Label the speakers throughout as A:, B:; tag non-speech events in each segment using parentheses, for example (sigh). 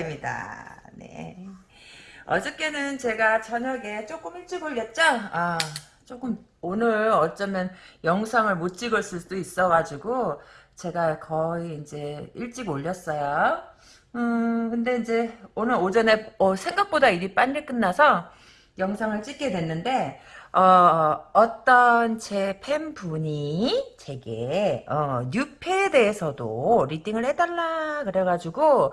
A: 카라입니다. 네. 어저께는 제가 저녁에 조금 일찍 올렸죠? 아, 조금 오늘 어쩌면 영상을 못 찍었을 수도 있어가지고 제가 거의 이제 일찍 올렸어요. 음, 근데 이제 오늘 오전에 어, 생각보다 일이 빨리 끝나서 영상을 찍게 됐는데 어, 어떤 제 팬분이 제게 어, 뉴페에 대해서도 리딩을 해달라 그래가지고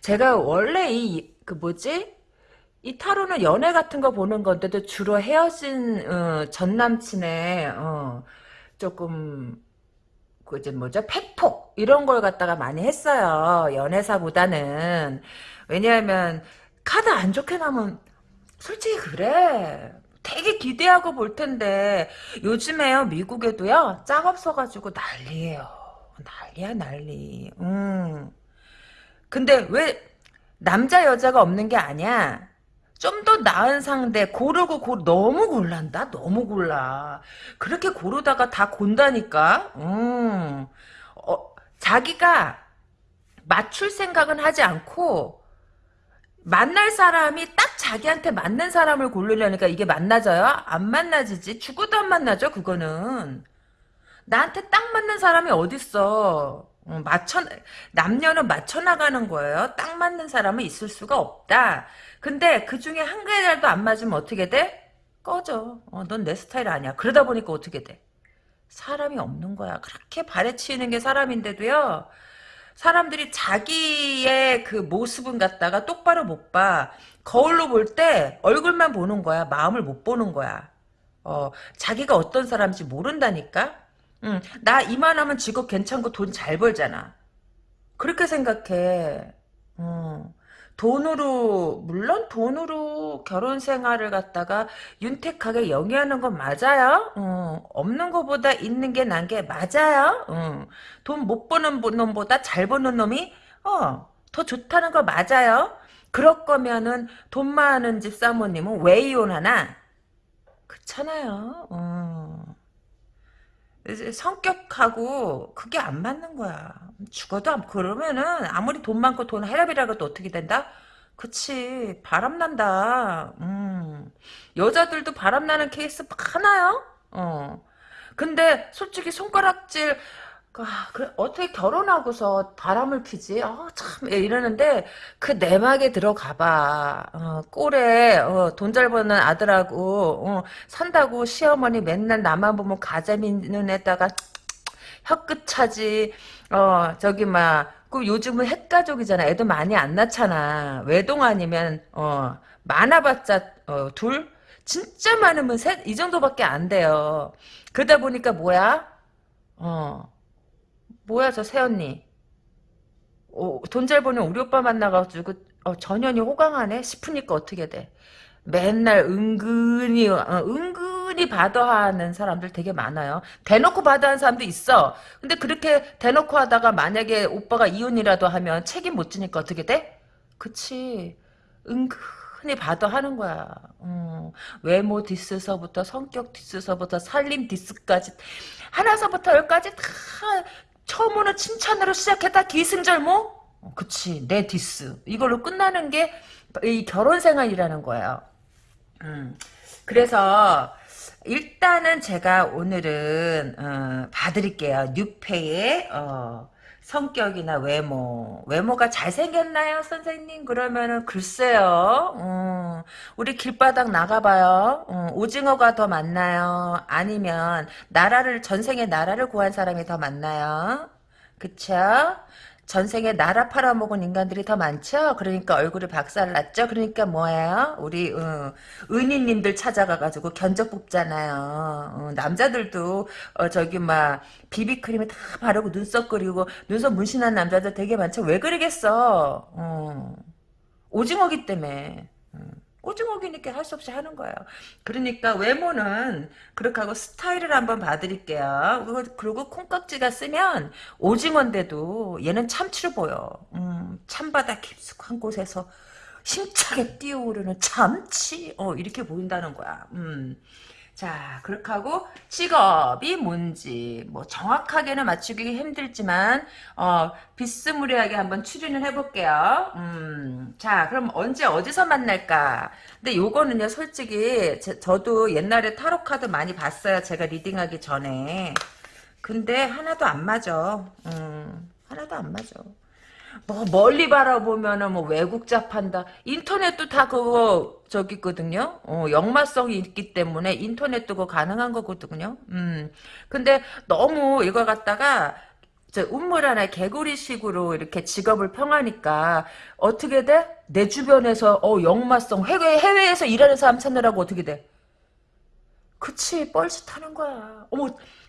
A: 제가 원래 이 그 뭐지? 이 타로는 연애 같은 거 보는 건데도 주로 헤어진 어, 전 남친의 어, 조금 그 이제 뭐죠? 팩폭 이런 걸 갖다가 많이 했어요 연애사보다는. 왜냐하면 카드 안 좋게 나면 솔직히 그래 되게 기대하고 볼 텐데 요즘에요 미국에도요 짝 없어가지고 난리예요. 난리야 난리. 음. 근데 왜 남자 여자가 없는 게 아니야? 좀 더 나은 상대 고르고 고 너무 골란다 너무 골라. 그렇게 고르다가 다 곤다니까. 음. 어, 자기가 맞출 생각은 하지 않고 만날 사람이 딱 자기한테 맞는 사람을 고르려니까 이게 만나져요? 안 만나지지. 죽어도 안 만나죠, 그거는. 나한테 딱 맞는 사람이 어딨어. 어, 맞춰, 남녀는 맞춰나가는 거예요. 딱 맞는 사람은 있을 수가 없다. 근데 그 중에 한 개라도 안 맞으면 어떻게 돼? 꺼져. 어, 넌 내 스타일 아니야. 그러다 보니까 어떻게 돼? 사람이 없는 거야. 그렇게 발에 치이는 게 사람인데도요. 사람들이 자기의 그 모습은 갖다가 똑바로 못 봐. 거울로 볼 때 얼굴만 보는 거야. 마음을 못 보는 거야. 어, 자기가 어떤 사람인지 모른다니까? 응, 나 이만하면 직업 괜찮고 돈 잘 벌잖아. 그렇게 생각해. 어. 돈으로 물론 돈으로 결혼 생활을 갖다가 윤택하게 영위하는 건 맞아요. 어, 없는 것보다 있는 게 난 게 맞아요. 어, 돈못 버는 놈보다 잘 버는 놈이 어, 더 좋다는 거 맞아요. 그럴 거면은 돈 많은 집 사모님은 왜 이혼하나? 그렇잖아요. 어. 성격하고 그게 안 맞는 거야. 죽어도 안, 그러면은 아무리 돈 많고 돈 해랍이라도 어떻게 된다? 그치 바람난다. 음. 여자들도 바람나는 케이스 많아요. 어. 근데 솔직히 손가락질 아, 그래, 어떻게 결혼하고서 바람을 피지? 아, 참, 이러는데, 그 내막에 들어가 봐. 어, 꼴에, 어, 돈 잘 버는 아들하고, 어, 산다고 시어머니 맨날 나만 보면 가자미는 애다가, 혀끝 차지, 어, 저기, 막, 그 요즘은 핵가족이잖아. 애도 많이 안 낳잖아. 외동 아니면, 어, 많아봤자, 어, 둘? 진짜 많으면 셋? 이 정도밖에 안 돼요. 그러다 보니까 뭐야? 어, 뭐야 저 새언니? 어, 돈잘 버는 우리 오빠 만나가지고 어, 전현이 호강하네? 싶으니까 어떻게 돼? 맨날 은근히 어, 은근히 받아하는 사람들 되게 많아요. 대놓고 받아하는 사람도 있어. 근데 그렇게 대놓고 하다가 만약에 오빠가 이혼이라도 하면 책임 못 지니까 어떻게 돼? 그치. 은근히 받아하는 거야. 어, 외모 디스서부터 성격 디스서부터 살림 디스까지 하나서부터 열까지 다 처음으로 칭찬으로 시작했다 기승절모? 어, 그치 내 디스 이걸로 끝나는 게 이 결혼 생활이라는 거예요. 음, 그래서 일단은 제가 오늘은 어, 봐드릴게요. 뉴페의 어, 성격이나 외모. 외모가 잘생겼나요 선생님? 그러면은 글쎄요. 음, 우리 길바닥 나가봐요. 음, 오징어가 더 많나요? 아니면 나라를 전생에 나라를 구한 사람이 더 많나요? 그쵸 전생에 나라 팔아먹은 인간들이 더 많죠? 그러니까 얼굴이 박살났죠? 그러니까 뭐예요? 우리 어, 은희님들 찾아가가지고 견적 뽑잖아요. 어, 남자들도 어, 저기 막 비비크림에 다 바르고 눈썹 그리고 눈썹 문신한 남자들 되게 많죠? 왜 그러겠어? 어, 오징어기 때문에. 음. 오징어기니까 할 수 없이 하는 거예요. 그러니까 외모는 그렇게 하고 스타일을 한번 봐드릴게요. 그리고 콩깍지가 쓰면 오징어인데도 얘는 참치로 보여. 음, 참바다 깊숙한 곳에서 힘차게 뛰어오르는 참치 어 이렇게 보인다는 거야. 음. 자, 그렇게 하고 직업이 뭔지 뭐 정확하게는 맞추기 힘들지만 어, 비스무리하게 한번 추리를 해볼게요. 음, 자, 그럼 언제 어디서 만날까? 근데 요거는요, 솔직히 제, 저도 옛날에 타로 카드 많이 봤어요. 제가 리딩하기 전에. 근데 하나도 안 맞아. 음, 하나도 안 맞아. 뭐 멀리 바라보면은 뭐 외국자 판다. 인터넷도 다 그거 저기 있거든요. 어, 역마성이 있기 때문에 인터넷도 그거 가능한 거거든요. 음. 근데 너무 이걸 갖다가 저 운물 하나 개구리식으로 이렇게 직업을 평하니까 어떻게 돼? 내 주변에서 어 역마성 해외 해외에서 일하는 사람 찾느라고 어떻게 돼? 그치 뻘짓하는 거야. 어머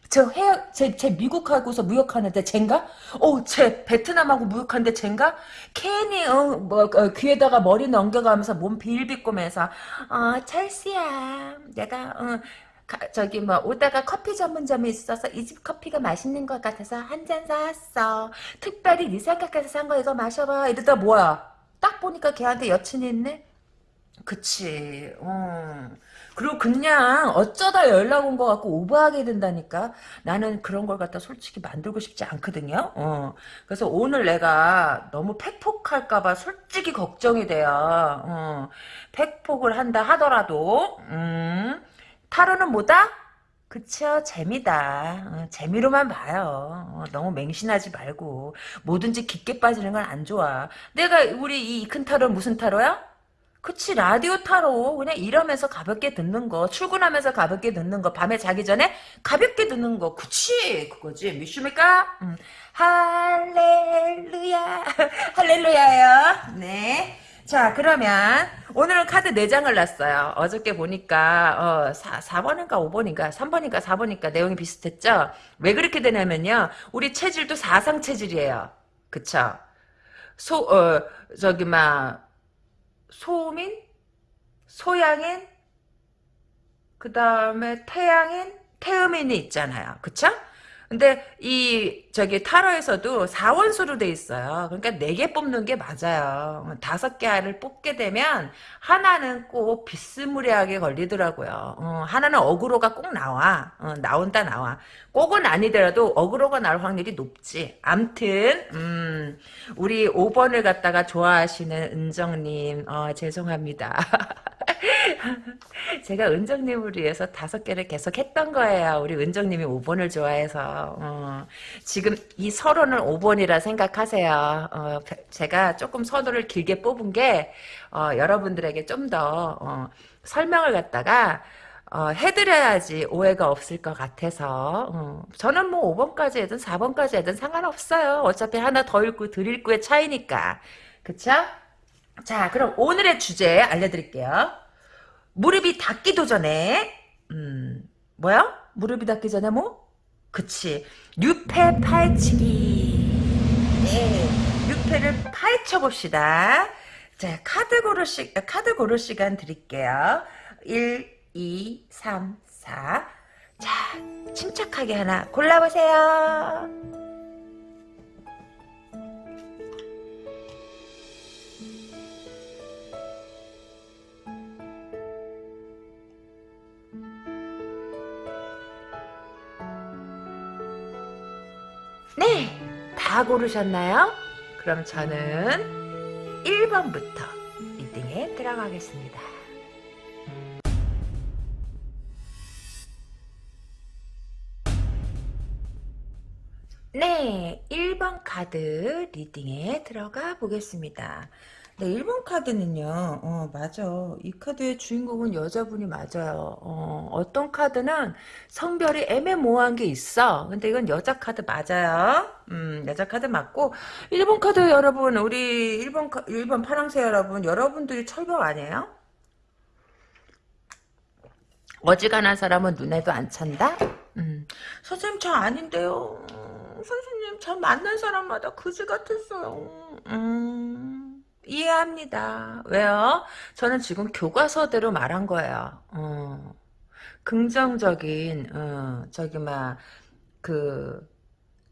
A: 저 해, 제, 제 미국하고서 무역하는데 쟨가? 어, 제 베트남하고 무역하는데 쟨가? 괜히 어, 뭐 어, 귀에다가 머리 넘겨가면서 몸 빌비꼬면서 어, 찰스야, 내가 어, 가- 저기 뭐 오다가 커피 전문점에 있어서 이 집 커피가 맛있는 것 같아서 한 잔 사왔어. 특별히 네 생각해서 산 거 이거 마셔봐. 이러다 뭐야? 딱 보니까 걔한테 여친이 있네. 그치. 어. 그리고 그냥 어쩌다 연락 온것 같고 오버하게 된다니까. 나는 그런 걸 갖다 솔직히 만들고 싶지 않거든요. 어. 그래서 오늘 내가 너무 팩폭할까봐 솔직히 걱정이 돼요. 어. 팩폭을 한다 하더라도, 음. 타로는 뭐다? 그쵸 재미다 어, 재미로만 봐요 어, 너무 맹신하지 말고 뭐든지 깊게 빠지는 건 안 좋아 내가 우리 이 큰 타로 무슨 타로야? 그치 라디오 타로 그냥 일하면서 가볍게 듣는 거 출근하면서 가볍게 듣는 거 밤에 자기 전에 가볍게 듣는 거. 그치? 그거지. 믿습니까? 음. 할렐루야. (laughs) 할렐루야요. 네. 자 그러면 오늘은 카드 4장을 놨어요. 어저께 보니까 어, 4, 4번인가 5번인가? 3번인가 4번인가? 내용이 비슷했죠? 왜 그렇게 되냐면요. 우리 체질도 사상 체질이에요. 그쵸? 소, 어, 저기, 막, 소민, 소양인, 그 다음에 태양인, 태음인이 있잖아요. 그쵸? 근데 이 저기 타로에서도 4원수로 돼 있어요. 그러니까 4개 뽑는 게 맞아요. 다섯 개 알을 뽑게 되면 하나는 꼭 비스무리하게 걸리더라고요. 어, 하나는 어그로가 꼭 나와. 어, 나온다 나와. 꼭은 아니더라도 어그로가 나올 확률이 높지. 암튼 음, 우리 5번을 갖다가 좋아하시는 은정님 어, 죄송합니다. (laughs) (laughs) 제가 은정님을 위해서 다섯 개를 계속 했던 거예요. 우리 은정님이 5번을 좋아해서. 어, 지금 이 서론을 5번이라 생각하세요. 어, 제가 조금 서론을 길게 뽑은 게 어, 여러분들에게 좀더 어, 설명을 갖다가 어, 해드려야지 오해가 없을 것 같아서 어, 저는 뭐 5번까지 해든 4번까지 해든 상관없어요. 어차피 하나 더 읽고 덜 읽고의 차이니까. 그쵸? 자 그럼 오늘의 주제 알려드릴게요. 무릎이 닿기도 전에 음 뭐야? 무릎이 닿기 전에 뭐? 그치 유패 파헤치기 네 유패를 파헤쳐 봅시다 자 카드 고를 시 카드 고를 시간 드릴게요 1 2 3 4 자, 침착하게 하나 골라보세요. 네, 다 고르셨나요? 그럼 저는 1번부터 reading에 들어가겠습니다. 네, 1번 카드 reading에 들어가 보겠습니다. 네, 1번 카드는요, 어, 맞아. 이 카드의 주인공은 여자분이 맞아요. 어, 어떤 카드는 성별이 애매모호한 게 있어. 근데 이건 여자 카드 맞아요. 음, 여자 카드 맞고, 1번 카드 여러분, 우리 1번, 1번 파랑새 여러분, 여러분들이 철벽 아니에요? 어지간한 사람은 눈에도 안 찬다? 음, 선생님 저 아닌데요. 음, 선생님 저 만난 사람마다 그지 같았어요. 음, 이해합니다. 왜요? 저는 지금 교과서대로 말한 거예요. 어, 긍정적인 어, 저기 막 그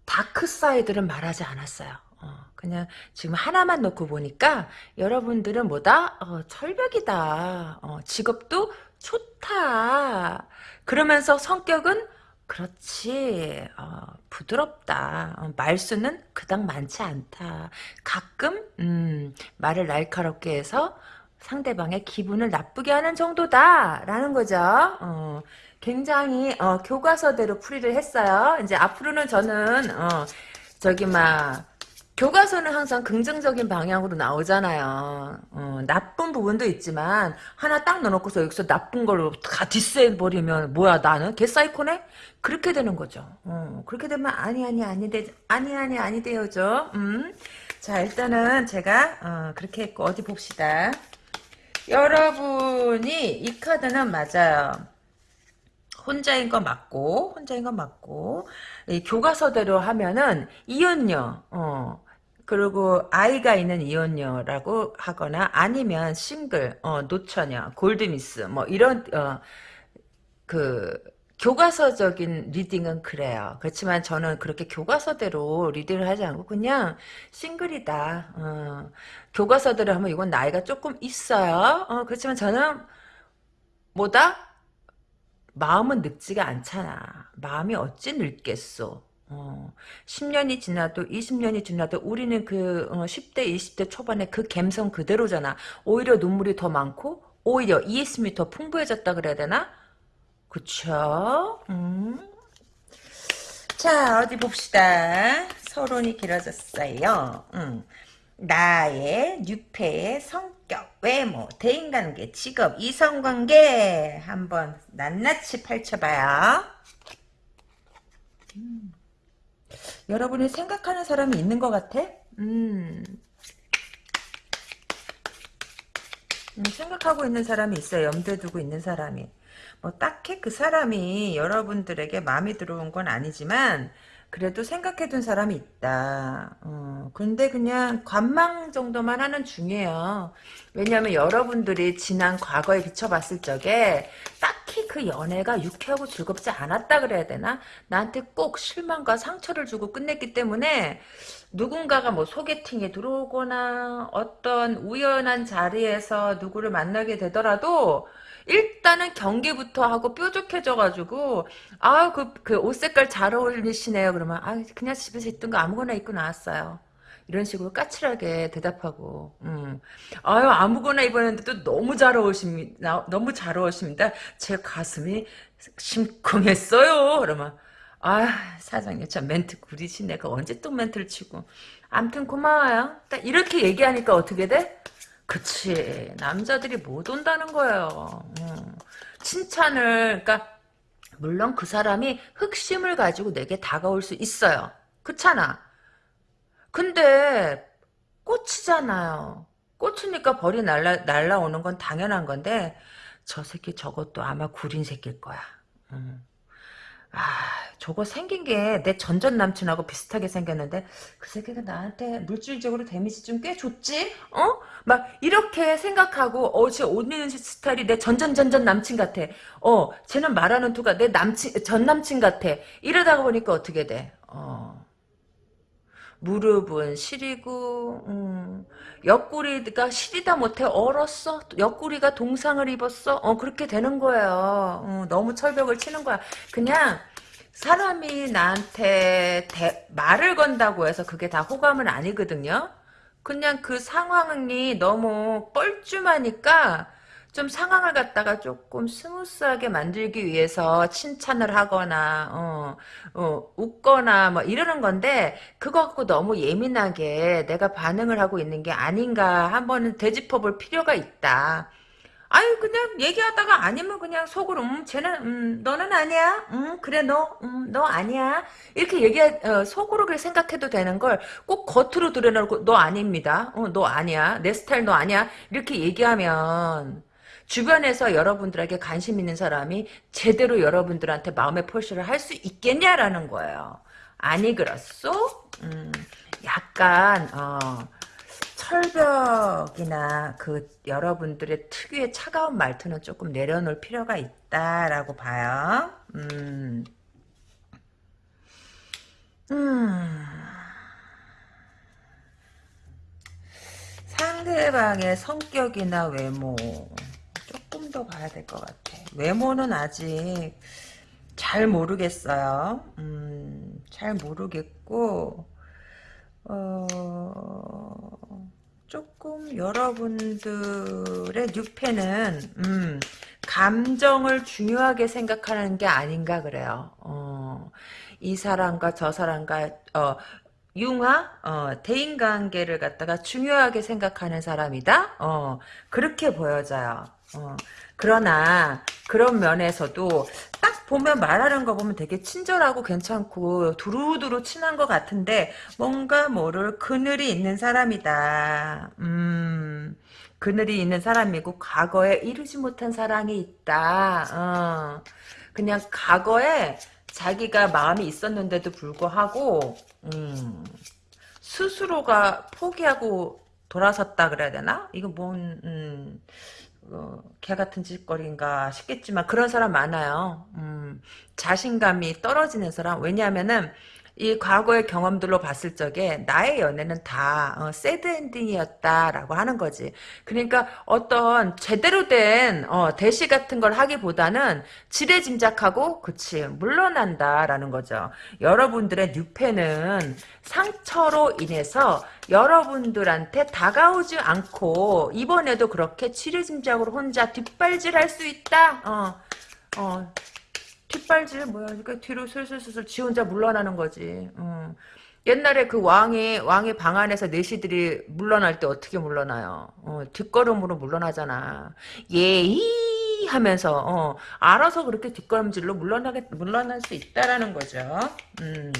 A: dark side는 말하지 않았어요. 어, 그냥 지금 하나만 놓고 보니까 여러분들은 뭐다? 어, 철벽이다. 어, 직업도 좋다. 그러면서 성격은 그렇지. 어, 부드럽다. 어, 말수는 그닥 많지 않다. 가끔 음, 말을 날카롭게 해서 상대방의 기분을 나쁘게 하는 정도다. 라는 거죠. 어, 굉장히 어, 교과서대로 풀이를 했어요. 이제 앞으로는 저는 어, 저기 막 교과서는 항상 긍정적인 방향으로 나오잖아요. 어, 나쁜 부분도 있지만 하나 딱 넣어놓고서 여기서 나쁜 걸로 다 디스해버리면 뭐야 나는 개사이코네? 그렇게 되는 거죠. 어, 그렇게 되면 아니 아니 아니 돼 아니 아니 아니 되어죠. 음. 자 일단은 제가 어, 그렇게 했고 어디 봅시다. 여러분이 이 카드는 맞아요. 혼자인 거 맞고 혼자인 거 맞고 교과서대로 하면은 이혼녀 어 그리고 아이가 있는 이혼녀라고 하거나 아니면 싱글, 어, 노처녀, 골드미스 뭐 이런 어, 그 교과서적인 reading은 그래요. 그렇지만 저는 그렇게 교과서대로 reading을 하지 않고 그냥 싱글이다. 어, 교과서대로 하면 이건 나이가 조금 있어요. 어, 그렇지만 저는 뭐다? 마음은 늙지가 않잖아. 마음이 어찌 늙겠소. 어, 10년이 지나도 20년이 지나도 우리는 그 어, 10대 20대 초반에 그 감성 그대로잖아. 오히려 눈물이 더 많고 오히려 이해심이 더 풍부해졌다 그래야 되나? 그쵸? 음. 자 어디 봅시다. 서론이 길어졌어요. 음. 나의 뉴페의 성격, 외모, 대인관계, 직업, 이성관계 한번 낱낱이 펼쳐봐요. 음. 여러분이 생각하는 사람이 있는 것 같아? 음. 음, 생각하고 있는 사람이 있어요. 염두에 두고 있는 사람이. 뭐 딱히 그 사람이 여러분들에게 마음에 들어온 건 아니지만 그래도 생각해둔 사람이 있다. 어, 근데 그냥 관망 정도만 하는 중이에요. 왜냐하면 여러분들이 지난 과거에 비춰봤을 적에 딱 히 그 연애가 유쾌하고 즐겁지 않았다 그래야 되나? 나한테 꼭 실망과 상처를 주고 끝냈기 때문에 누군가가 뭐 소개팅에 들어오거나 어떤 우연한 자리에서 누구를 만나게 되더라도 일단은 경계부터 하고 뾰족해져가지고 아그 그 옷 색깔 잘 어울리시네요 그러면 아 그냥 집에서 입던 거 아무거나 입고 나왔어요 이런 식으로 까칠하게 대답하고 음. 아유 아무거나 입었는데도 너무 잘 어울리십니다. 너무 잘 어울리십니다. 제 가슴이 심쿵했어요. 그러면 아 사장님 참 멘트 구리시네 그 언제 또 멘트를 치고. 암튼 고마워요. 딱 이렇게 얘기하니까 어떻게 돼? 그치. 남자들이 못 온다는 거예요. 음. 칭찬을 그러니까 물론 그 사람이 흑심을 가지고 내게 다가올 수 있어요. 그렇잖아 근데 꽃이잖아요 꽃이니까 벌이 날라, 날라오는 건 당연한 건데 저 새끼 저것도 아마 구린 새끼일 거야 음. 아, 저거 생긴 게 내 전전 남친하고 비슷하게 생겼는데 그 새끼가 나한테 물질적으로 데미지 좀 꽤 줬지? 어? 막 이렇게 생각하고 어, 쟤옷 입는 스타일이 내 전전 전전 남친 같아. 어, 쟤는 말하는 투가 내 남친 전 남친 같아. 이러다가 보니까 어떻게 돼? 어. 무릎은 시리고 음, 옆구리가 시리다 못해 얼었어? 옆구리가 동상을 입었어? 어 그렇게 되는 거예요. 어, 너무 철벽을 치는 거야. 그냥 사람이 나한테 대, 말을 건다고 해서 그게 다 호감은 아니거든요. 그냥 그 상황이 너무 뻘쭘하니까 좀 상황을 갖다가 조금 smooth하게 만들기 위해서 칭찬을 하거나 어, 어, 웃거나 뭐 이러는 건데 그거 갖고 너무 예민하게 내가 반응을 하고 있는 게 아닌가 한번은 되짚어볼 필요가 있다. 아유 그냥 얘기하다가 아니면 그냥 속으로 음 쟤는 음 너는 아니야? 음 그래 너음너 음, 아니야? 이렇게 얘기 어, 속으로 그렇게 생각해도 되는 걸 꼭 겉으로 드러내고 너 아닙니다. 어 너 아니야. 내 스타일 너 아니야. 이렇게 얘기하면 주변에서 여러분들에게 관심 있는 사람이 제대로 여러분들한테 마음의 표시를 할 수 있겠냐라는 거예요. 아니 그렇소? 음, 약간 어, 철벽이나 그 여러분들의 특유의 차가운 말투는 조금 내려놓을 필요가 있다라고 봐요. 음. 음. 상대방의 성격이나 외모 더 봐야 될 것 같아. 외모는 아직 잘 모르겠어요. 음, 잘 모르겠고 어, 조금 여러분들의 뉴페는 음, 감정을 중요하게 생각하는 게 아닌가 그래요. 어, 이 사람과 저 사람과 어, 융화 어, 대인 관계를 갖다가 중요하게 생각하는 사람이다. 어, 그렇게 보여져요. 어, 그러나 그런 면에서도 딱 보면 말하는 거 보면 되게 친절하고 괜찮고 두루두루 친한 것 같은데 뭔가 모를 그늘이 있는 사람이다. 음, 그늘이 있는 사람이고 과거에 이루지 못한 사랑이 있다. 어, 그냥 과거에 자기가 마음이 있었는데도 불구하고 음, 스스로가 포기하고 돌아섰다 그래야 되나? 이거 뭔 음, 어, 개 같은 짓거리인가 싶겠지만 그런 사람 많아요. 음, 자신감이 떨어지는 사람. 왜냐하면은 이 과거의 경험들로 봤을 적에 나의 연애는 다 어, 새드 엔딩이었다라고 하는 거지. 그러니까 어떤 제대로 된 어, 대시 같은 걸 하기보다는 지레짐작하고 그치 물러난다라는 거죠. 여러분들의 뉴페는 상처로 인해서 여러분들한테 다가오지 않고 이번에도 그렇게 지레짐작으로 혼자 뒷발질할 수 있다. 어, 어, 뒷발질 뭐야 그러니까 뒤로 슬슬슬슬 지 혼자 물러나는 거지 음. 옛날에 그 왕이 왕의 방 안에서 내시들이 물러날 때 어떻게 물러나요 어, 뒷걸음으로 물러나잖아 예이 하면서 어, 알아서 그렇게 뒷걸음질로 물러나게 물러날 수 있다라는 거죠 음.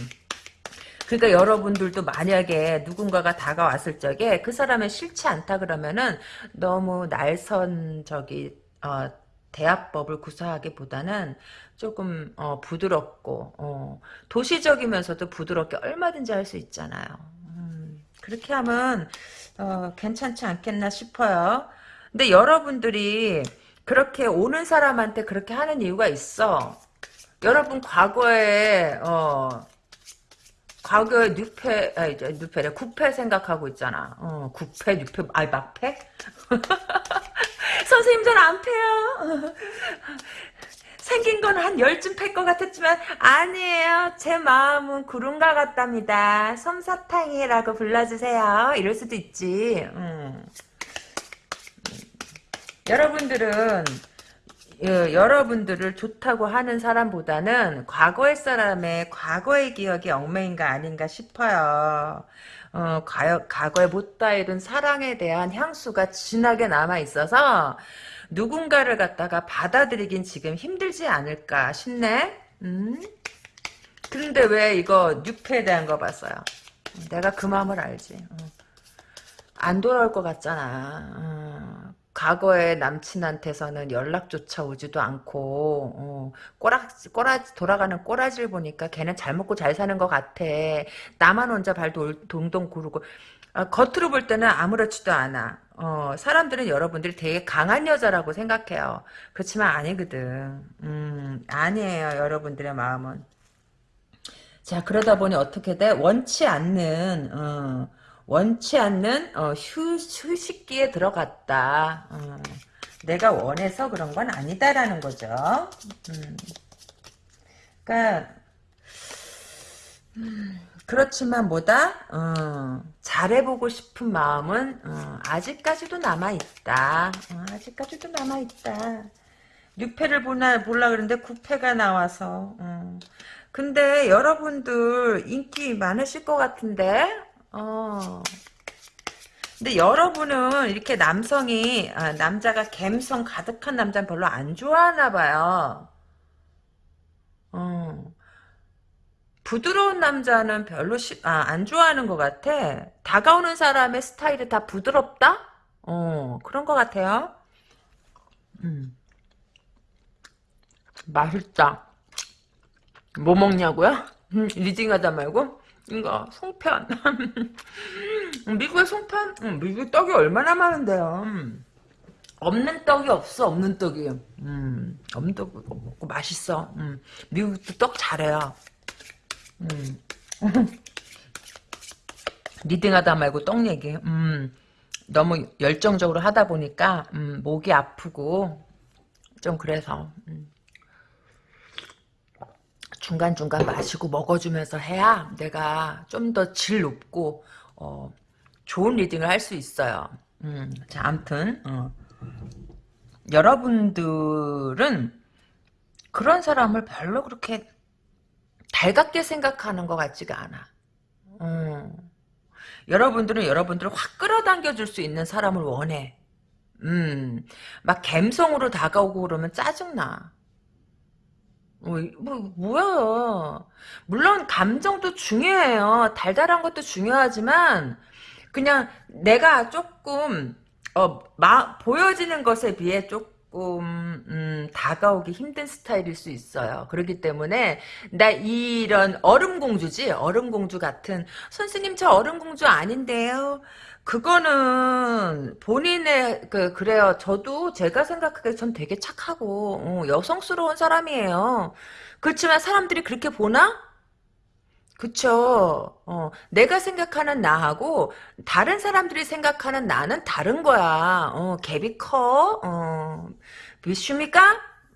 A: 그러니까 여러분들도 만약에 누군가가 다가왔을 적에 그 사람이 싫지 않다 그러면은 너무 날선 저기 어, 대화법을 구사하기보다는 조금 어, 부드럽고 어, 도시적이면서도 부드럽게 얼마든지 할 수 있잖아요. 음, 그렇게 하면 어, 괜찮지 않겠나 싶어요. 근데 여러분들이 그렇게 오는 사람한테 그렇게 하는 이유가 있어. 여러분 과거에 어, 과거에 뉴페 아니 뉴페래 구패 생각하고 있잖아. 어, 구패 뉴페 아니 막패? (laughs) 선생님 전 안 패요. 생긴 건 한 열쯤 팰 것 같았지만 아니에요. 제 마음은 구름과 같답니다. 솜사탕이라고 불러주세요. 이럴 수도 있지. 음. 여러분들은 예, 여러분들을 좋다고 하는 사람보다는 과거의 사람의 과거의 기억이 얽매인 가 아닌가 싶어요. 어, 과, 과거에 못다 이룬 사랑에 대한 향수가 진하게 남아 있어서 누군가를 갖다가 받아들이긴 지금 힘들지 않을까 싶네. 음? 근데 왜 이거 뉴페에 대한 거 봤어요? 내가 그 마음을 알지. 어. 안 돌아올 것 같잖아. 어. 과거의 남친한테서는 연락조차 오지도 않고 어, 꼬라 꼬라 돌아가는 꼬라지를 보니까 걔는 잘 먹고 잘 사는 것 같아. 나만 혼자 발 돌, 동동 구르고 어, 겉으로 볼 때는 아무렇지도 않아. 어, 사람들은 여러분들이 되게 강한 여자라고 생각해요. 그렇지만 아니거든. 음, 아니에요. 여러분들의 마음은. 자 그러다 보니 어떻게 돼? 원치 않는 어, 원치 않는 어, 휴, 휴식기에 들어갔다. 어, 내가 원해서 그런 건 아니다라는 거죠. 음. 그러니까 음, 그렇지만 뭐다 어, 잘해보고 싶은 마음은 어, 아직까지도 남아있다. 어, 아직까지도 남아있다. 6패를 보나, 볼라 그러는데 9패가 나와서 어. 근데 여러분들 인기 많으실 것 같은데 어. 근데 여러분은 이렇게 남성이 아, 남자가 갬성 가득한 남자는 별로 안 좋아하나 봐요. 어. 부드러운 남자는 별로 시, 아, 안 좋아하는 것 같아. 다가오는 사람의 스타일이 다 부드럽다? 어, 그런 것 같아요. 음. 맛있다. 뭐 먹냐고요? 음, 리딩하다 말고? 이거 송편 (laughs) 미국의 송편 음, 미국 떡이 얼마나 많은데요 음. 없는 떡이 없어 없는 떡이 음, 없는 떡 먹고 맛있어 음. 미국도 떡 잘해요 음. (laughs) 리딩하다 말고 떡 얘기 음. 너무 열정적으로 하다 보니까 음, 목이 아프고 좀 그래서 음. 중간중간 마시고 먹어주면서 해야 내가 좀 더 질 높고 어, 좋은 리딩을 할 수 있어요. 음, 자, 암튼 어. 여러분들은 그런 사람을 별로 그렇게 달갑게 생각하는 것 같지가 않아. 음. 여러분들은 여러분들을 확 끌어당겨 줄 수 있는 사람을 원해. 음, 막 갬성으로 다가오고 그러면 짜증나. 뭐, 뭐, 뭐야. 물론, 감정도 중요해요. 달달한 것도 중요하지만, 그냥 내가 조금, 어, 마, 보여지는 것에 비해 조금, 음, 다가오기 힘든 스타일일 수 있어요. 그렇기 때문에, 나 이런 얼음공주지? 얼음공주 같은, 선생님, 저 얼음공주 아닌데요? 그거는 본인의 그 그래요. 저도 제가 생각하기에 전 되게 착하고 어, 여성스러운 사람이에요. 그렇지만 사람들이 그렇게 보나? 그쵸. 어, 내가 생각하는 나하고 다른 사람들이 생각하는 나는 다른 거야. 어, 갭이 커. 어, 믿습니까?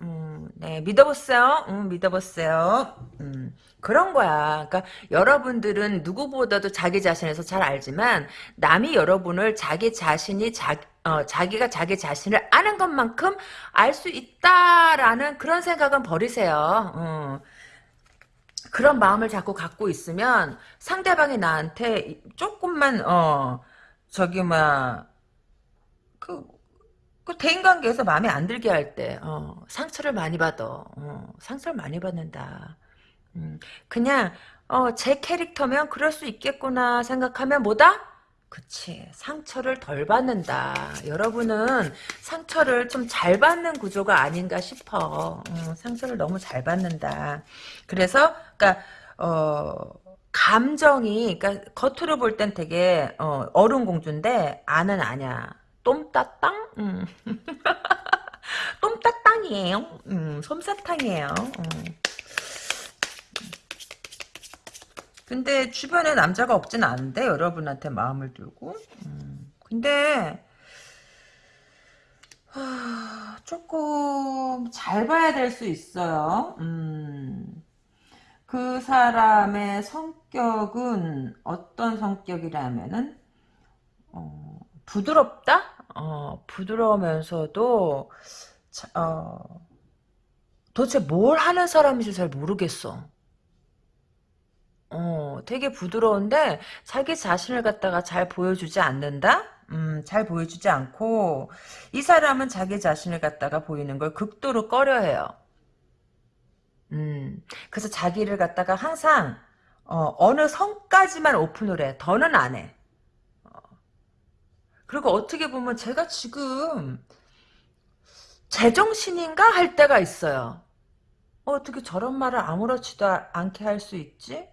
A: 음, 네, 믿어보세요. 음, 믿어보세요. 음, 그런 거야. 그러니까 여러분들은 누구보다도 자기 자신에서 잘 알지만 남이 여러분을 자기 자신이 자, 어, 자기가 자기 자신을 아는 것만큼 알 수 있다라는 그런 생각은 버리세요. 어. 그런 마음을 자꾸 갖고 있으면 상대방이 나한테 조금만 어 저기 뭐그 그 대인관계에서 마음에 안 들게 할 때, 어, 상처를 많이 받아. 어, 상처를 많이 받는다. 음, 그냥, 어, 제 캐릭터면 그럴 수 있겠구나 생각하면 뭐다? 그치. 상처를 덜 받는다. 여러분은 상처를 좀 잘 받는 구조가 아닌가 싶어. 어, 상처를 너무 잘 받는다. 그래서, 그니까, 어, 감정이, 그니까, 겉으로 볼 땐 되게, 어, 어른 공주인데, 안은 아냐. 똠따땅? 음. (laughs) 똠따땅이에요. 음, 솜사탕이에요. 음. 근데 주변에 남자가 없진 않은데 여러분한테 마음을 두고 음. 근데 하, 조금 잘 봐야 될 수 있어요. 음. 그 사람의 성격은 어떤 성격이라면은 어, 부드럽다? 어, 부드러우면서도 어, 도대체 뭘 하는 사람인지 잘 모르겠어. 어, 되게 부드러운데 자기 자신을 갖다가 잘 보여주지 않는다? 음, 잘 보여주지 않고 이 사람은 자기 자신을 갖다가 보이는 걸 극도로 꺼려해요. 음, 그래서 자기를 갖다가 항상 어, 느 선까지만 오픈을 해. 더는 안 해. 그리고 어떻게 보면 제가 지금 제정신인가 할 때가 있어요. 어, 어떻게 저런 말을 아무렇지도 않게 할 수 있지?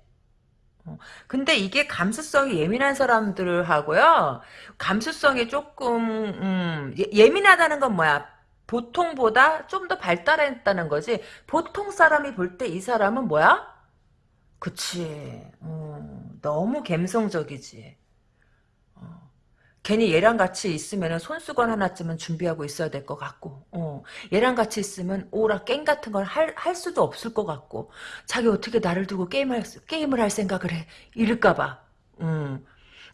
A: 어, 근데 이게 감수성이 예민한 사람들하고요. 감수성이 조금 음, 예, 민하다는 건 뭐야? 보통보다 좀 더 발달했다는 거지. 보통 사람이 볼 때 이 사람은 뭐야? 그치. 어, 너무 감성적이지. 괜히 얘랑 같이 있으면 손수건 하나쯤은 준비하고 있어야 될 것 같고 어. 얘랑 같이 있으면 오라 게임 같은 걸 할 할 수도 없을 것 같고 자기 어떻게 나를 두고 게임할 게임을 할 생각을 해 이럴까봐 음.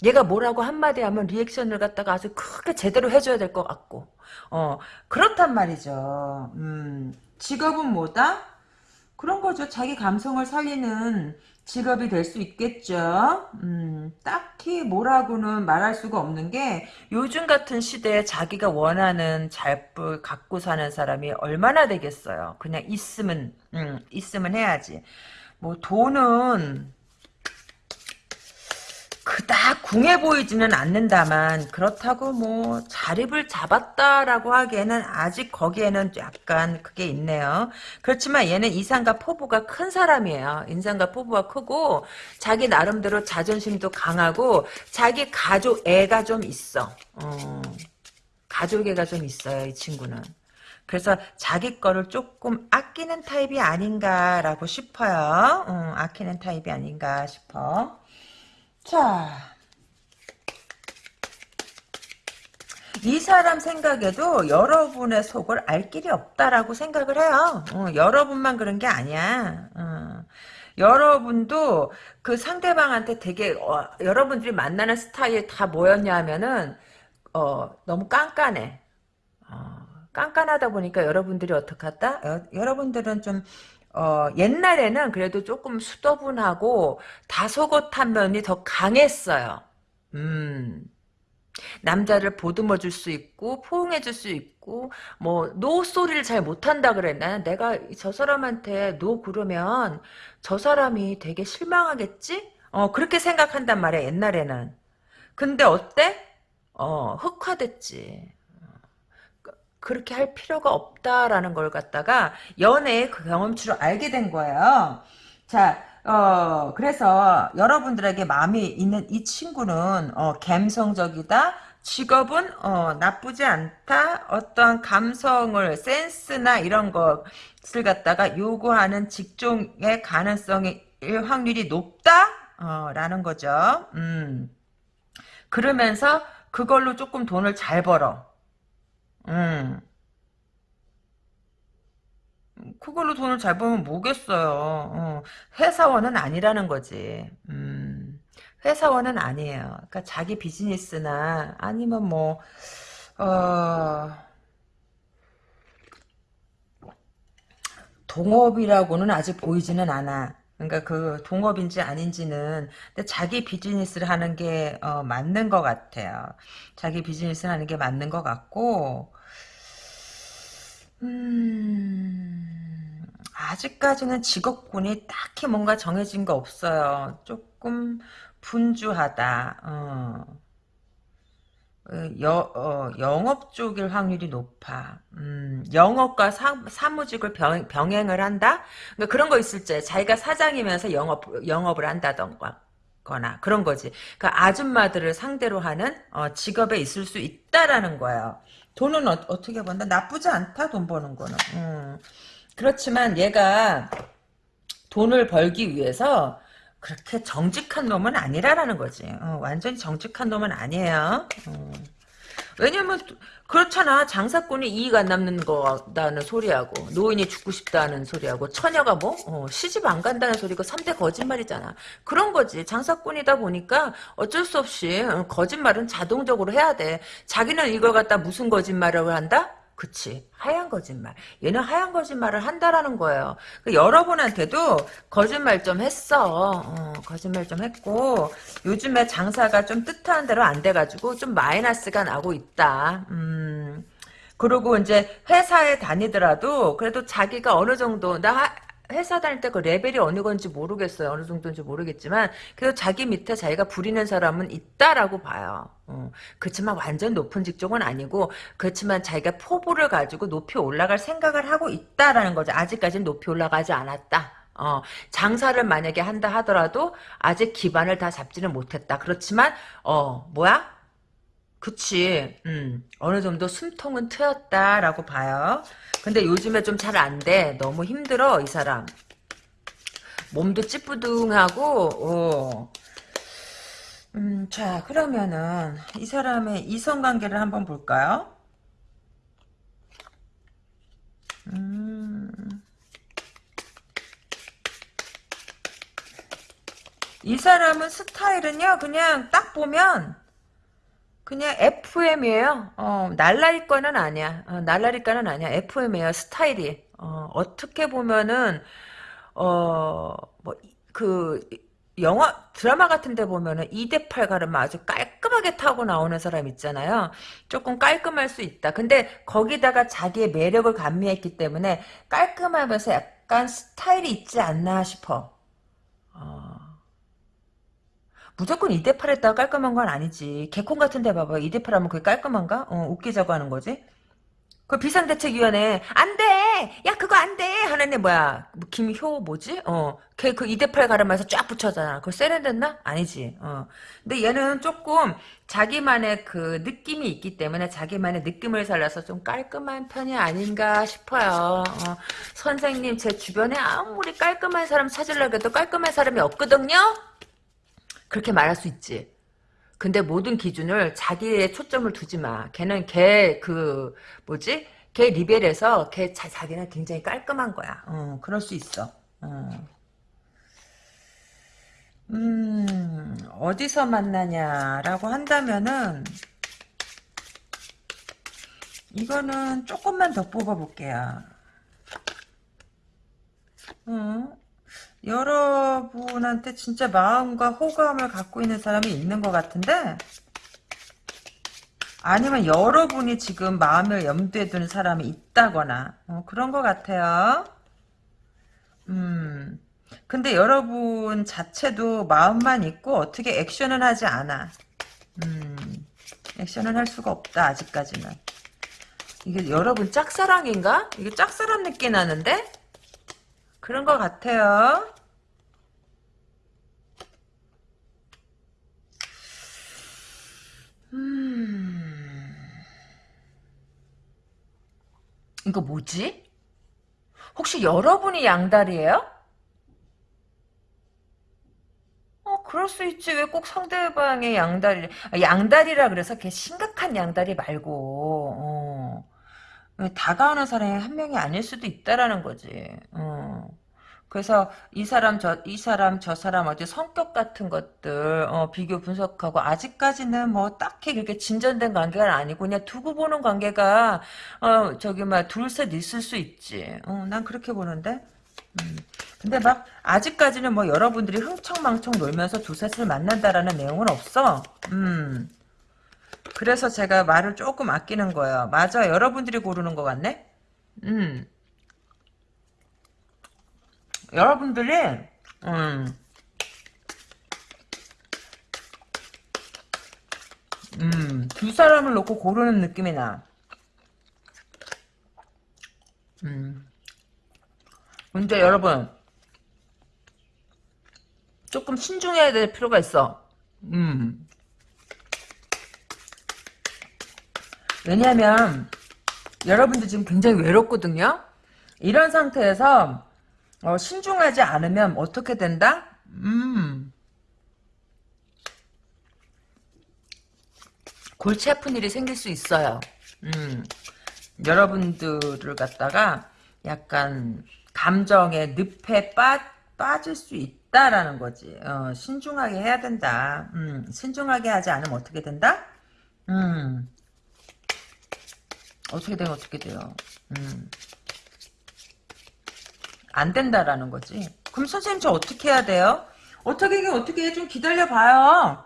A: 얘가 뭐라고 한마디 하면 리액션을 갖다가 아주 크게 제대로 해줘야 될 것 같고 어 그렇단 말이죠 음. 직업은 뭐다? 그런 거죠 자기 감성을 살리는 직업이 될 수 있겠죠. 음, 딱히 뭐라고는 말할 수가 없는 게 요즘 같은 시대에 자기가 원하는 잘뿔 갖고 사는 사람이 얼마나 되겠어요. 그냥 있으면 음, 있으면 해야지. 뭐 돈은 그닥 궁해 보이지는 않는다만 그렇다고 뭐 자립을 잡았다라고 하기에는 아직 거기에는 약간 그게 있네요. 그렇지만 얘는 이상과 포부가 큰 사람이에요. 인상과 포부가 크고 자기 나름대로 자존심도 강하고 자기 가족 애가 좀 있어. 어, 가족 애가 좀 있어요. 이 친구는. 그래서 자기 거를 조금 아끼는 타입이 아닌가라고 싶어요. 음, 아끼는 타입이 아닌가 싶어. 자, 이 사람 생각에도 여러분의 속을 알 길이 없다라고 생각을 해요. 어, 여러분만 그런 게 아니야. 어. 여러분도 그 상대방한테 되게 어, 여러분들이 만나는 스타일 다 뭐였냐 하면은 어, 너무 깐깐해. 어, 깐깐하다 보니까 여러분들이 한다? 여, 여러분들은 좀 어, 옛날에는 그래도 조금 수더분하고 다소곳한 면이 더 강했어요. 음. 남자를 보듬어 줄 수 있고 포옹해 줄 수 있고 뭐노 소리를 잘 못한다 그랬나 내가 저 사람한테 노 그러면 저 사람이 되게 실망하겠지? 어 그렇게 생각한단 말이야 옛날에는. 근데 어때? 어 흑화됐지 그- 그렇게 할 필요가 없다라는 걸 갖다가 연애의 그 경험치로 알게 된 거예요 자 어, 그래서 여러분들에게 마음이 있는 이 친구는 어, 감성적이다. 직업은 어, 나쁘지 않다. 어떤 감성을 센스나 이런 것을 갖다가 요구하는 직종의 가능성이 확률이 높다. 어, 라는 거죠. 음. 그러면서 그걸로 조금 돈을 잘 벌어. 음. 그걸로 돈을 잘 벌면 뭐겠어요. 어, 회사원은 아니라는 거지. 음, 회사원은 아니에요. 그러니까 자기 비즈니스나 아니면 뭐, 어, 동업이라고는 아직 보이지는 않아. 그러니까 그 동업인지 아닌지는 근데 자기 비즈니스를 하는 게 어, 맞는 것 같아요. 자기 비즈니스를 하는 게 맞는 것 같고 음, 아직까지는 직업군이 딱히 뭔가 정해진 거 없어요. 조금 분주하다. 어. 어, 여, 어, 영업 쪽일 확률이 높아. 음, 영업과 사, 사무직을 병, 병행을 한다? 그러니까 그런 거 있을 때 자기가 사장이면서 영업, 영업을 한다던가. 거나 그런 거지. 그러니까 아줌마들을 상대로 하는 어, 직업에 있을 수 있다라는 거예요. 돈은 어, 떻게 번다? 나쁘지 않다 돈 버는 거는. 음. 그렇지만 얘가 돈을 벌기 위해서 그렇게 정직한 놈은 아니라라는 거지. 어, 완전히 정직한 놈은 아니에요. 어. 왜냐면 그렇잖아 장사꾼이 이익 안 남는 거다는 소리하고 노인이 죽고 싶다는 소리하고 처녀가 뭐 어, 시집 안 간다는 소리가 3대 거짓말이잖아 그런 거지 장사꾼이다 보니까 어쩔 수 없이 어, 거짓말은 자동적으로 해야 돼 자기는 이걸 갖다 무슨 거짓말을 한다? 그치. 하얀 거짓말. 얘는 하얀 거짓말을 한다라는 거예요. 그 여러분한테도 거짓말 좀 했어. 어, 거짓말 좀 했고 요즘에 장사가 좀 뜻하는 대로 안 돼가지고 좀 마이너스가 나고 있다. 음. 그리고 이제 회사에 다니더라도 그래도 자기가 어느 정도 나 회사 다닐 때 그 레벨이 어느 건지 모르겠어요. 어느 정도인지 모르겠지만 그래도 자기 밑에 자기가 부리는 사람은 있다라고 봐요. 어. 그렇지만 완전 높은 직종은 아니고 그렇지만 자기가 포부를 가지고 높이 올라갈 생각을 하고 있다라는 거죠. 아직까지는 높이 올라가지 않았다. 어, 장사를 만약에 한다 하더라도 아직 기반을 다 잡지는 못했다. 그렇지만 어 뭐야? 그치. 음, 어느 정도 숨통은 트였다라고 봐요. 근데 요즘에 좀 잘 안 돼. 너무 힘들어, 이 사람. 몸도 찌뿌둥하고, 어. 음, 자, 그러면은, 이 사람의 이성관계를 한번 볼까요? 음. 이 사람은 스타일은요, 그냥 딱 보면, 그냥 FM이에요. 어, 날라리과는 아니야. 어, 날라리과는 아니야. FM이에요. 스타일이. 어, 어떻게 보면은 어, 뭐, 그, 영화, 드라마 같은 데 보면은 2대8 가르마 아주 깔끔하게 타고 나오는 사람 있잖아요. 조금 깔끔할 수 있다. 근데 거기다가 자기의 매력을 감미했기 때문에 깔끔하면서 약간 스타일이 있지 않나 싶어. 어. 무조건 2대8 했다가 깔끔한 건 아니지. 개콘 같은 데 봐봐. 2대8 하면 그게 깔끔한가? 어, 웃기자고 하는 거지. 그 비상대책위원회 안 돼! 야 그거 안 돼! 하는 애 뭐야? 뭐 김효 뭐지? 어, 걔 그 2대8 가르마에서 쫙 붙였잖아. 그거 세련됐나? 아니지. 어. 근데 얘는 조금 자기만의 그 느낌이 있기 때문에 자기만의 느낌을 살려서 좀 깔끔한 편이 아닌가 싶어요. 어. 선생님 제 주변에 아무리 깔끔한 사람 찾으려고 해도 깔끔한 사람이 없거든요? 그렇게 말할 수 있지. 근데 모든 기준을 자기의 초점을 두지 마. 걔는 걔 그 뭐지? 걔 리벨에서 걔 자, 자기는 굉장히 깔끔한 거야. 어, 그럴 수 있어. 어. 음, 어디서 만나냐라고 한다면은, 이거는 조금만 더 뽑아볼게요. 어? 여러분한테 진짜 마음과 호감을 갖고 있는 사람이 있는 것 같은데, 아니면 여러분이 지금 마음을 염두에 두는 사람이 있다거나, 어, 그런 것 같아요. 음. 근데 여러분 자체도 마음만 있고 어떻게 액션은 하지 않아. 음, 액션은 할 수가 없다, 아직까지는. 이게 여러분 짝사랑인가? 이게 짝사랑 느낌 나는데? 그런 것 같아요. 음, 이거 뭐지? 혹시 여러분이 양다리예요? 어, 그럴 수 있지. 왜 꼭 상대방의 양다리, 아, 양다리라 그래서 걔 심각한 양다리 말고, 어. 다가오는 사람이 한 명이 아닐 수도 있다라는 거지. 어. 그래서 이 사람 저 이 사람 저 사람 어디 성격 같은 것들 어, 비교 분석하고 아직까지는 뭐 딱히 그렇게 진전된 관계가 아니고 그냥 두고 보는 관계가 어 저기 막 둘셋 있을 수 있지. 어, 난 그렇게 보는데. 음. 근데 막 아직까지는 뭐 여러분들이 흥청망청 놀면서 두셋을 만난다라는 내용은 없어. 음. 그래서 제가 말을 조금 아끼는 거예요. 맞아, 여러분들이 고르는 것 같네. 음. 여러분들이 음. 음, 두 사람을 놓고 고르는 느낌이 나. 음. 근데 여러분, 조금 신중해야 될 필요가 있어. 음. 왜냐하면 여러분들 지금 굉장히 외롭거든요. 이런 상태에서 어, 신중하지 않으면 어떻게 된다? 음. 골치 아픈 일이 생길 수 있어요. 음. 여러분들을 갖다가 약간 감정의 늪에 빠, 빠질 수 있다라는 거지. 어, 신중하게 해야 된다. 음, 신중하게 하지 않으면 어떻게 된다? 음, 어떻게 되면 어떻게 돼요. 음, 안 된다라는 거지. 그럼 선생님 저 어떻게 해야 돼요? 어떻게 해, 어떻게 해? 좀 기다려봐요.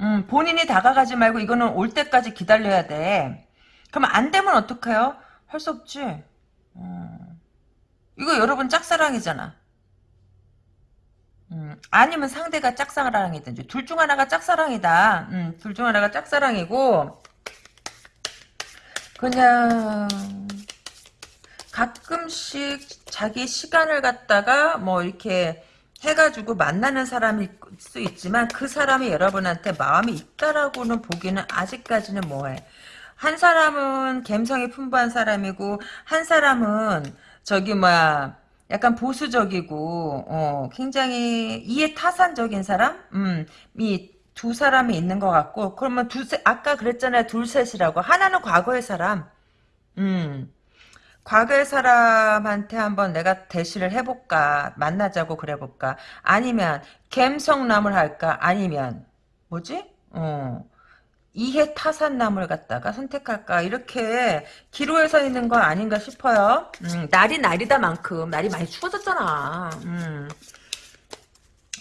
A: 음, 본인이 다가가지 말고 이거는 올 때까지 기다려야 돼. 그럼 안 되면 어떡해요? 할 수 없지. 음. 이거 여러분 짝사랑이잖아. 음, 아니면 상대가 짝사랑이든지 둘 중 하나가 짝사랑이다. 음, 둘 중 하나가 짝사랑이고 그냥 가끔씩 자기 시간을 갖다가 뭐 이렇게 해가지고 만나는 사람일 수 있지만 그 사람이 여러분한테 마음이 있다라고는 보기는 아직까지는 뭐해. 한 사람은 감성이 풍부한 사람이고 한 사람은 저기 뭐야 약간 보수적이고 어, 굉장히 이해 타산적인 사람, 음, 이 두 사람이 있는 것 같고 그러면 두세 아까 그랬잖아요. 둘 셋이라고. 하나는 과거의 사람, 음, 과거의 사람한테 한번 내가 대시를 해볼까? 만나자고 그래볼까? 아니면 갬성남을 할까? 아니면 뭐지? 어. 이해 타산남을 갖다가 선택할까? 이렇게 기로에 서 있는 거 아닌가 싶어요. 음, 날이 날이다 만큼 날이 많이 추워졌잖아. 음,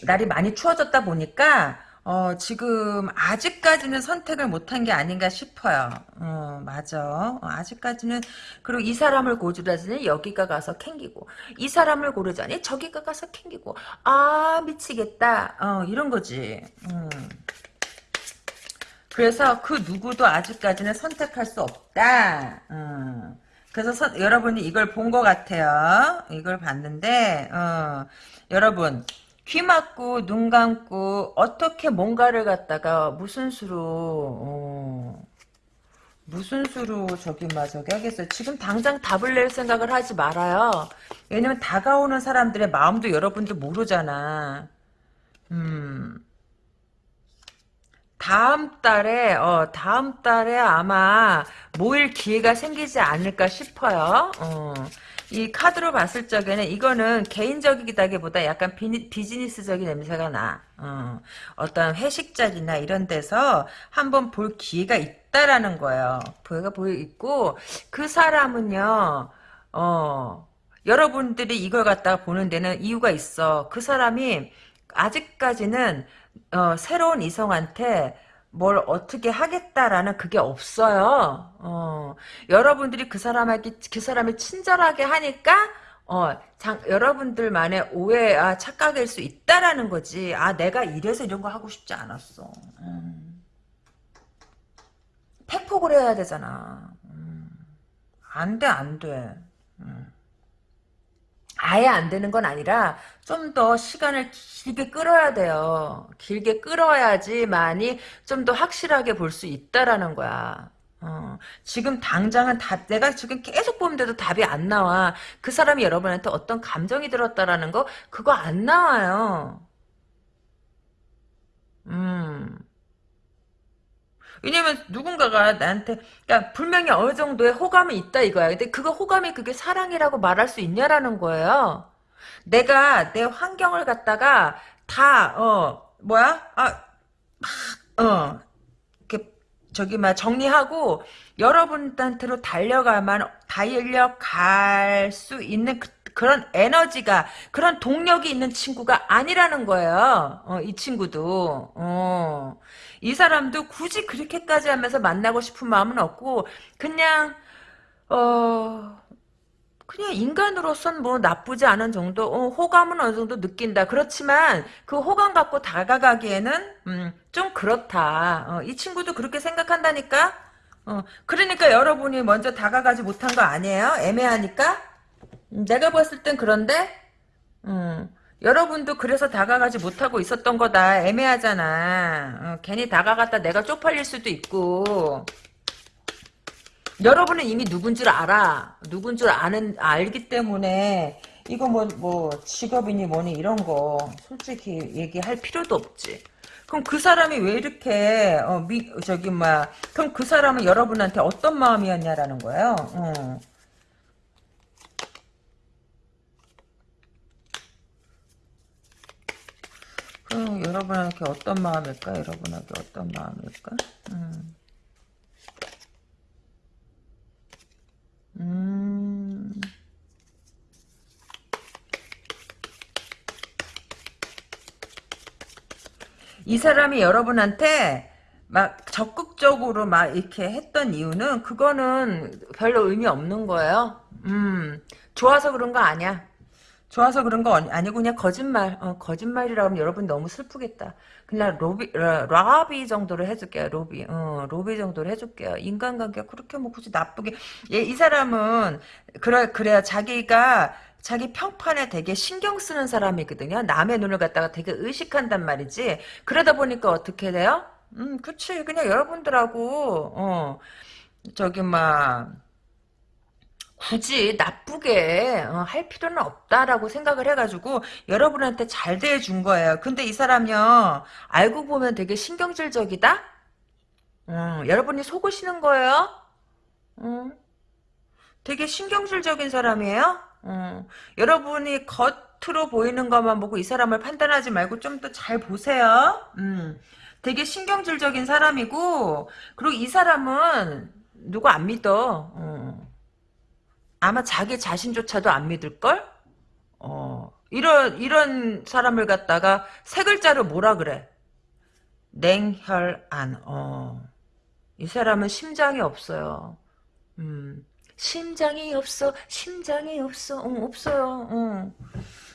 A: 날이 많이 추워졌다 보니까 어, 지금 아직까지는 선택을 못한 게 아닌가 싶어요. 어, 맞아. 어, 아직까지는 그리고 이 사람을 고르자니 여기가 가서 캥기고 이 사람을 고르자니 저기가 가서 캥기고 아 미치겠다. 어, 이런 거지. 음. 그래서 그 누구도 아직까지는 선택할 수 없다. 음. 그래서 선, 여러분이 이걸 본 것 같아요. 이걸 봤는데 어, 여러분 귀 막고 눈 감고 어떻게 뭔가를 갖다가 무슨 수로 어, 무슨 수로 저기 막 저기 하겠어요. 지금 당장 답을 낼 생각을 하지 말아요. 왜냐면 다가오는 사람들의 마음도 여러분도 모르잖아. 음. 다음 달에 어 다음 달에 아마 모일 기회가 생기지 않을까 싶어요. 어. 이 카드로 봤을 적에는 이거는 개인적이다기보다 약간 비, 비즈니스적인 냄새가 나. 어. 어떤 회식 자리나 이런 데서 한번 볼 기회가 있다라는 거예요. 기회가 보이 있고 그 사람은요. 어. 여러분들이 이걸 갖다가 보는 데는 이유가 있어. 그 사람이 아직까지는 어, 새로운 이성한테 뭘 어떻게 하겠다라는 그게 없어요. 어, 여러분들이 그 사람에게 그 사람을 친절하게 하니까 어, 장, 여러분들만의 오해, 아, 착각일 수 있다라는 거지. 아, 내가 이래서 이런 거 하고 싶지 않았어. 음. 팩폭을 해야 되잖아. 음. 안 돼, 안 돼. 음. 아예 안 되는 건 아니라 좀 더 시간을 길게 끌어야 돼요. 길게 끌어야지만이 좀 더 확실하게 볼 수 있다라는 거야. 어, 지금 당장은 답, 내가 지금 계속 보는데도 답이 안 나와. 그 사람이 여러분한테 어떤 감정이 들었다라는 거, 그거 안 나와요. 음. 왜냐면 누군가가 나한테 그러니까 분명히 어느 정도의 호감이 있다 이거야. 근데 그거 호감이 그게 사랑이라고 말할 수 있냐라는 거예요. 내가 내 환경을 갖다가 다 어 뭐야? 아막어 저기 막 정리하고 여러분한테로 달려가만 달려갈 수 있는 그, 그런 에너지가 그런 동력이 있는 친구가 아니라는 거예요. 어, 이 친구도. 어. 이 사람도 굳이 그렇게까지 하면서 만나고 싶은 마음은 없고 그냥 어 그냥 인간으로선 뭐 나쁘지 않은 정도 어, 호감은 어느 정도 느낀다. 그렇지만 그 호감 갖고 다가가기에는 음, 좀 그렇다. 어, 이 친구도 그렇게 생각한다니까? 어, 그러니까 여러분이 먼저 다가가지 못한 거 아니에요? 애매하니까? 음, 내가 봤을 땐 그런데? 음, 여러분도 그래서 다가가지 못하고 있었던 거다. 애매하잖아. 어, 괜히 다가갔다 내가 쪽팔릴 수도 있고. 여러분은 이미 누군 줄 알아. 누군 줄 아는, 알기 때문에, 이거 뭐, 뭐, 직업이니 뭐니 이런 거, 솔직히 얘기할 필요도 없지. 그럼 그 사람이 왜 이렇게, 어, 미, 저기, 막, 그럼 그 사람은 여러분한테 어떤 마음이었냐라는 거예요. 어. 음, 여러분에게 어떤 마음일까? 여러분에게 어떤 마음일까? 음. 음. 이 사람이 여러분한테 막 적극적으로 막 이렇게 했던 이유는 그거는 별로 의미 없는 거예요. 음, 좋아서 그런 거 아니야. 좋아서 그런 거 아니고 그냥 거짓말 어, 거짓말이라고 하면 여러분 너무 슬프겠다. 그냥 로비 라, 비 정도로 해줄게요 로비. 어, 로비 정도로 해줄게요. 인간관계가 그렇게 뭐 굳이 나쁘게. 얘, 이 사람은 그래 그래야 자기가 자기 평판에 되게 신경 쓰는 사람이거든요. 남의 눈을 갖다가 되게 의식한단 말이지. 그러다 보니까 어떻게 돼요? 음 그치. 그냥 여러분들하고 어 저기 막 굳이 나쁘게 어, 할 필요는 없다라고 생각을 해가지고 여러분한테 잘 대해준 거예요. 근데 이 사람요 알고 보면 되게 신경질적이다. 음, 여러분이 속으시는 거예요. 음, 되게 신경질적인 사람이에요. 음, 여러분이 겉으로 보이는 것만 보고 이 사람을 판단하지 말고 좀 더 잘 보세요. 음, 되게 신경질적인 사람이고 그리고 이 사람은 누구 안 믿어. 음. 아마 자기 자신조차도 안 믿을걸? 어, 이런, 이런 사람을 갖다가 세 글자로 뭐라 그래? 냉혈안, 어. 이 사람은 심장이 없어요. 음, 심장이 없어, 심장이 없어, 어, 없어요, 어.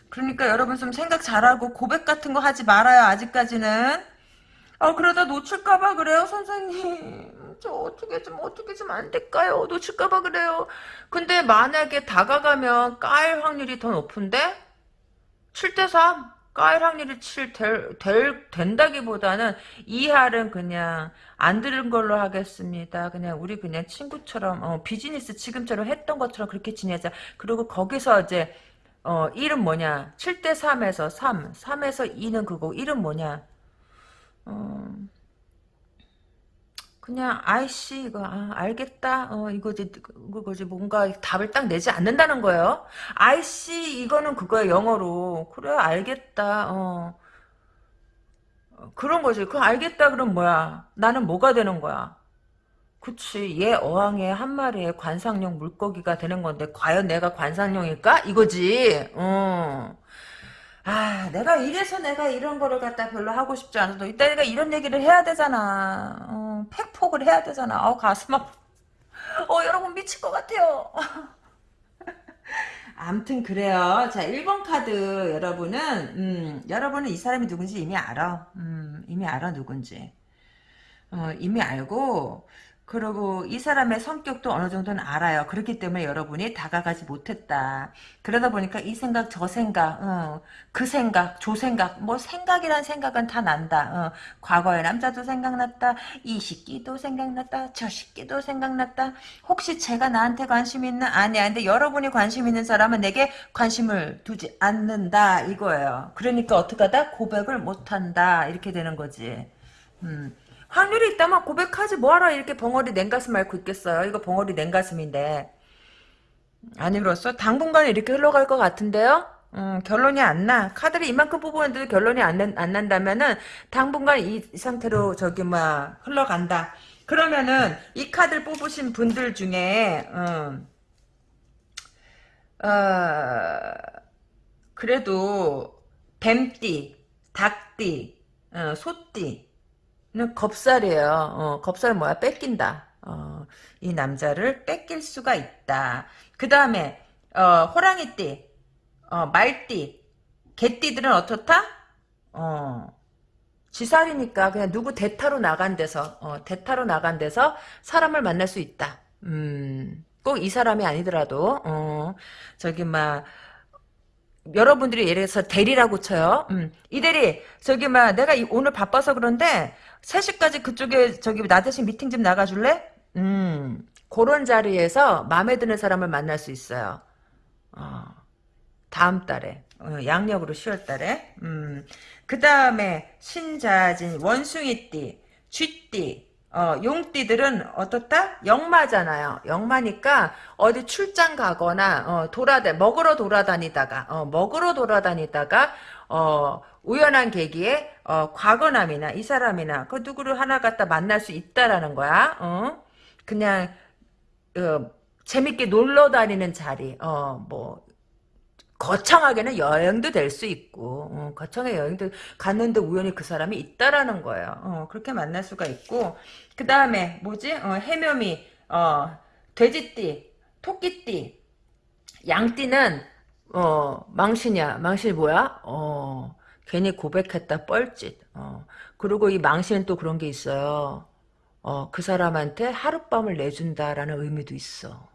A: 그러니까 여러분 좀 생각 잘하고 고백 같은 거 하지 말아요, 아직까지는. 아, 그러다 놓칠까봐 그래요, 선생님. 저 어떻게 좀 어떻게 좀 안 될까요? 놓칠까봐 그래요. 근데 만약에 다가가면 까일 확률이 더 높은데 7대 3 까일 확률이 7 될, 될, 된다기보다는 이 할은 그냥 안 들은 걸로 하겠습니다. 그냥 우리 그냥 친구처럼 어, 비즈니스 지금처럼 했던 것처럼 그렇게 지내자. 그리고 거기서 이제 어, 1은 뭐냐 7대 3에서 3 3에서 2는 그거 1은 뭐냐 어, 그냥 아이씨 이거 아, 알겠다. 어 이거지 그거지 뭔가 답을 딱 내지 않는다는 거예요. 아이씨 이거는 그거야 영어로. 그래 알겠다. 어. 그런 거지. 그 알겠다 그럼 뭐야? 나는 뭐가 되는 거야? 그치. 얘 어항에 한 마리의 관상용 물고기가 되는 건데 과연 내가 관상용일까? 이거지. 어. 아, 내가 이래서 내가 이런 거를 갖다 별로 하고 싶지 않아도 이따 내가 이런 얘기를 해야 되잖아. 어, 팩폭을 해야 되잖아. 어, 가슴 아파. 어, 여러분 미칠 것 같아요. (laughs) 암튼 그래요. 자, 1번 카드 여러분은 음, 여러분은 이 사람이 누군지 이미 알아. 음, 이미 알아 누군지. 어, 이미 알고 그리고 이 사람의 성격도 어느 정도는 알아요. 그렇기 때문에 여러분이 다가가지 못했다. 그러다 보니까 이 생각 저 생각 어, 그 생각 저 생각 뭐 생각이란 생각은 다 난다. 어, 과거의 남자도 생각났다. 이 시기도 생각났다. 저 시기도 생각났다. 혹시 제가 나한테 관심 있는 아니야. 근데 여러분이 관심 있는 사람은 내게 관심을 두지 않는다 이거예요. 그러니까 어떻게 하다 고백을 못한다 이렇게 되는 거지. 음. 확률이 있다면 고백하지 뭐하러 이렇게 벙어리 냉가슴 앓고 있겠어요. 이거 벙어리 냉가슴인데. 아니로써 당분간 이렇게 흘러갈 것 같은데요. 음, 결론이 안 나. 카드를 이만큼 뽑았는데도 결론이 안, 난, 안 난다면은 당분간 이, 이 상태로 저기 막 흘러간다. 그러면은 이 카드를 뽑으신 분들 중에 음, 어, 그래도 뱀띠, 닭띠, 어, 소띠 는 겁살이에요. 어, 겁살 뭐야? 뺏긴다. 어, 이 남자를 뺏길 수가 있다. 그 다음에 어, 호랑이띠, 어, 말띠, 개띠들은 어떻다? 어, 지살이니까 그냥 누구 대타로 나간 데서 어, 대타로 나간 데서 사람을 만날 수 있다. 음, 꼭 이 사람이 아니더라도 어, 저기 막 여러분들이 예를 들어서 대리라고 쳐요. 음, 이 대리 저기 막 내가 오늘 바빠서 그런데 3시까지 그쪽에 저기 나 대신 미팅 좀 나가줄래? 음, 그런 자리에서 마음에 드는 사람을 만날 수 있어요. 어, 다음 달에. 어, 양력으로 10월 달에. 음, 그 다음에 신자진, 원숭이띠, 쥐띠, 어, 용띠들은 어떻다? 영마잖아요. 영마니까 어디 출장 가거나 어, 돌아다 먹으러 돌아다니다가 어, 먹으러 돌아다니다가 어, 우연한 계기에 어, 과거남이나 이 사람이나 그 누구를 하나 갖다 만날 수 있다라는 거야. 어? 그냥 어, 재밌게 놀러 다니는 자리. 어, 뭐 거창하게는 여행도 될 수 있고 어, 거창하게 여행도 갔는데 우연히 그 사람이 있다라는 거예요. 어, 그렇게 만날 수가 있고 그 다음에 뭐지? 어, 해묘미, 어, 돼지띠, 토끼띠, 양띠는 어, 망신이야. 망신이 뭐야? 어, 괜히 고백했다 뻘짓. 어, 그리고 이 망신은 또 그런 게 있어요. 어, 그 사람한테 하룻밤을 내준다라는 의미도 있어.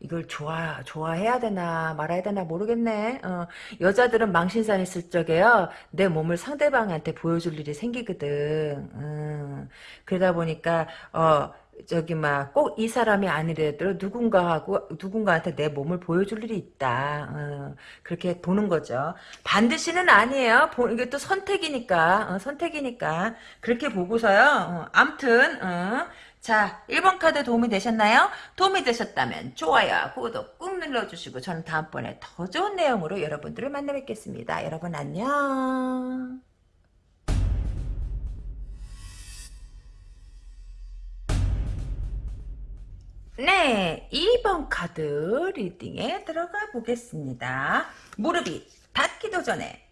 A: 이걸 좋아 좋아해야 되나 말아야 되나 모르겠네. 어, 여자들은 망신상 있을 적에요. 내 몸을 상대방한테 보여줄 일이 생기거든. 음, 그러다 보니까 어 저기 막 꼭 이 사람이 아니래도 누군가하고 누군가한테 내 몸을 보여줄 일이 있다. 어, 그렇게 보는 거죠. 반드시는 아니에요. 보, 이게 또 선택이니까 어, 선택이니까 그렇게 보고서요. 어, 암튼 어, 자, 1번 카드 도움이 되셨나요? 도움이 되셨다면 좋아요, 구독 꾹 눌러주시고 저는 다음번에 더 좋은 내용으로 여러분들을 만나 뵙겠습니다. 여러분 안녕. 네, 2번 카드 리딩에 들어가 보겠습니다. 무릎이 닿기도 전에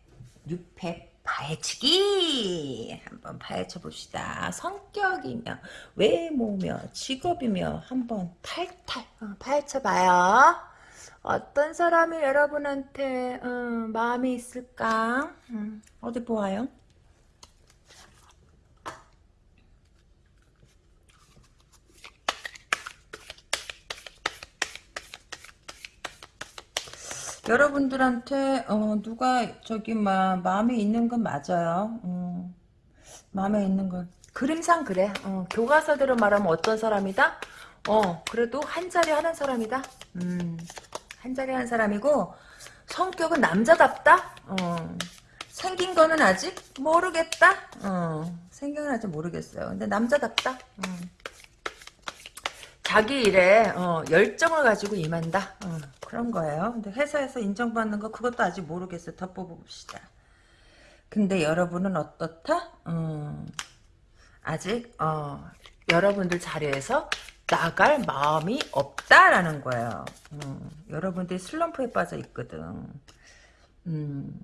A: 600 파헤치기 한번 파헤쳐 봅시다. 성격이며 외모며 직업이며 한번 탈탈 어, 파헤쳐 봐요. 어떤 사람이 여러분한테 어, 마음이 있을까? 음, 어디 보아요? 여러분들한테 어, 누가 저기 막 마음에 있는 건 맞아요. 음, 마음에 있는 건 그림상 그래. 어, 교과서대로 말하면 어떤 사람이다? 어 그래도 한 자리 하는 사람이다. 음, 한 자리 하는 사람이고 성격은 남자답다. 어, 생긴 거는 아직 모르겠다. 어, 생각날지 모르겠어요. 근데 남자답다. 음. 자기 일에 어, 열정을 가지고 임한다. 어, 그런 거예요. 근데 회사에서 인정받는 거 그것도 아직 모르겠어요. 더 뽑아봅시다. 근데 여러분은 어떻다? 음, 아직 어, 여러분들 자리에서 나갈 마음이 없다라는 거예요. 음, 여러분들이 슬럼프에 빠져 있거든. 음,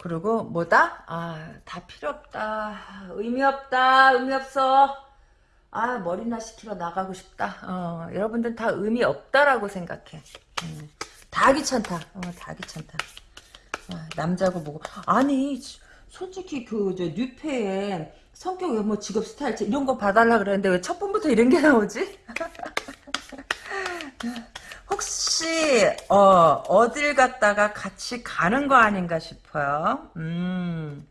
A: 그리고 뭐다? 아, 다 필요 없다. 의미 없다. 의미 없어. 아, 머리나 식히러 나가고 싶다. 어, 여러분들 다 의미 없다라고 생각해. 음, 다 귀찮다. 어, 다 귀찮다. 아, 남자고 뭐고. 아니, 솔직히 그, 저, 뉴페에 성격 외모 직업 스타일 이런 거 봐달라 그랬는데 왜 첫 번부터 이런 게 나오지? (laughs) 혹시 어 어딜 갔다가 같이 가는 거 아닌가 싶어요. 음.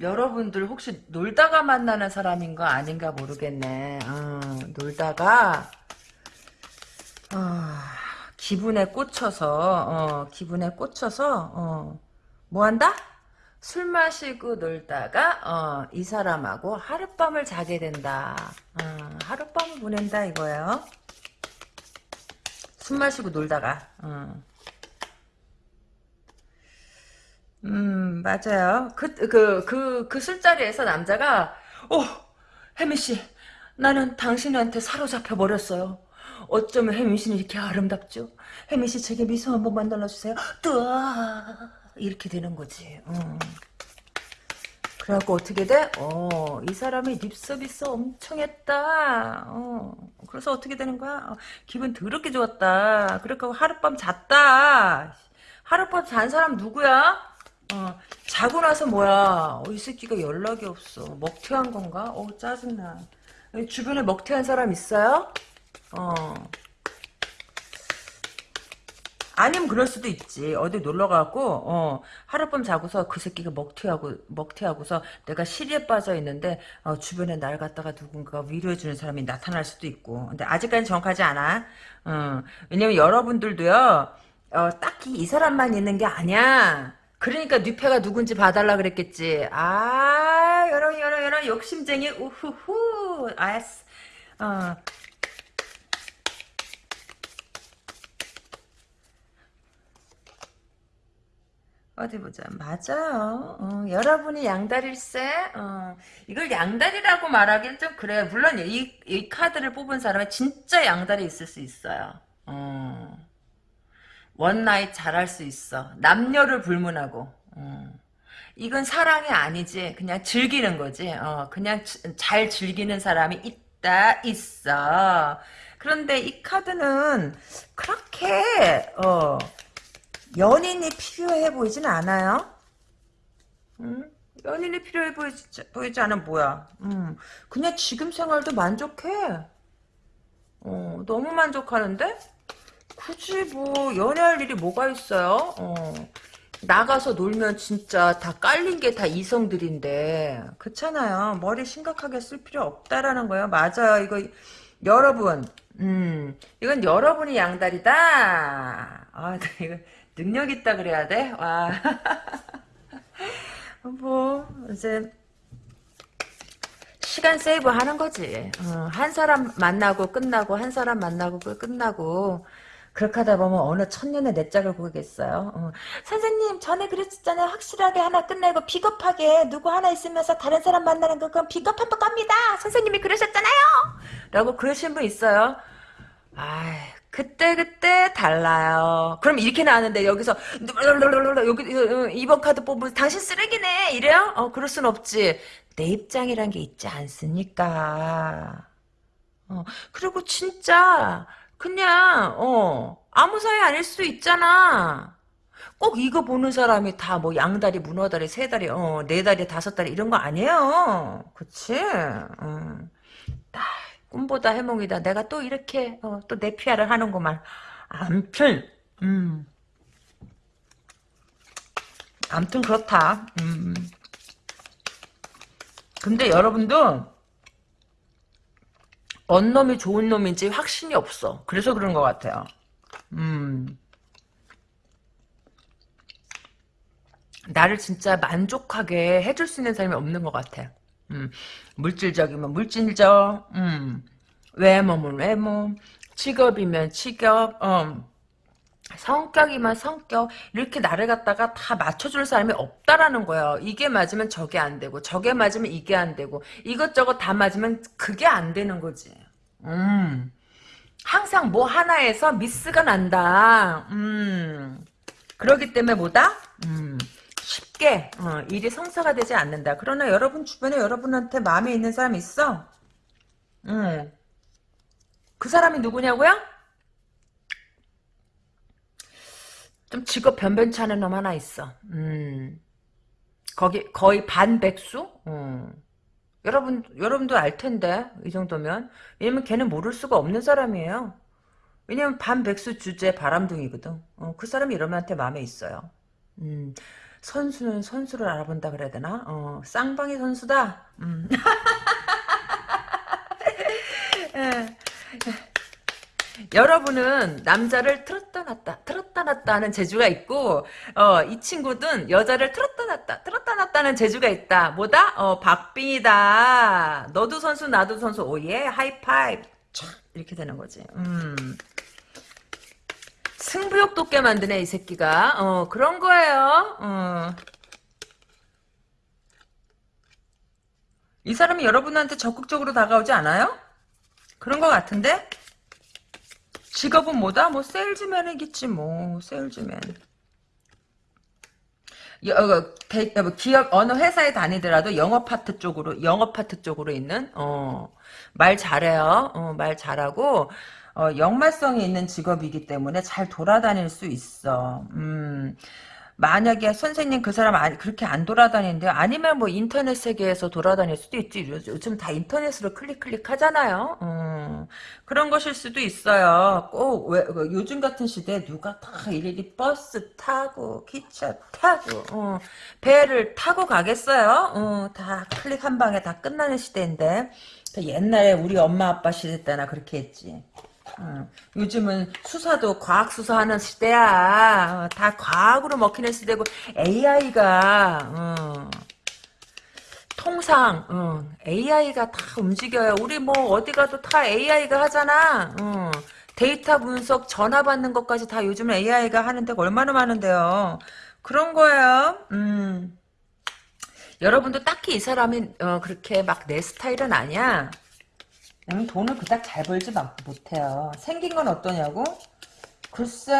A: 여러분들 혹시 놀다가 만나는 사람인 거 아닌가 모르겠네. 어, 놀다가 어, 기분에 꽂혀서 어, 기분에 꽂혀서 어, 뭐 한다? 술 마시고 놀다가 어, 이 사람하고 하룻밤을 자게 된다. 어, 하룻밤을 보낸다 이거예요. 술 마시고 놀다가. 어. 음 맞아요. 그 그 그 그 술자리에서 남자가 어 혜미 씨 나는 당신한테 사로잡혀 버렸어요. 어쩌면 혜미 씨는 이렇게 아름답죠? 혜미 씨 제게 미소 한 번만 날려주세요. 뜨아 이렇게 되는 거지. 어. 그래갖고 어떻게 돼? 어, 이 사람이 립서비스 엄청 했다. 어, 그래서 어떻게 되는 거야? 어, 기분 더럽게 좋았다. 그러니까 하룻밤 잤다. 하룻밤 잔 사람 누구야? 어, 자고 나서 뭐야? 어, 이 새끼가 연락이 없어. 먹튀한 건가? 어, 짜증나. 주변에 먹튀한 사람 있어요? 어. 아니면 그럴 수도 있지. 어디 놀러 가고 어, 하룻밤 자고서 그 새끼가 먹튀하고 먹튀하고서 내가 시리에 빠져 있는데 어, 주변에 날 갖다가 누군가 위로해 주는 사람이 나타날 수도 있고. 근데 아직까지 정확하지 않아. 어, 왜냐면 여러분들도요. 어, 딱히 이 사람만 있는 게 아니야. 그러니까 뉴페가 누군지 봐달라 그랬겠지. 아, 여러 여러 여러 욕심쟁이 우후후. 아스. 어. 어디 보자. 맞아요. 어, 여러분이 양다리일세. 어, 이걸 양다리라고 말하기는 좀 그래. 물론 이, 이 카드를 뽑은 사람은 진짜 양다리 있을 수 있어요. 어, one night 잘할 수 있어. 남녀를 불문하고. 어. 이건 사랑이 아니지. 그냥 즐기는 거지. 어, 그냥 지, 잘 즐기는 사람이 있다, 있어. 그런데 이 카드는 그렇게, 어, 연인이 필요해 보이진 않아요. 음? 연인이 필요해 보이지, 보이지 않으면 뭐야. 음, 그냥 지금 생활도 만족해. 어, 너무 만족하는데? 굳이 뭐 연애할 일이 뭐가 있어요? 어, 나가서 놀면 진짜 다 깔린 게 다 이성들인데 그렇잖아요. 머리 심각하게 쓸 필요 없다라는 거예요. 맞아요. 이거 여러분 음, 이건 여러분이 양다리다. 아, 이거 능력 있다 그래야 돼? 와. (laughs) 뭐, 이제, 시간 세이브 하는 거지. 어, 한 사람 만나고 끝나고, 한 사람 만나고 끝나고, 그렇게 하다 보면 어느 천년의 내 짝을 보겠어요. 어. 선생님 전에 그랬었잖아요. 확실하게 하나 끝내고 비겁하게 누구 하나 있으면서 다른 사람 만나는 거 그건 비겁한 겁니다. 선생님이 그러셨잖아요. 라고 그러신 분 있어요. 아 그때 그때 달라요. 그럼 이렇게 나왔는데 여기서 여기 이번 카드 뽑으면 당신 쓰레기네 이래요? 어 그럴 순 없지. 내 입장이란 게 있지 않습니까? 어 그리고 진짜 그냥 어 아무 사이 아닐 수도 있잖아. 꼭 이거 보는 사람이 다 뭐 양다리, 문어다리, 세다리, 어, 네다리, 다섯다리 이런 거 아니에요. 그치? 음. 꿈보다 해몽이다. 내가 또 이렇게 어, 또내 피아를 하는구만. 암튼 음. 암튼 그렇다. 음. 근데 여러분도 언 놈이 좋은 놈인지 확신이 없어. 그래서 그런 것 같아요. 음. 나를 진짜 만족하게 해줄 수 있는 사람이 없는 것 같아. 음, 물질적이면 물질적, 음, 외모면 외모, 직업이면 직업, 어, 성격이면 성격 이렇게 나를 갖다가 다 맞춰줄 사람이 없다라는 거예요. 이게 맞으면 저게 안 되고 저게 맞으면 이게 안 되고 이것저것 다 맞으면 그게 안 되는 거지. 음. 항상 뭐 하나에서 미스가 난다. 음. 그러기 때문에 뭐다? 음. 쉽게 어, 일이 성사가 되지 않는다. 그러나 여러분 주변에 여러분한테 마음에 있는 사람 있어? 음. 그 사람이 누구냐고요? 좀 직업 변변치 않은 놈 하나 있어. 음. 거기 거의 반백수? 음. 여러분 여러분도 알 텐데 이 정도면 왜냐면 걔는 모를 수가 없는 사람이에요. 왜냐면 반백수 주제 바람둥이거든. 어, 그 사람이 이러면한테 마음에 있어요. 음. 선수는 선수를 알아본다 그래야 되나? 어, 쌍방이 선수다. 음. (laughs) 예. 여러분은 남자를 틀었다 놨다 틀었다 놨다 하는 재주가 있고 어, 이 친구든 여자를 틀었다 놨다 틀었다 놨다 하는 재주가 있다 뭐다? 어, 박빙이다 너도 선수 나도 선수 오예 하이파이브 촥 이렇게 되는 거지 음. 승부욕 돋게 만드네 이 새끼가 어, 그런 거예요 어. 이 사람이 여러분한테 적극적으로 다가오지 않아요? 그런 것 같은데? 직업은 뭐다? 뭐 세일즈맨이겠지 뭐 세일즈맨. 여, 어, 대, 어, 기업 어느 회사에 다니더라도 영업 파트 쪽으로 영업 파트 쪽으로 있는 어, 말 잘해요. 어, 말 잘하고 어, 역마성이 있는 직업이기 때문에 잘 돌아다닐 수 있어. 음. 만약에 선생님 그 사람 그렇게 안 돌아다니는데 아니면 뭐 인터넷 세계에서 돌아다닐 수도 있지. 요즘 다 인터넷으로 클릭 클릭 하잖아요. 음, 그런 것일 수도 있어요. 꼭 왜, 그 요즘 같은 시대에 누가 다 일일이 버스 타고 기차 타고 어, 배를 타고 가겠어요? 어, 다 클릭 한 방에 다 끝나는 시대인데. 옛날에 우리 엄마 아빠 시대 때나 그렇게 했지 어, 요즘은 수사도 과학 수사하는 시대야. 어, 다 과학으로 먹히는 시대고 AI가 어, 통상 어, AI가 다 움직여요. 우리 뭐 어디 가도 다 AI가 하잖아. 어, 데이터 분석, 전화 받는 것까지 다 요즘 AI가 하는 데가 얼마나 많은데요. 그런 거예요. 음. 여러분도 딱히 이 사람이 어, 그렇게 막 내 스타일은 아니야. 음, 돈을 그닥 잘 벌지 못해요. 생긴 건 어떠냐고? 글쎄,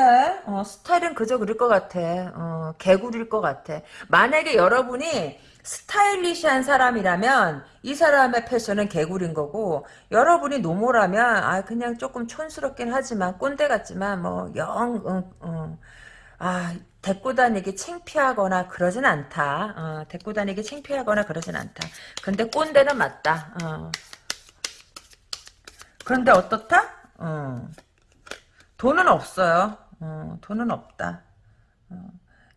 A: 어, 스타일은 그저 그럴 것 같아. 어, 개구리일 것 같아. 만약에 여러분이 스타일리시한 사람이라면 이 사람의 패션은 개구리인 거고 여러분이 노모라면 아 그냥 조금 촌스럽긴 하지만 꼰대 같지만 뭐영 어, 어, 아 데리고 다니기 창피하거나 그러진 않다. 어, 데리고 다니기 창피하거나 그러진 않다. 근데 꼰대는 맞다. 어. 그런데 어떻다? 어. 돈은 없어요. 어, 돈은 없다. 어.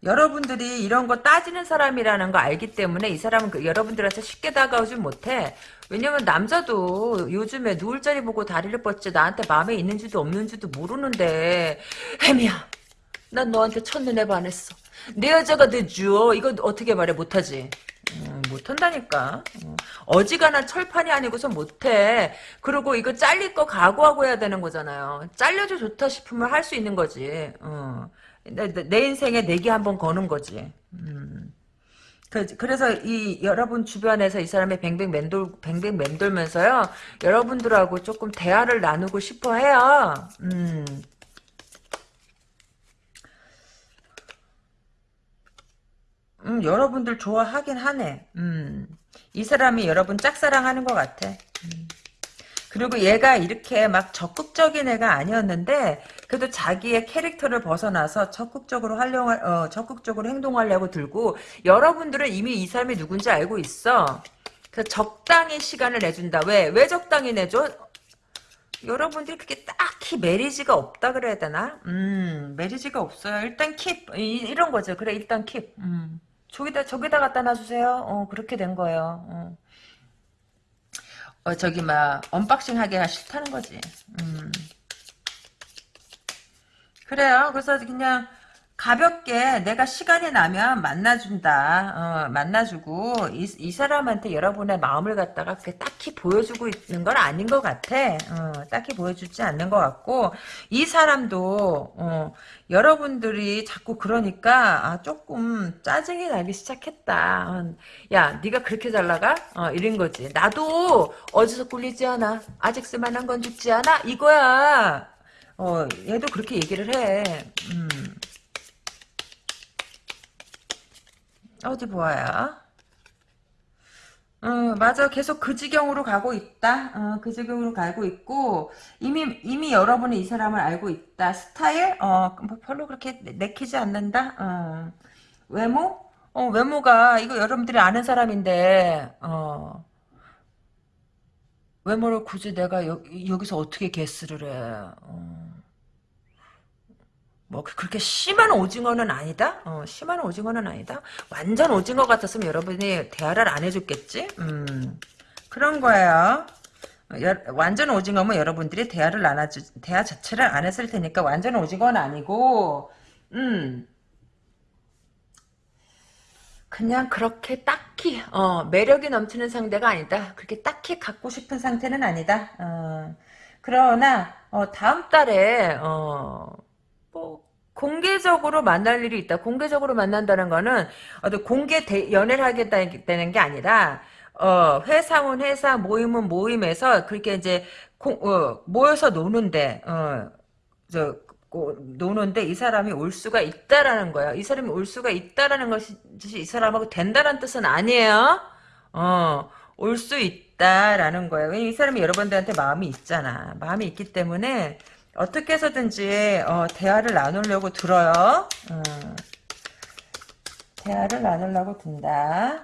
A: 여러분들이 이런 거 따지는 사람이라는 거 알기 때문에 이 사람은 그 여러분들한테 쉽게 다가오지 못해. 왜냐면 남자도 요즘에 누울 자리 보고 다리를 뻗지 나한테 마음에 있는지도 없는지도 모르는데 혜미야 난 너한테 첫눈에 반했어. 내 여자가 되죠. 이거 어떻게 말해 못하지. 음, 못한다니까. 어. 어지간한 철판이 아니고서 못해. 그리고 이거 잘릴 거 각오하고 해야 되는 거잖아요. 잘려도 좋다 싶으면 할 수 있는 거지. 어. 내, 내, 인생에 내기 한번 거는 거지. 음. 그, 그래서 이 여러분 주변에서 이 사람의 뱅뱅 맴돌 뱅뱅 맴돌면서요 여러분들하고 조금 대화를 나누고 싶어 해요. 음. 음, 여러분들 좋아하긴 하네. 음. 이 사람이 여러분 짝사랑하는 것 같아. 음. 그리고 얘가 이렇게 막 적극적인 애가 아니었는데 그래도 자기의 캐릭터를 벗어나서 적극적으로 활용할 어, 적극적으로 행동하려고 들고 여러분들은 이미 이 사람이 누군지 알고 있어. 그 적당히 시간을 내준다. 왜? 왜 적당히 내줘? 여러분들이 그게 딱히 메리지가 없다 그래야 되나? 음, 메리지가 없어요. 일단 킵 이, 런 거죠. 그래 일단 킵. 음. 저기다 저기다 갖다 놔주세요. 어 그렇게 된 거예요. 어. 어 저기 막 unboxing 하기가 싫다는 거지. 음. 그래요. 그래서 그냥 가볍게 내가 시간이 나면 만나준다. 어, 만나주고 이, 이 사람한테 여러분의 마음을 갖다가 그렇게 딱히 보여주고 있는 건 아닌 것 같아. 어, 딱히 보여주지 않는 것 같고 이 사람도 어, 여러분들이 자꾸 그러니까 아, 조금 짜증이 나기 시작했다. 어, 야 네가 그렇게 잘 나가? 어, 이런 거지. 나도 어디서 꿀리지 않아. 아직 쓸만한 건 죽지 않아. 이거야. 어, 얘도 그렇게 얘기를 해. 음. 어디 보아요? 어, 맞아. 계속 그 지경으로 가고 있다. 어, 그 지경으로 가고 있고, 이미, 이미 여러분이 이 사람을 알고 있다. 스타일? 어, 뭐 별로 그렇게 내- 내키지 않는다. 어, 외모? 어, 외모가, 이거 여러분들이 아는 사람인데, 어, 외모를 굳이 내가 여, 여기서 어떻게 게스를 해. 어. 뭐 그- 그렇게 심한 오징어는 아니다. 어, 심한 오징어는 아니다. 완전 오징어 같았으면 여러분이 대화를 안 해줬겠지. 음, 그런 거예요. 어, 여- 완전 오징어면 여러분들이 대화를 안 하주, 대화 자체를 안 했을 테니까 완전 오징어는 아니고, 음, 그냥 그렇게 딱히 어, 매력이 넘치는 상대가 아니다. 그렇게 딱히 갖고 싶은 상태는 아니다. 어, 그러나 어, 다음 달에 어, 뭐 공개적으로 만날 일이 있다. 공개적으로 만난다는 거는 어떤 공개 대, 연애를 하겠다는 게 아니라 어, 회사원 회사 모임은 모임에서 그렇게 이제 공- 어, 모여서 노는데 어, 저 고- 노는데 이 사람이 올 수가 있다라는 거야. 이 사람이 올 수가 있다라는 것이 이 사람하고 된다는 뜻은 아니에요. 어, 올 수 있다라는 거예요. 왜냐면 이 사람이 여러분들한테 마음이 있잖아. 마음이 있기 때문에 어떻게 해서든지 어, 대화를 나누려고 들어요. 어, 대화를 나누려고 든다.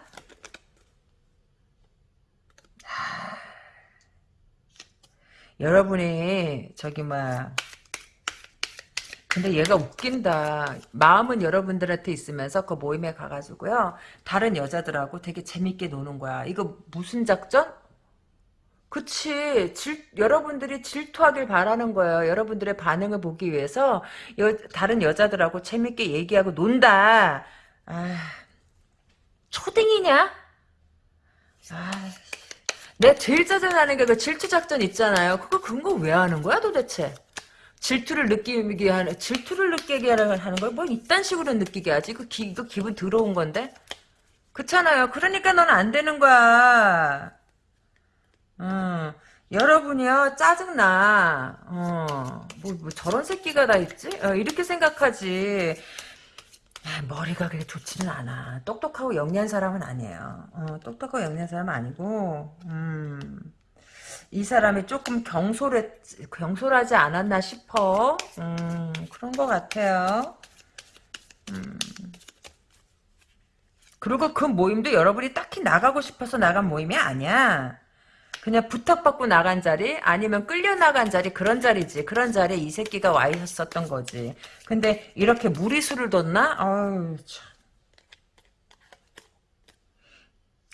A: 여러분이 저기 막 근데 얘가 웃긴다. 마음은 여러분들한테 있으면서 그 모임에 가가지고요. 다른 여자들하고 되게 재밌게 노는 거야. 이거 무슨 작전? 그치. 질, 여러분들이 질투하길 바라는 거예요. 여러분들의 반응을 보기 위해서 여, 다른 여자들하고 재밌게 얘기하고 논다. 아, 초딩이냐? 아, 내가 제일 짜증나는 게 그 질투 작전 있잖아요. 그거 근거 왜 하는 거야 도대체? 질투를 느끼게 하는 질투를 느끼게 하는 걸 뭐 이딴 식으로 느끼게 하지? 그 기, 이거 기분 더러운 건데. 그렇잖아요. 그러니까 넌 안 되는 거야. 어, 여러분이요 짜증나. 어, 뭐, 뭐 저런 새끼가 다 있지? 어, 이렇게 생각하지. 아, 머리가 그렇게 좋지는 않아. 똑똑하고 영리한 사람은 아니에요. 어, 똑똑하고 영리한 사람은 아니고, 음. 이 사람이 조금 경솔해, 경솔하지 않았나 싶어. 음, 그런 것 같아요. 음. 그리고 그 모임도 여러분이 딱히 나가고 싶어서 나간 모임이 아니야. 그냥 부탁받고 나간 자리, 아니면 끌려 나간 자리, 그런 자리지. 그런 자리에 이 새끼가 와 있었던 거지. 근데 이렇게 무리수를 뒀나? 아유, 참.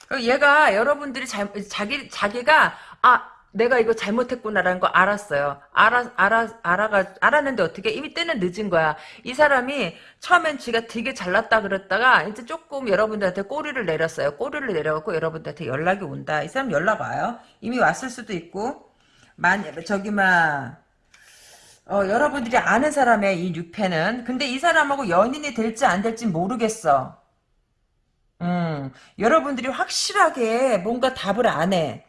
A: 그 얘가 여러분들이 잘, 자기, 자기가, 아, 내가 이거 잘못했구나라는 거 알았어요. 알아, 알아, 알아가, 알았는데 어떻게, 이미 때는 늦은 거야. 이 사람이 처음엔 지가 되게 잘났다 그랬다가, 이제 조금 여러분들한테 꼬리를 내렸어요. 꼬리를 내려갖고 여러분들한테 연락이 온다. 이 사람 연락 와요. 이미 왔을 수도 있고, 만, 저기, 막, 어, 여러분들이 아는 사람의 이 뉴페는, 근데 이 사람하고 연인이 될지 안 될지 모르겠어. 음, 여러분들이 확실하게 뭔가 답을 안 해.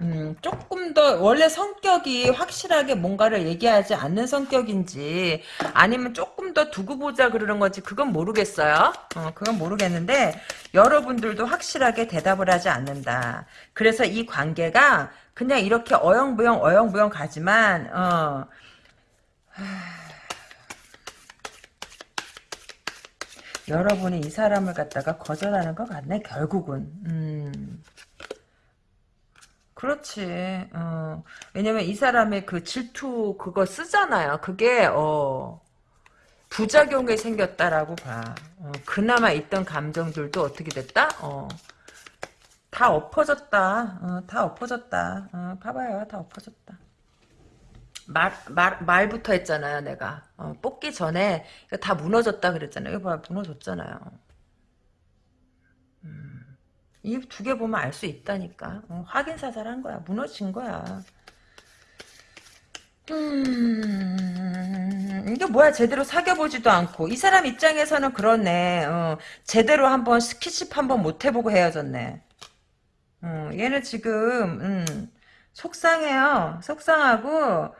A: 음, 조금 더, 원래 성격이 확실하게 뭔가를 얘기하지 않는 성격인지, 아니면 조금 더 두고 보자 그러는 건지, 그건 모르겠어요. 어, 그건 모르겠는데, 여러분들도 확실하게 대답을 하지 않는다. 그래서 이 관계가 그냥 이렇게 어영부영, 어영부영 가지만, 어, 여러분이 이 사람을 갖다가 거절하는 것 같네, 결국은. 음. 그렇지. 어. 왜냐면 이 사람의 그 질투 그거 쓰잖아요. 그게 어 부작용이 생겼다라고 봐. 어, 그나마 있던 감정들도 어떻게 됐다? 어. 다 엎어졌다. 어, 다 엎어졌다. 어, 봐봐요. 다 엎어졌다. 말, 말, 말부터 했잖아요, 내가. 어, 뽑기 전에 다 무너졌다 그랬잖아요. 이거 봐, 무너졌잖아요. 음, 이 두 개 보면 알 수 있다니까. 어, 확인 사살한 거야. 무너진 거야. 음, 이게 뭐야? 제대로 사귀어보지도 않고. 이 사람 입장에서는 그렇네. 어, 제대로 한번 스킨십 한번 못 해보고 헤어졌네. 어, 얘는 지금 음, 속상해요. 속상하고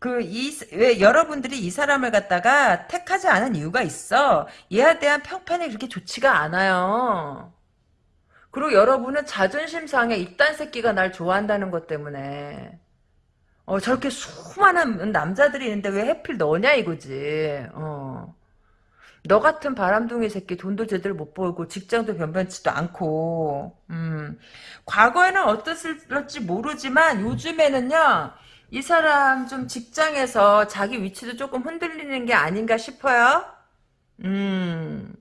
A: 그이왜 여러분들이 이 사람을 갖다가 택하지 않은 이유가 있어. 얘에 대한 평판이 그렇게 좋지가 않아요 그리고 여러분은 자존심 상해 이딴 새끼가 날 좋아한다는 것 때문에 어, 저렇게 수많은 남자들이 있는데 왜 하필 너냐 이거지. 어. 너 같은 바람둥이 새끼 돈도 제대로 못 벌고 직장도 변변치도 않고 음. 과거에는 어땠을지 모르지만 요즘에는요 이 사람 좀 직장에서 자기 위치도 조금 흔들리는 게 아닌가 싶어요 음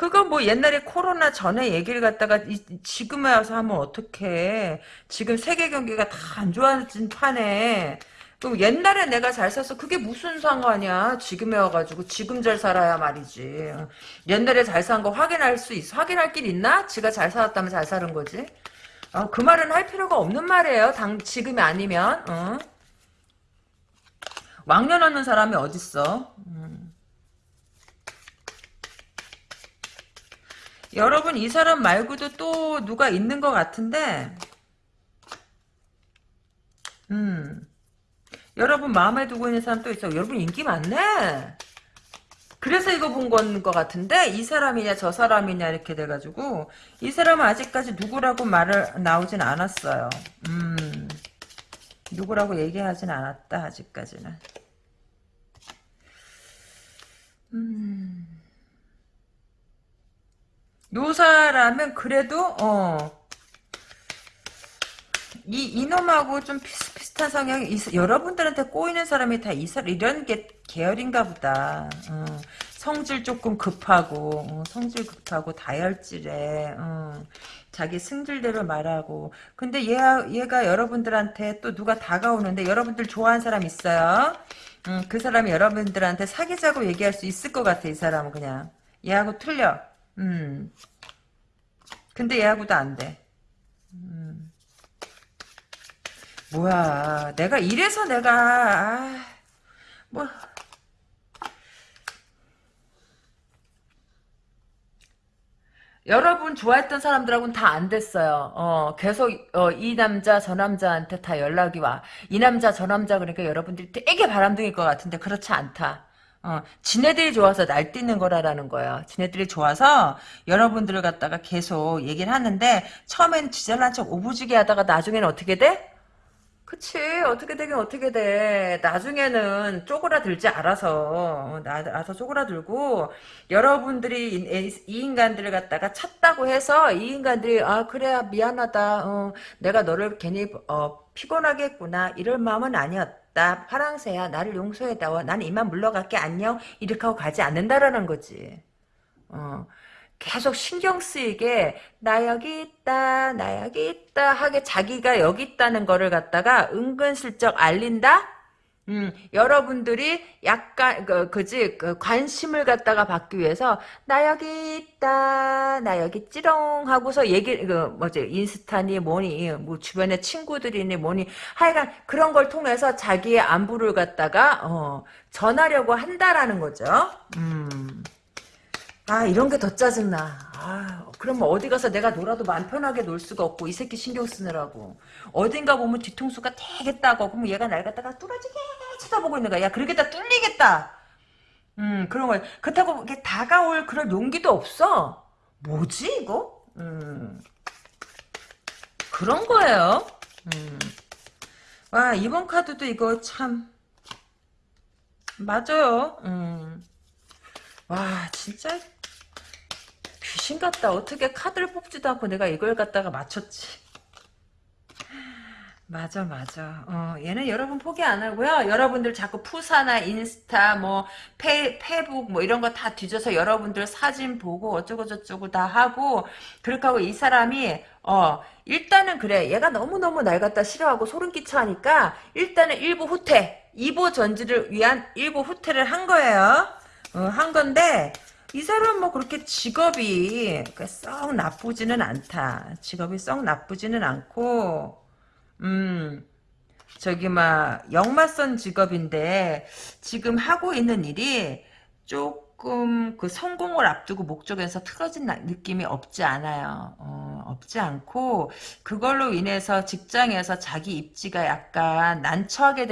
A: 그거 뭐 옛날에 코로나 전에 얘기를 갖다가 이, 지금에 와서 하면 어떡해. 지금 세계 경기가 다 안 좋아진 판에 그 옛날에 내가 잘 살았어. 그게 무슨 상관이야. 지금에 와가지고 지금 잘 살아야 말이지. 옛날에 잘 산 거 확인할 수 있어. 확인할 길 있나? 지가 잘 살았다면 잘 사는 거지. 어, 그 말은 할 필요가 없는 말이에요. 당 지금이 아니면. 어? 왕년 없는 사람이 어딨어. 음. 여러분 이 사람 말고도 또 누가 있는 것 같은데. 음. 여러분 마음에 두고 있는 사람 또 있어 여러분 인기 많네. 그래서 이거 본 건 것 같은데 이 사람이냐 저 사람이냐 이렇게 돼가지고. 이 사람은 아직까지 누구라고 말을 나오진 않았어요. 음. 누구라고 얘기하진 않았다 아직까지는. 음 요 사람은 그래도 어. 이 이놈하고 좀 비슷비슷한 성향이 있, 여러분들한테 꼬이는 사람이 다 이, 이런 게 계열인가 보다. 어. 성질 조금 급하고 어. 성질 급하고 다혈질에 어. 자기 승질대로 말하고 근데 얘, 얘가 여러분들한테 또 누가 다가오는데 여러분들 좋아하는 사람 있어요? 음, 그 사람이 여러분들한테 사귀자고 얘기할 수 있을 것 같아 이 사람은 그냥 얘하고 틀려 음. 근데 얘하고도 안 돼. 음. 뭐야. 내가 이래서 내가, 아, 뭐. 여러분 좋아했던 사람들하고는 다 안 됐어요. 어, 계속, 어, 이 남자, 저 남자한테 다 연락이 와. 이 남자, 저 남자, 그러니까 여러분들이 되게 바람둥일 것 같은데, 그렇지 않다. 어, 지네들이 좋아서 날뛰는 거라라는 거예요. 지네들이 좋아서 여러분들을 갖다가 계속 얘기를 하는데 처음엔 지잘난 척 오부지게 하다가 나중에는 어떻게 돼? 그치. 어떻게 되긴 어떻게 돼. 나중에는 쪼그라들지 알아서. 알아서 쪼그라들고 여러분들이 이, 이, 인간들을 갖다가 찾다고 해서 이 인간들이 아 그래 미안하다. 어, 내가 너를 괜히 어, 피곤하게 했구나. 이럴 마음은 아니었다 나 파랑새야 나를 용서해다오 나는 이만 물러갈게 안녕. 이렇게 하고 가지 않는다라는 거지. 어. 계속 신경 쓰이게 나 여기 있다 나 여기 있다 하게 자기가 여기 있다는 거를 갖다가 은근슬쩍 알린다 음, 여러분들이 약간 그 그지 그 관심을 갖다가 받기 위해서 나 여기 있다 나 여기 찌롱 하고서 얘기 그 뭐지 인스타니 뭐니 뭐 주변에 친구들이니 뭐니 하여간 그런 걸 통해서 자기의 안부를 갖다가 어, 전하려고 한다라는 거죠. 음. 아 이런 게 더 짜증나. 아 그럼 어디 가서 내가 놀아도 마음 편하게 놀 수가 없고 이 새끼 신경 쓰느라고. 어딘가 보면 뒤통수가 되게 따고 그럼 얘가 날 갖다가 뚫어지게 쳐다보고 있는 거야. 야 그러겠다 뚫리겠다. 음 그런 거야. 그렇다고 이렇게 다가올 그런 용기도 없어. 뭐지 이거? 음 그런 거예요. 음. 와 이번 카드도 이거 참 맞아요. 음. 와 진짜 귀신 같다. 어떻게 카드를 뽑지도 않고 내가 이걸 갖다가 맞췄지. 맞아, 맞아. 어, 얘는 여러분 포기 안 하고요. 여러분들 자꾸 푸사나 인스타, 뭐, 페, 페북, 뭐, 이런 거 다 뒤져서 여러분들 사진 보고 어쩌고 저쩌고 다 하고, 그렇게 하고 이 사람이, 어, 일단은 그래. 얘가 너무너무 날 갖다 싫어하고 소름 끼쳐 하니까, 일단은 일부 후퇴, 2보 전지를 위한 일부 후퇴를 한 거예요. 어, 한 건데, 이 사람 뭐 그렇게 직업이 썩 나쁘지는 않다. 직업이 썩 나쁘지는 않고, 음, 저기 막 역맞선 직업인데 지금 하고 있는 일이 조금 그 성공을 앞두고 목적에서 틀어진 나- 느낌이 없지 않아요. 어, 없지 않고 그걸로 인해서 직장에서 자기 입지가 약간 난처하게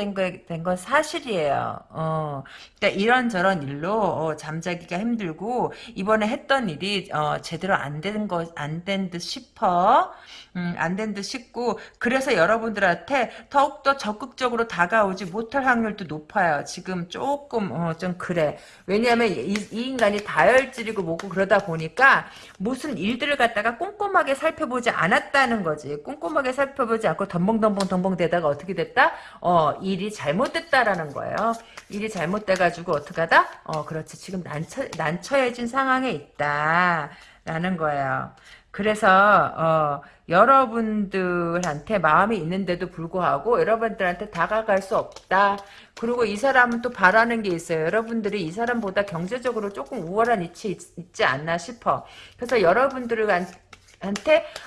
A: 된건 사실이에요. 어, 그러니까 이런저런 일로 어, 잠자기가 힘들고 이번에 했던 일이 어, 제대로 안된 거, 안 된 듯 싶어. 음, 안된 듯 싶고 그래서 여러분들한테 더욱더 적극적으로 다가오지 못할 확률도 높아요. 지금 조금 어, 좀 그래. 왜냐하면 이, 이 인간이 다혈질이고 뭐고 그러다 보니까 무슨 일들을 갖다가 꼼꼼하게 살펴보지 않았다는 거지. 꼼꼼하게 살펴보지 않고 덤벙덤벙 덤벙 대다가 어떻게 됐다? 어, 일이 잘못됐다라는 거예요. 일이 잘못돼가지고 어떻게 하다? 어, 그렇지. 지금 난처, 난처해진 상황에 있다. 라는 거예요. 그래서 어, 여러분들한테 마음이 있는데도 불구하고 여러분들한테 다가갈 수 없다. 그리고 이 사람은 또 바라는 게 있어요. 여러분들이 이 사람보다 경제적으로 조금 우월한 위치에 있, 지 않나 싶어. 그래서 여러분들한테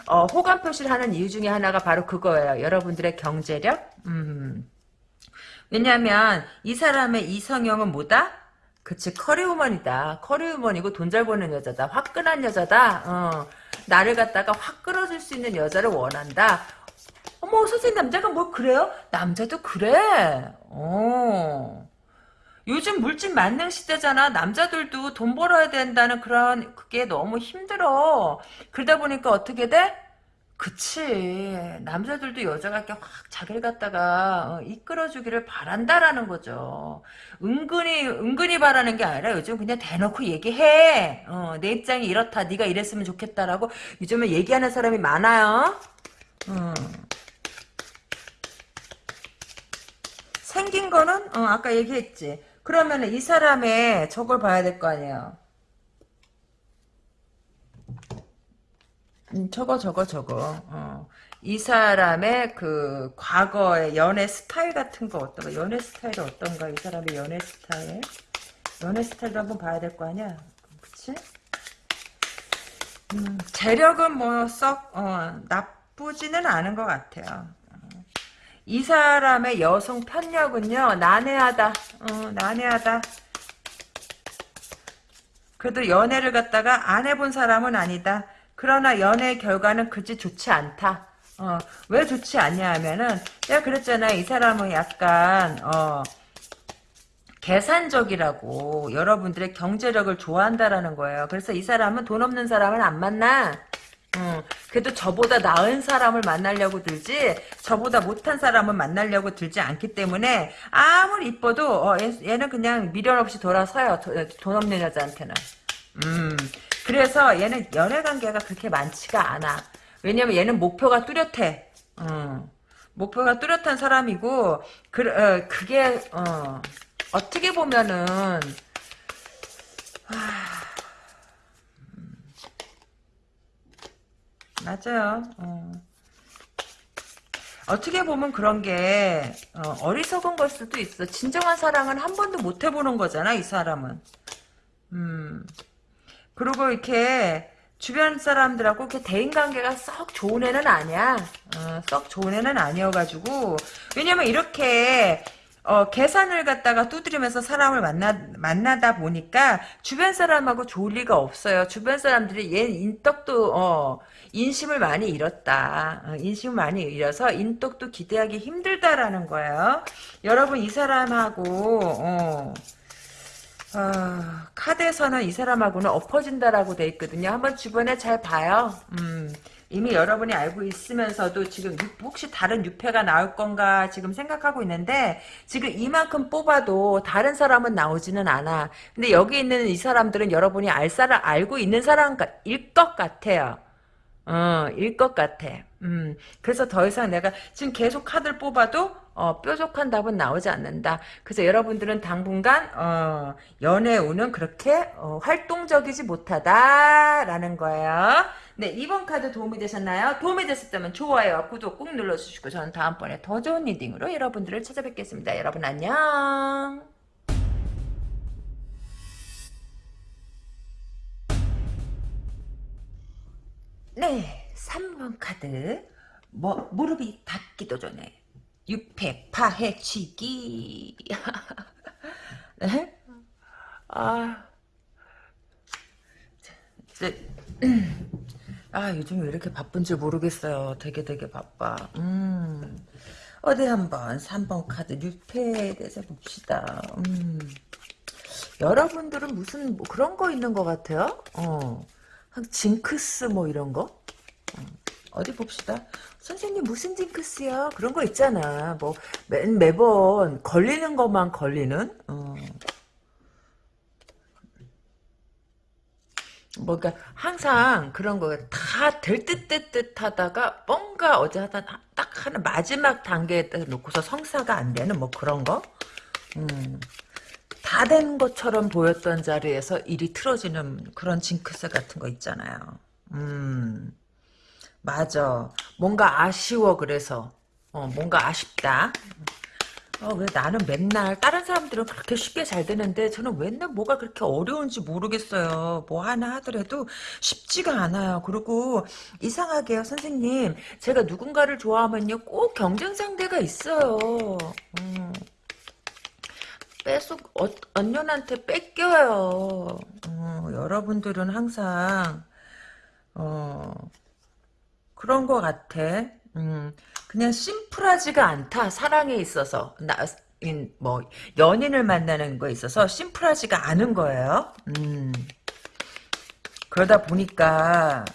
A: 어, 호감 표시를 하는 이유 중에 하나가 바로 그거예요. 여러분들의 경제력. 음. 왜냐하면 이 사람의 이성형은 뭐다? 그치 커리우먼이다. 커리우먼이고 돈 잘 버는 여자다. 화끈한 여자다. 어. 나를 갖다가 확 끌어줄 수 있는 여자를 원한다. 어머 선생님 남자가 뭐 그래요? 남자도 그래. 어. 요즘 물질 만능 시대잖아. 남자들도 돈 벌어야 된다는 그런 그게 너무 힘들어. 그러다 보니까 어떻게 돼? 그치. 남자들도 여자가 이렇게 확 자기를 갖다가 어, 이끌어주기를 바란다라는 거죠. 은근히, 은근히 바라는 게 아니라 요즘 그냥 대놓고 얘기해. 어, 내 입장이 이렇다. 네가 이랬으면 좋겠다라고 요즘에 얘기하는 사람이 많아요. 어. 생긴 거는, 어, 아까 얘기했지. 그러면 이 사람의 저걸 봐야 될 거 아니에요. 음, 저거 저거 저거. 어. 이 사람의 그 과거의 연애 스타일 같은 거 어떤가 연애 스타일이 어떤가? 이 사람의 연애 스타일? 연애 스타일도 한번 봐야 될 거 아니야? 그치? 음, 재력은 뭐썩 어, 나쁘지는 않은 것 같아요. 어. 이 사람의 여성 편력은요 난해하다. 어, 난해하다. 그래도 연애를 갖다가 안 해본 사람은 아니다 그러나 연애 결과는 그지 좋지 않다. 어, 왜 좋지 않냐 하면은, 내가 그랬잖아. 이 사람은 약간, 어, 계산적이라고 여러분들의 경제력을 좋아한다라는 거예요. 그래서 이 사람은 돈 없는 사람을 안 만나. 음, 그래도 저보다 나은 사람을 만나려고 들지 저보다 못한 사람을 만나려고 들지 않기 때문에 아무리 이뻐도 어, 얘, 는 그냥 미련 없이 돌아서요. 도, 돈 없는 여자한테는. 음, 그래서 얘는 연애 관계가 그렇게 많지가 않아. 왜냐면 얘는 목표가 뚜렷해. 어, 목표가 뚜렷한 사람이고 그, 어, 그게 어, 어떻게 보면은 하, 음, 맞아요. 어. 어떻게 보면 그런 게 어, 리석은걸 수도 있어. 진정한 사랑은 한 번도 못 해보는 거잖아, 이 사람은. 음. 그리고 이렇게 주변 사람들하고 이렇게 대인관계가 썩 좋은 애는 아니야. 어, 썩 좋은 애는 아니어가지고 왜냐면 이렇게 어, 계산을 갖다가 두드리면서 사람을 만나, 만나다 보니까 주변 사람하고 좋을 리가 없어요. 주변 사람들이 얘 인덕도, 어, 인심을 많이 잃었다. 어, 인심을 많이 잃어서 인덕도 기대하기 힘들다라는 거예요. 여러분, 이 사람하고, 어, 아, 카드에서는 이 사람하고는 엎어진다라고 돼 있거든요. 한번 주변에 잘 봐요. 음, 이미 여러분이 알고 있으면서도 지금 혹시 다른 유패가 나올 건가 지금 생각하고 있는데 지금 이만큼 뽑아도 다른 사람은 나오지는 않아. 근데 여기 있는 이 사람들은 여러분이 알 사람 알고 있는 사람일 것 같아요. 어, 일 것 같아. 음, 그래서 더 이상 내가 지금 계속 카드를 뽑아도 어, 뾰족한 답은 나오지 않는다. 그래서 여러분들은 당분간 어, 연애 운은 그렇게 어, 활동적이지 못하다라는 거예요. 네, 이번 카드 도움이 되셨나요? 도움이 되셨다면 좋아요와 구독 꾹 눌러주시고 저는 다음번에 더 좋은 reading으로 여러분들을 찾아뵙겠습니다. 여러분 안녕. 네, 3번 카드. 뭐, 무릎이 닿기도 전에. 육패, 파헤, 치기. (laughs) 네? 아. 아, 요즘 왜 이렇게 바쁜지 모르겠어요. 되게 되게 바빠. 음. 어디 한번 3번 카드 유패에 대해서 봅시다. 음. 여러분들은 무슨 뭐 그런 거 있는 것 같아요? 어. 한 징크스 뭐 이런 거? 어, 어디 봅시다. 선생님 무슨 징크스야? 그런 거 있잖아. 뭐 매, 매번 걸리는 것만 걸리는? 어. 뭔가 항상 그런 거 다 될듯될듯 하다가 뭔가 어제 하다 딱 하는 마지막 단계에 딱 놓고서 성사가 안 되는 뭐 그런 거? 음. 다 된 것처럼 보였던 자리에서 일이 틀어지는 그런 징크스 같은 거 있잖아요. 음, 맞아. 뭔가 아쉬워, 그래서. 어, 뭔가 아쉽다. 어, 왜 나는 맨날, 다른 사람들은 그렇게 쉽게 잘 되는데, 저는 맨날 뭐가 그렇게 어려운지 모르겠어요. 뭐 하나 하더라도 쉽지가 않아요. 그리고, 이상하게요, 선생님. 제가 누군가를 좋아하면요, 꼭 경쟁 상대가 있어요. 음. 뺏속 어, 언년한테 뺏겨요. 어, 여러분들은 항상 어, 그런 것 같아. 음, 그냥 심플하지가 않다. 사랑에 있어서 나, 뭐 연인을 만나는 거에 있어서 심플하지가 않은 거예요. 음, 그러다 보니까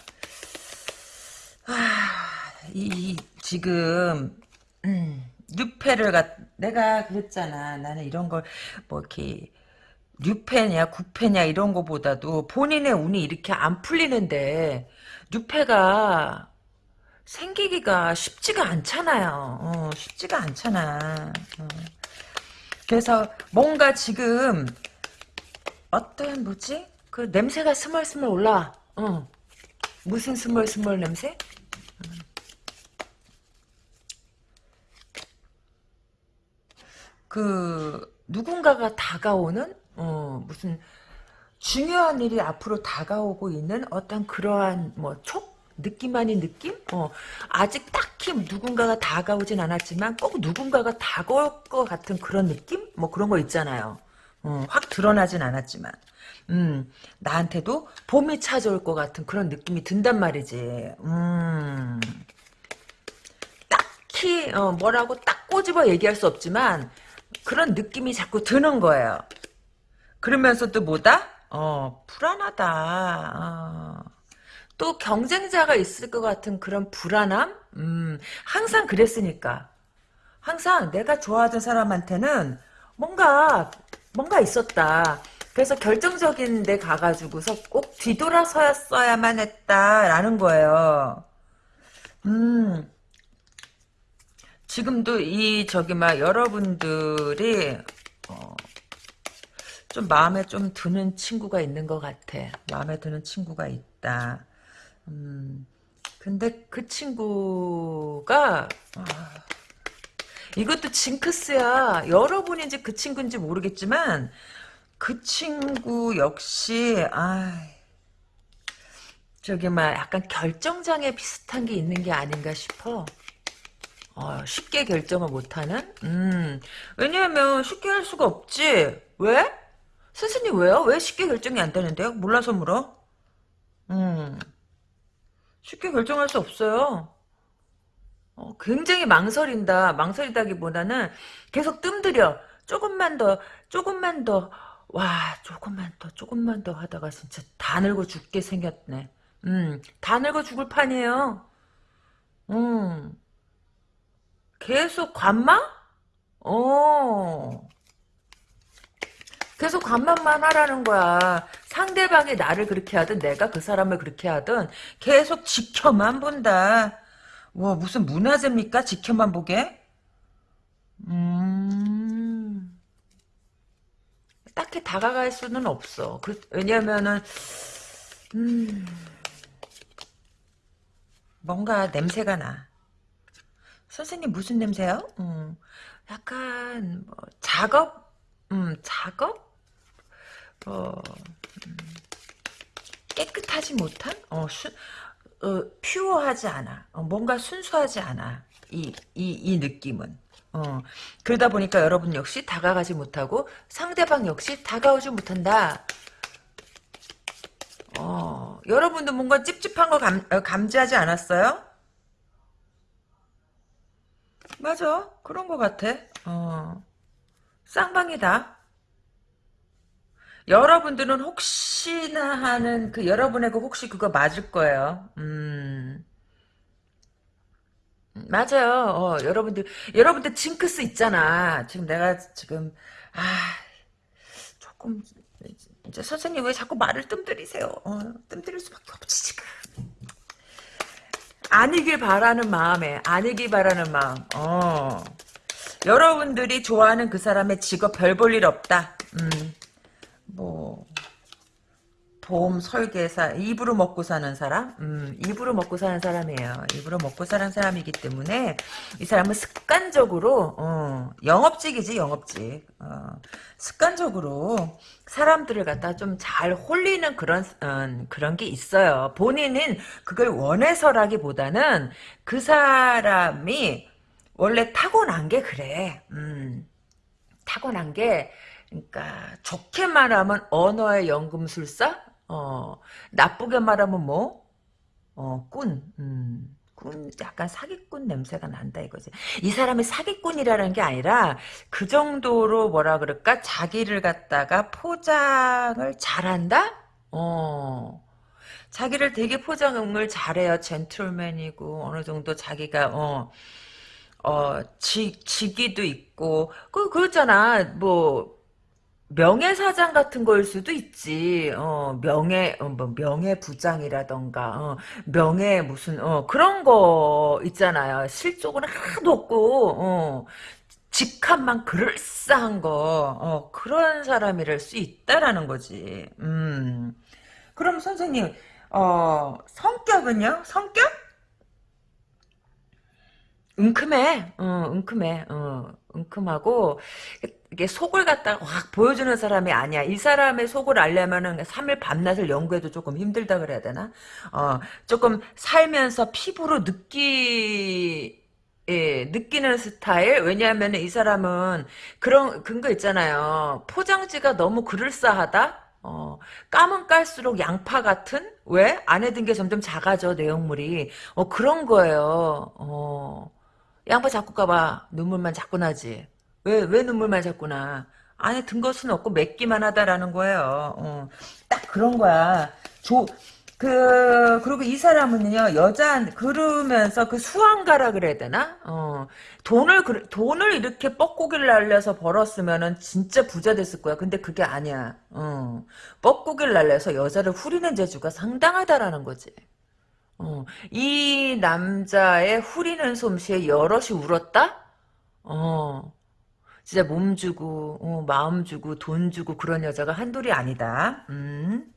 A: 아, 이 지금 음, 뉴페를 갖 내가 그랬잖아. 나는 이런 걸 뭐 이렇게 뉴페냐 구페냐 이런 거보다도 본인의 운이 이렇게 안 풀리는데 뉴페가 생기기가 쉽지가 않잖아요. 어, 쉽지가 않잖아. 어. 그래서 뭔가 지금 어떤 뭐지? 그 냄새가 스멀스멀 올라. 어. 무슨 스멀스멀 냄새? 그 누군가가 다가오는 어, 무슨 중요한 일이 앞으로 다가오고 있는 어떤 그러한 뭐 촉? 느낌 아닌 느낌? 어, 아직 딱히 누군가가 다가오진 않았지만 꼭 누군가가 다가올 것 같은 그런 느낌? 뭐 그런 거 있잖아요. 어, 확 드러나진 않았지만. 음, 나한테도 봄이 찾아올 것 같은 그런 느낌이 든단 말이지. 음, 딱히, 어, 뭐라고 딱 꼬집어 얘기할 수 없지만, 그런 느낌이 자꾸 드는 거예요. 그러면서 또 뭐다? 어, 불안하다. 어. 또 경쟁자가 있을 것 같은 그런 불안함? 음, 항상 그랬으니까. 항상 내가 좋아하던 사람한테는 뭔가, 뭔가 있었다. 그래서 결정적인 데 가가지고서 꼭 뒤돌아서야만 했다라는 거예요. 음, 지금도 이 저기 막 여러분들이 어, 좀 마음에 좀 드는 친구가 있는 것 같아. 마음에 드는 친구가 있다. 음, 근데 그 친구가 아, 이것도 징크스야. 여러분인지 그 친구인지 모르겠지만 그 친구 역시 아 저기 막 약간 결정장애 비슷한 게 있는 게 아닌가 싶어. 어, 쉽게 결정을 못하는? 음, 왜냐하면 쉽게 할 수가 없지. 왜? 선생님 왜요? 왜 쉽게 결정이 안 되는데요? 몰라서 물어? 음, 쉽게 결정할 수 없어요. 어, 굉장히 망설인다. 망설이다기보다는 계속 뜸들여. 조금만 더, 조금만 더, 와, 조금만 더, 조금만 더 하다가 진짜 다 늙어 죽게 생겼네. 음, 다 늙어 죽을 판이에요. 음. 계속 관망? 어. 계속 관망만 하라는 거야. 상대방이 나를 그렇게 하든 내가 그 사람을 그렇게 하든 계속 지켜만 본다. 와 무슨 문화재입니까? 지켜만 보게? 음 딱히 다가갈 수는 없어. 그, 왜냐면은 음 뭔가 냄새가 나. 선생님 무슨 냄새요? 음, 약간 뭐 작업, 음, 작업, 어, 음, 깨끗하지 못한, 어, 수, 어, 퓨어하지 않아. 어, 뭔가 순수하지 않아. 이, 이, 이 느낌은. 어, 그러다 보니까 여러분 역시 다가가지 못하고 상대방 역시 다가오지 못한다. 어, 여러분도 뭔가 찝찝한 거 감, 어, 감지하지 않았어요? 맞아. 그런 것 같아. 어. 쌍방이다. 여러분들은 혹시나 하는 그 여러분에게 혹시 그거 맞을 거예요. 음. 맞아요. 어, 여러분들 여러분들 징크스 있잖아. 지금 내가 지금 아 조금 이제 선생님 왜 자꾸 말을 뜸들이세요? 어, 뜸들일 수밖에 없지 지금. 아니길 바라는 마음에 아니길 바라는 마음. 어. 여러분들이 좋아하는 그 사람의 직업 별 볼 일 없다. 음. 뭐 보험 설계사 입으로 먹고 사는 사람? 음, 입으로 먹고 사는 사람이에요. 입으로 먹고 사는 사람이기 때문에 이 사람은 습관적으로 어, 영업직이지 영업직. 어, 습관적으로 사람들을 갖다 좀 잘 홀리는 그런 어, 그런 게 있어요. 본인은 그걸 원해서라기보다는 그 사람이 원래 타고난 게 그래. 음, 타고난 게 그러니까 좋게 말하면 언어의 연금술사 어, 나쁘게 말하면 뭐? 어, 꾼. 음. 꾼, 약간 사기꾼 냄새가 난다 이거지. 이 사람이 사기꾼이라는 게 아니라 그 정도로 뭐라 그럴까? 자기를 갖다가 포장을 잘한다? 어. 자기를 되게 포장을 잘해요. 젠틀맨이고 어느 정도 자기가 어. 어, 지, 직위도 있고, 그, 그렇잖아. 뭐, 명예사장 같은 거일 수도 있지. 어, 명예, 어, 뭐, 명예부장이라던가, 어, 명예 무슨, 어, 그런 거 있잖아요. 실적은 하나도 없고, 어, 직함만 그럴싸한 거, 어, 그런 사람이랄 수 있다라는 거지. 음. 그럼 선생님, 어, 성격은요? 성격? 은큼해, 어, 은큼해, 어, 은큼하고, 이게 속을 갖다가 확 보여주는 사람이 아니야. 이 사람의 속을 알려면은 3일 밤낮을 연구해도 조금 힘들다 그래야 되나? 어, 조금 살면서 피부로 느끼, 예, 느끼는 스타일? 왜냐하면 이 사람은 그런, 근거 있잖아요. 포장지가 너무 그럴싸하다? 어, 까면 깔수록 양파 같은? 왜? 안에 든 게 점점 작아져, 내용물이. 어, 그런 거예요. 어. 양파 자꾸 까봐. 눈물만 자꾸 나지. 왜, 왜 눈물만 자꾸 나? 안에 든 것은 없고 맺기만 하다라는 거예요. 어, 딱 그런 거야. 조, 그, 그리고 이 사람은요, 여자, 그러면서 그 수완가라 그래야 되나? 어, 돈을, 돈을 이렇게 뻐꾸기를 날려서 벌었으면은 진짜 부자 됐을 거야. 근데 그게 아니야. 어, 뻐꾸기를 날려서 여자를 후리는 재주가 상당하다라는 거지. 어, 이 남자의 후리는 솜씨에 여럿이 울었다? 어, 진짜 몸 주고, 어, 마음 주고, 돈 주고 그런 여자가 한둘이 아니다. 음.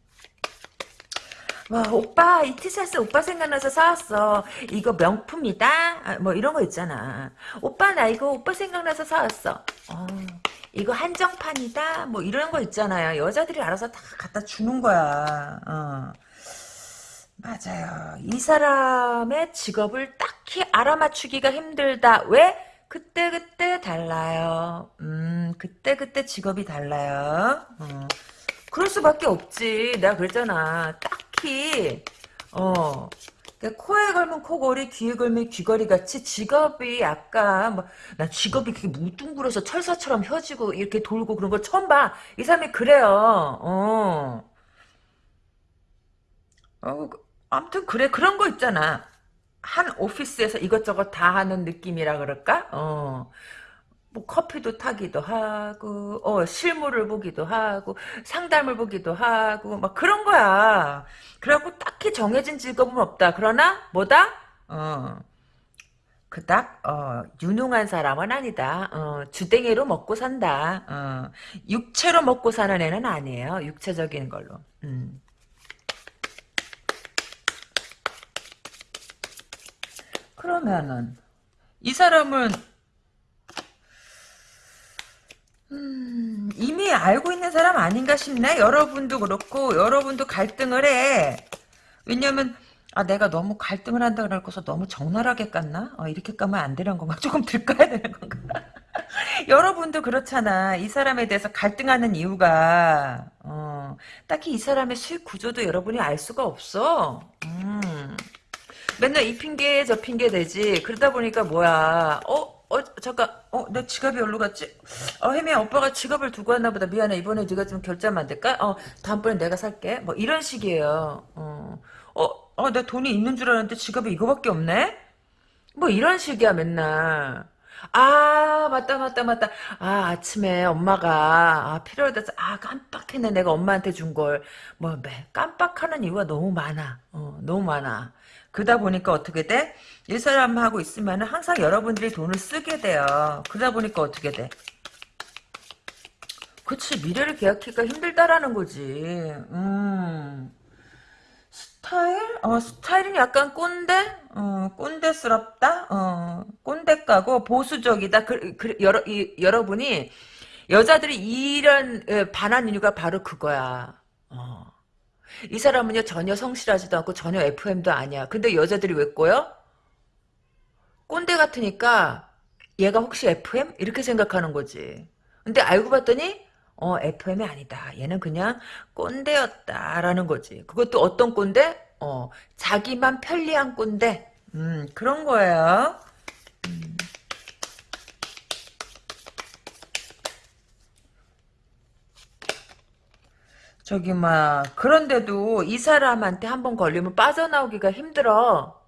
A: 와, 오빠, 이 티셔츠 오빠 생각나서 사왔어. 이거 명품이다? 아, 뭐 이런 거 있잖아. 오빠, 나 이거 오빠 생각나서 사왔어. 어, 이거 한정판이다? 뭐 이런 거 있잖아요. 여자들이 알아서 다 갖다 주는 거야. 어. 맞아요. 이 사람의 직업을 딱히 알아맞추기가 힘들다. 왜? 그때그때 달라요. 음, 그때그때 직업이 달라요. 어. 그럴 수밖에 없지. 내가 그랬잖아. 딱히, 어, 코에 걸면 코걸이, 귀에 걸면 귀걸이 같이 직업이 약간, 뭐, 나 직업이 그렇게 무뚱그려서 철사처럼 혀지고 이렇게 돌고 그런 걸 처음 봐. 이 사람이 그래요. 어. 어, 아무튼 그래 그런 거 있잖아. 한 오피스에서 이것저것 다 하는 느낌이라 그럴까? 어. 뭐 커피도 타기도 하고 어 실물을 보기도 하고 상담을 보기도 하고 막 그런 거야. 그래갖고 딱히 정해진 직업은 없다. 그러나 뭐다? 어 그닥 어 유능한 사람은 아니다. 어 주댕이로 먹고 산다. 어 육체로 먹고 사는 애는 아니에요. 육체적인 걸로. 음. 그러면은 이 사람은 음, 이미 알고 있는 사람 아닌가 싶네. 여러분도 그렇고 여러분도 갈등을 해. 왜냐면 아 내가 너무 갈등을 한다 그래서 너무 적나라하게 깠나? 어, 이렇게 까면 안 되는 건가? (laughs) 조금 들 까야 되는 건가? (laughs) 여러분도 그렇잖아. 이 사람에 대해서 갈등하는 이유가 어, 딱히 이 사람의 수익 구조도 여러분이 알 수가 없어. 음. 맨날 이 핑계 저 핑계 대지. 그러다 보니까 뭐야? 어? 어? 잠깐. 어내 지갑이 어디로 갔지? 어 혜미야 오빠가 지갑을 두고 왔나 보다. 미안해. 이번에 네가 좀 결제하면 안 될까? 어 다음번에 내가 살게. 뭐 이런 식이에요. 어어내 돈이 있는 줄 알았는데 지갑에 이거밖에 없네? 뭐 이런 식이야 맨날. 아 맞다 맞다 맞다. 아 아침에 엄마가 아 필요하다서 아 깜빡했네. 내가 엄마한테 준 걸. 뭐 깜빡하는 이유가 너무 많아. 어 너무 많아 그러다 보니까 어떻게 돼? 이 사람하고 있으면 항상 여러분들이 돈을 쓰게 돼요. 그러다 보니까 어떻게 돼? 그치 미래를 계약하기가 힘들다라는 거지. 음. 스타일? 어, 스타일은 약간 꼰대? 어, 꼰대스럽다? 어, 꼰대까고 보수적이다. 그, 그, 여러, 이, 여러분이, 여자들이 이런, 반한 이유가 바로 그거야. 어. 이 사람은요, 전혀 성실하지도 않고 전혀 FM도 아니야. 근데 여자들이 왜 꼬여? 꼰대 같으니까 얘가 혹시 FM? 이렇게 생각하는 거지. 근데 알고 봤더니 어 FM이 아니다. 얘는 그냥 꼰대였다라는 거지. 그것도 어떤 꼰대? 어 자기만 편리한 꼰대. 음 그런 거예요. 음. 저기 막 그런데도 이 사람한테 한 번 걸리면 빠져나오기가 힘들어.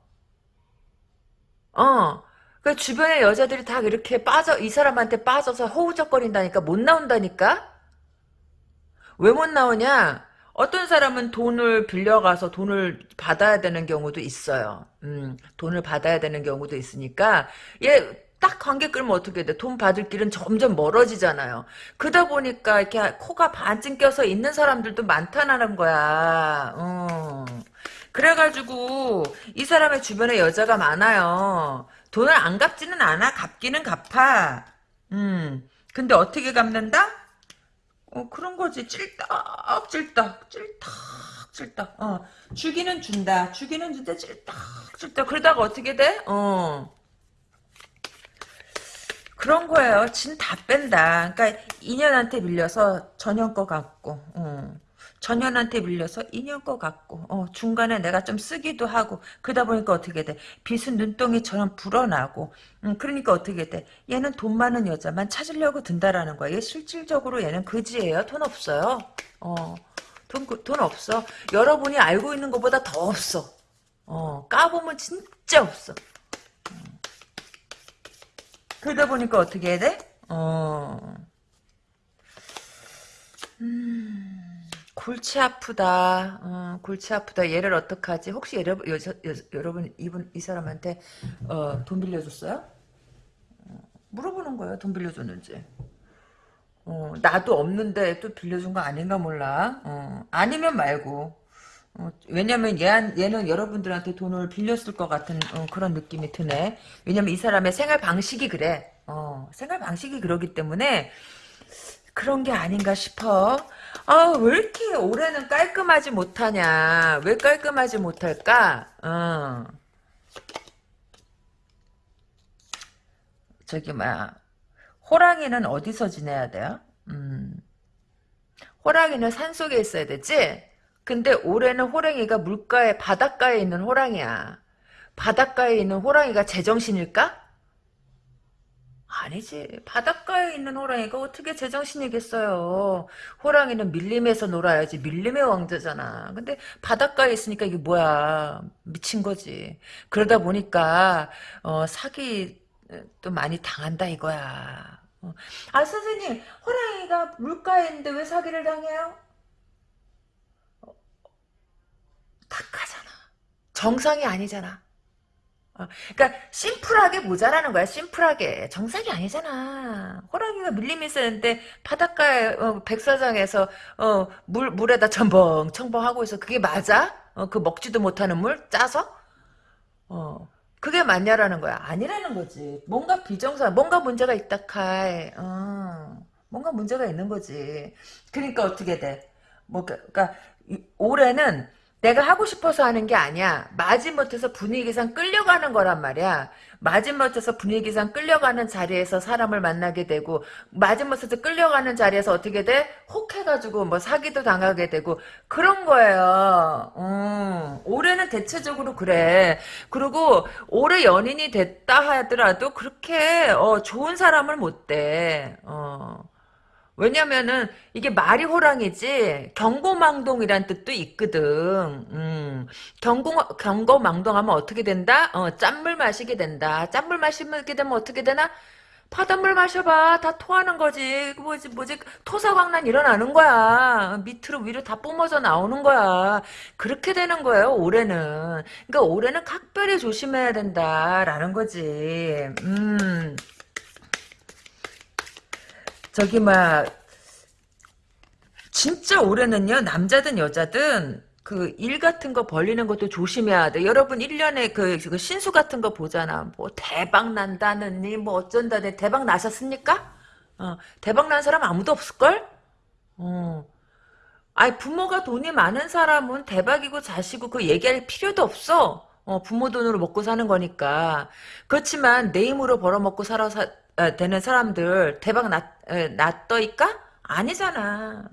A: 어. 그 주변의 여자들이 다 이렇게 빠져 이 사람한테 빠져서 허우적거린다니까 못 나온다니까. 왜 못 나오냐? 어떤 사람은 돈을 빌려가서 돈을 받아야 되는 경우도 있어요. 음, 돈을 받아야 되는 경우도 있으니까 얘 딱 관계 끌면 어떻게 돼? 돈 받을 길은 점점 멀어지잖아요. 그러다 보니까 이렇게 코가 반쯤 껴서 있는 사람들도 많다는 거야. 어. 그래가지고 이 사람의 주변에 여자가 많아요. 돈을 안 갚지는 않아. 갚기는 갚아. 음. 근데 어떻게 갚는다? 어, 그런 거지. 찔딱, 찔딱, 찔딱, 찔딱. 어. 주기는 준다. 주기는 준다. 찔딱, 찔딱. 그러다가 어떻게 돼? 어. 그런 거예요. 진 다 뺀다. 그러니까 인연한테 밀려서 전형 거 같고. 어. 전현한테 밀려서 인연 거 같고 어, 중간에 내가 좀 쓰기도 하고 그러다 보니까 어떻게 돼 빚은 눈덩이처럼 불어나고 음, 그러니까 어떻게 돼 얘는 돈 많은 여자만 찾으려고 든다라는 거야 얘 실질적으로 얘는 그지예요 돈 없어요 어, 돈, 그, 돈 없어 여러분이 알고 있는 것보다 더 없어 어, 까보면 진짜 없어 어. 그러다 보니까 어떻게 해야 돼? 어, 음... 골치 아프다. 어, 골치 아프다. 얘를 어떡하지? 혹시 여러, 여, 여, 여러분 이분 이 사람한테 어, 돈 빌려줬어요? 어, 물어보는 거예요. 돈 빌려줬는지. 어, 나도 없는데 또 빌려준 거 아닌가 몰라. 어, 아니면 말고. 어, 왜냐면 얘, 얘는 여러분들한테 돈을 빌렸을 것 같은 어, 그런 느낌이 드네. 왜냐면 이 사람의 생활 방식이 그래. 어, 생활 방식이 그러기 때문에 그런 게 아닌가 싶어. 아, 왜 이렇게 올해는 깔끔하지 못하냐? 왜 깔끔하지 못할까? 어. 저기, 뭐야. 호랑이는 어디서 지내야 돼요? 음. 호랑이는 산속에 있어야 되지? 근데 올해는 호랑이가 물가에, 바닷가에 있는 호랑이야. 바닷가에 있는 호랑이가 제정신일까? 아니지. 바닷가에 있는 호랑이가 어떻게 제정신이겠어요. 호랑이는 밀림에서 놀아야지. 밀림의 왕자잖아. 근데 바닷가에 있으니까 이게 뭐야. 미친 거지. 그러다 보니까 어, 사기 또 많이 당한다 이거야. 어. 아 선생님 호랑이가 물가에 있는데 왜 사기를 당해요? 탁하잖아. 정상이 아니잖아. 어, 그러니까 심플하게 모자라는 거야. 심플하게 정상이 아니잖아. 호랑이가 밀림이 쓰는데 바닷가에 어, 백사장에서 어, 물 물에다 첨벙 첨벙 하고 있어. 그게 맞아? 어, 그 먹지도 못하는 물 짜서? 어. 그게 맞냐라는 거야. 아니라는 거지. 뭔가 비정상, 뭔가 문제가 있다 카이. 어. 뭔가 문제가 있는 거지. 그러니까 어떻게 돼? 뭐 그- 그러니까 이- 올해는 내가 하고 싶어서 하는 게 아니야. 마지못해서 분위기상 끌려가는 거란 말이야. 마지못해서 분위기상 끌려가는 자리에서 사람을 만나게 되고 마지못해서 끌려가는 자리에서 어떻게 돼? 혹해가지고 뭐 사기도 당하게 되고 그런 거예요. 음, 올해는 대체적으로 그래. 그리고 올해 연인이 됐다 하더라도 그렇게 어, 좋은 사람을 못 돼. 어. 왜냐면은 이게 말이 호랑이지 경고망동이란 뜻도 있거든. 음. 경고 경고망동하면 어떻게 된다? 어, 짠물 마시게 된다. 짠물 마시게 되면 어떻게 되나? 바닷물 마셔봐. 다 토하는 거지. 그 뭐지, 뭐지, 토사광난 일어나는 거야. 밑으로 위로 다 뿜어져 나오는 거야. 그렇게 되는 거예요, 올해는. 그러니까 올해는 각별히 조심해야 된다라는 거지. 음. 저기, 막, 진짜 올해는요, 남자든 여자든, 그, 일 같은 거 벌리는 것도 조심해야 돼. 여러분, 1년에 그, 그 신수 같은 거 보잖아. 뭐, 대박 난다느니, 뭐, 어쩐다니. 대박 나셨습니까? 어, 대박 난 사람 아무도 없을걸? 어. 아니, 부모가 돈이 많은 사람은 대박이고 자시고 그 얘기할 필요도 없어. 어, 부모 돈으로 먹고 사는 거니까. 그렇지만, 내 힘으로 벌어먹고 살아, 사, 아, 되는 사람들, 대박 났, 에, 났더이까? 아니잖아.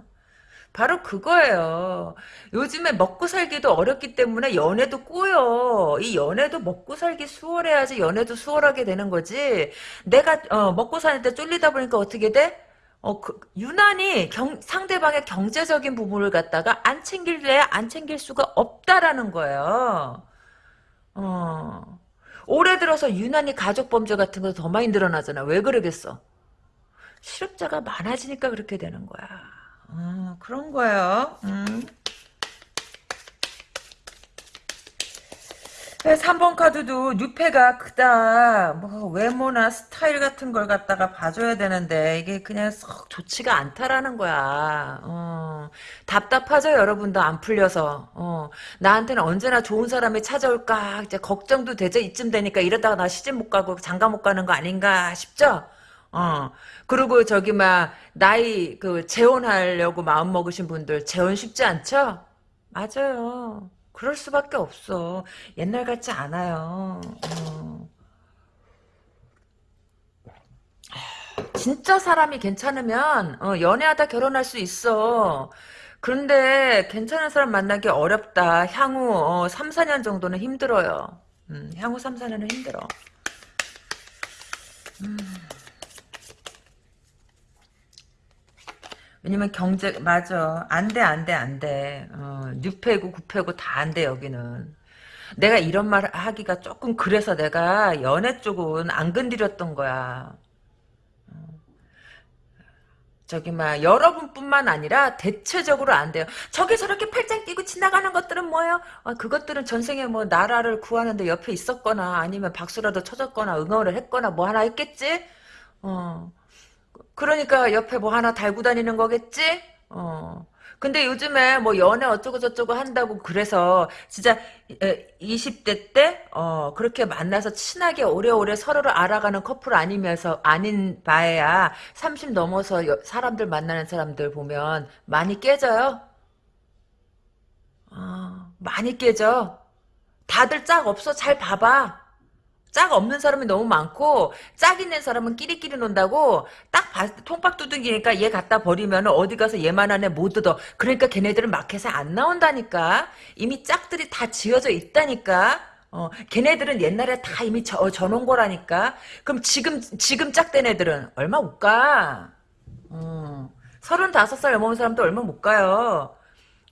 A: 바로 그거예요. 요즘에 먹고 살기도 어렵기 때문에 연애도 꼬여. 이 연애도 먹고 살기 수월해야지 연애도 수월하게 되는 거지. 내가 어, 먹고 사는데 쫄리다 보니까 어떻게 돼? 어, 그, 유난히 경, 상대방의 경제적인 부분을 갖다가 안 챙길래 안 챙길 수가 없다라는 거예요. 어. 올해 들어서 유난히 가족 범죄 같은 거 더 많이 늘어나잖아. 왜 그러겠어? 실업자가 많아지니까 그렇게 되는 거야. 어, 그런 거예요. 음. 3번 카드도 뉴페가 크다. 뭐 외모나 스타일 같은 걸 갖다가 봐줘야 되는데 이게 그냥 썩 좋지가 않다라는 거야. 어, 답답하죠 여러분도 안 풀려서. 어, 나한테는 언제나 좋은 사람이 찾아올까 이제 걱정도 되죠 이쯤 되니까 이러다가 나 시집 못 가고 장가 못 가는 거 아닌가 싶죠. 어. 그리고 저기 막 나이 그 재혼하려고 마음 먹으신 분들 재혼 쉽지 않죠? 맞아요. 그럴 수밖에 없어. 옛날 같지 않아요. 어. 진짜 사람이 괜찮으면 어, 연애하다 결혼할 수 있어. 그런데 괜찮은 사람 만나기 어렵다. 향후 어, 3, 4년 정도는 힘들어요. 음, 향후 3, 4년은 힘들어. 왜냐면 경제 맞아 안돼 안돼 안돼 어, 뉴페고 구페고 다 안돼 여기는 내가 이런 말 하기가 조금 그래서 내가 연애 쪽은 안 건드렸던 거야 저기 막 여러분뿐만 아니라 대체적으로 안 돼요. 저기 저렇게 팔짱 끼고 지나가는 것들은 뭐예요? 어, 그것들은 전생에 뭐 나라를 구하는데 옆에 있었거나 아니면 박수라도 쳐줬거나 응원을 했거나 뭐 하나 했겠지? 어. 그러니까 옆에 뭐 하나 달고 다니는 거겠지? 어. 근데 요즘에 뭐 연애 어쩌고 저쩌고 한다고 그래서 진짜 20대 때 어, 그렇게 만나서 친하게 오래오래 서로를 알아가는 커플 아니면서 아닌 바에야 30 넘어서 여- 사람들 만나는 사람들 보면 많이 깨져요. 어, 많이 깨져. 다들 짝 없어. 잘 봐봐. 짝 없는 사람이 너무 많고 짝 있는 사람은 끼리끼리 논다고 딱때 통박 두둥기니까 얘 갖다 버리면 어디 가서 얘만한 애못 얻어. 그러니까 걔네들은 마켓에 안 나온다니까. 이미 짝들이 다 지어져 있다니까. 어 걔네들은 옛날에 다 이미 저, 져놓은 거라니까. 그럼 지금 지금 짝된 애들은 얼마 못 가? 어, 서른다섯 살 넘은 사람도 얼마 못 가요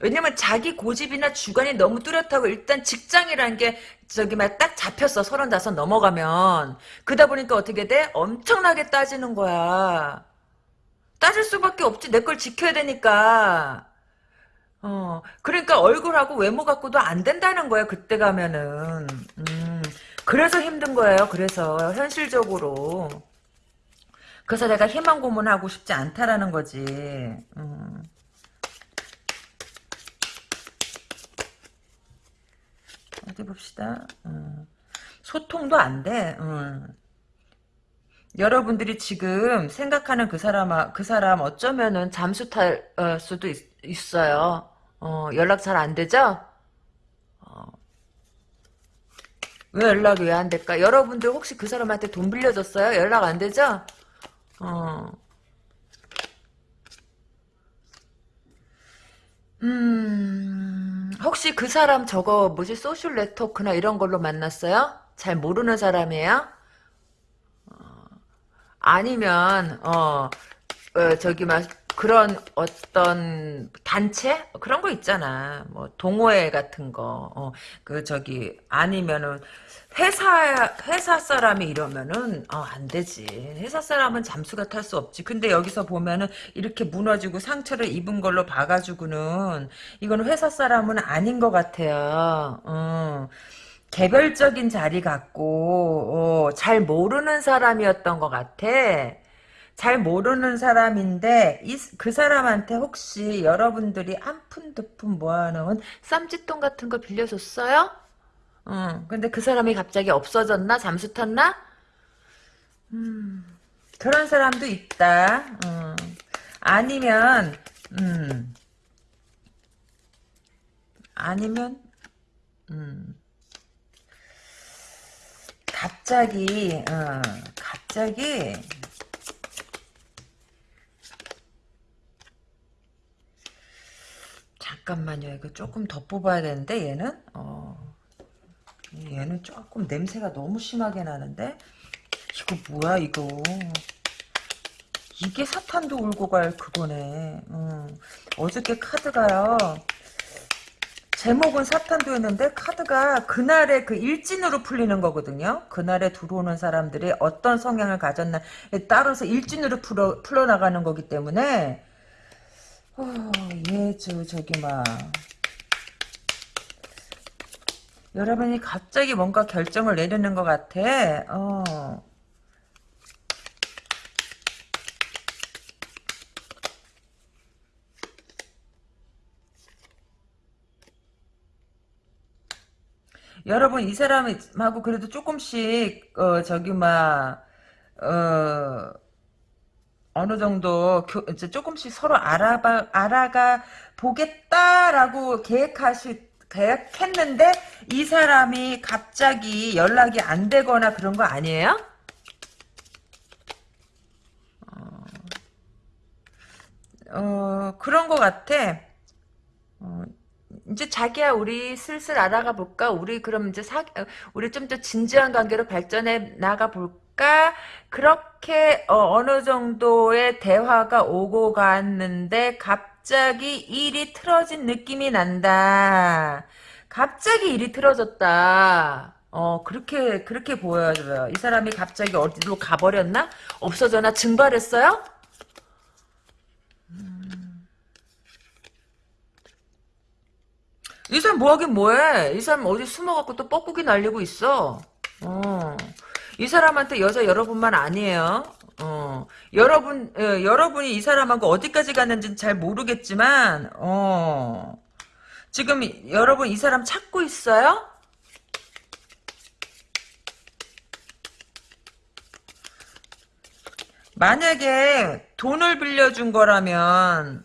A: 왜냐면 자기 고집이나 주관이 너무 뚜렷하고 일단 직장이라는 게 저기 막 딱 잡혔어 서른다섯 넘어가면. 그러다 보니까 어떻게 돼? 엄청나게 따지는 거야. 따질 수밖에 없지. 내 걸 지켜야 되니까. 어 그러니까 얼굴하고 외모 갖고도 안 된다는 거야 그때 가면은. 음 그래서 힘든 거예요. 그래서 현실적으로. 그래서 내가 희망 고문하고 싶지 않다라는 거지. 음. 어디 봅시다. 음. 소통도 안 돼. 음. 여러분들이 지금 생각하는 그 사람, 그 사람 어쩌면은 잠수 탈 어, 수도 있, 어요 어, 연락 잘 안 되죠? 어. 왜 연락이 왜 안 될까? 여러분들 혹시 그 사람한테 돈 빌려줬어요? 연락 안 되죠? 어. 음, 혹시 그 사람 저거 뭐지 소셜 네트워크나 이런 걸로 만났어요? 잘 모르는 사람이에요? 아니면 어, 어 저기 막 그런 어떤 단체 그런 거 있잖아. 뭐 동호회 같은 거. 어, 그 저기 아니면은 회사 회사 사람이 이러면은 어, 안 되지. 회사 사람은 잠수가 탈 수 없지. 근데 여기서 보면은 이렇게 무너지고 상처를 입은 걸로 봐가지고는 이건 회사 사람은 아닌 것 같아요. 어. 개별적인 자리 갖고 어, 잘 모르는 사람이었던 것 같아. 잘 모르는 사람인데 이, 그 사람한테 혹시 여러분들이 한 푼 두 푼 모아놓은 쌈짓돈 같은 거 빌려줬어요? 응. 근데 그 사람이 갑자기 없어졌나? 잠수 탔나? 음, 그런 사람도 있다. 음. 아니면 음. 아니면 음. 갑자기 어, 갑자기 잠깐만요. 이거 조금 더 뽑아야 되는데 얘는 어, 얘는 조금 냄새가 너무 심하게 나는데 이거 뭐야 이거 이게 사탄도 울고 갈 그거네. 음. 어저께 카드가요. 제목은 사탄도였는데 카드가 그날의 그 일진으로 풀리는 거거든요. 그날에 들어오는 사람들이 어떤 성향을 가졌나에 따라서 일진으로 풀어, 풀어나가는 거기 때문에 어, 예, 저, 저기 막 여러분이 갑자기 뭔가 결정을 내리는 것 같아. 어. 여러분 이 사람하고 그래도 조금씩 어 저기 막 어, 어느 정도 교, 이제 조금씩 서로 알아봐 알아가 보겠다라고 계획하시 계획했는데 이 사람이 갑자기 연락이 안 되거나 그런 거 아니에요? 어, 어 그런 거 같아. 어, 이제 자기야 우리 슬슬 알아가 볼까? 우리 그럼 이제 사 우리 좀 더 진지한 관계로 발전해 나가 볼까? 그렇게 어, 느 정도의 대화가 오고 갔는데 갑 자기 일이 틀어진 느낌이 난다. 갑자기 일이 틀어졌다. 어 그렇게 그렇게 보여요. 이 사람이 갑자기 어디로 가버렸나? 없어져나 증발했어요? 이 사람 뭐하긴 뭐해. 이 사람 어디 숨어갖고 또 뻐꾸기 날리고 있어. 어. 이 사람한테 여자 여러분만 아니에요. 어. 여러분, 예, 여러분이 이 사람하고 어디까지 갔는지는 잘 모르겠지만, 어. 지금 여러분 이 사람 찾고 있어요? 만약에 돈을 빌려준 거라면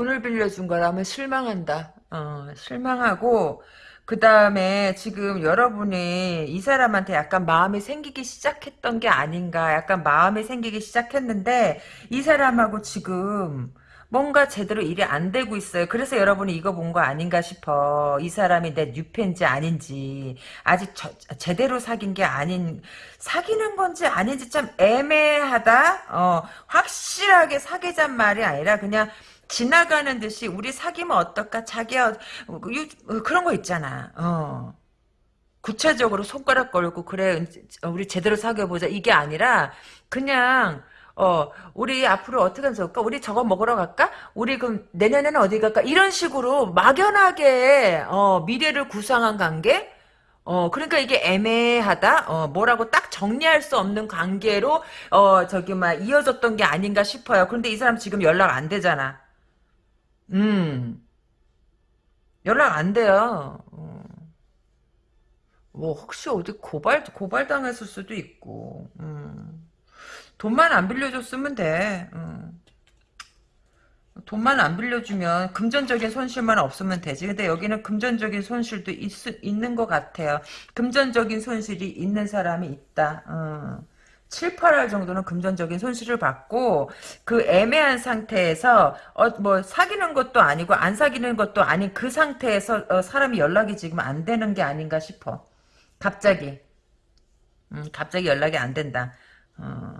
A: 돈을 빌려준 거라면 실망한다. 어, 실망하고 그 다음에 지금 여러분이 이 사람한테 약간 마음이 생기기 시작했던 게 아닌가. 약간 마음이 생기기 시작했는데 이 사람하고 지금 뭔가 제대로 일이 안 되고 있어요. 그래서 여러분이 이거 본 거 아닌가 싶어. 이 사람이 내 뉴팬지 아닌지 아직 저- 제대로 사귄 게 아닌 사귀는 건지 아닌지 참 애매하다. 어, 확실하게 사귀잔 말이 아니라 그냥 지나가는 듯이 우리 사귀면 어떨까? 자기야 그런 거 있잖아. 어. 구체적으로 손가락 걸고 그래 우리 제대로 사귀어 보자. 이게 아니라 그냥 어 우리 앞으로 어떻게 하면 좋을까? 우리 저거 먹으러 갈까? 우리 그럼 내년에는 어디 갈까? 이런 식으로 막연하게 어 미래를 구상한 관계? 어 그러니까 이게 애매하다? 어 뭐라고 딱 정리할 수 없는 관계로 어 저기 막 이어졌던 게 아닌가 싶어요. 그런데 이 사람 지금 연락 안 되잖아 음 연락 안 돼요 어. 뭐 혹시 어디 고발 고발 당했을 수도 있고 음. 돈만 안 빌려줬으면 돼 음. 돈만 안 빌려주면 금전적인 손실만 없으면 되지 근데 여기는 금전적인 손실도 있, 있는 것 같아요 금전적인 손실이 있는 사람이 있다 음. 7, 8할 정도는 금전적인 손실을 받고 그 애매한 상태에서 어, 뭐 사귀는 것도 아니고 안 사귀는 것도 아닌 그 상태에서 어, 사람이 연락이 지금 안 되는 게 아닌가 싶어 갑자기 음, 갑자기 연락이 안 된다. 어,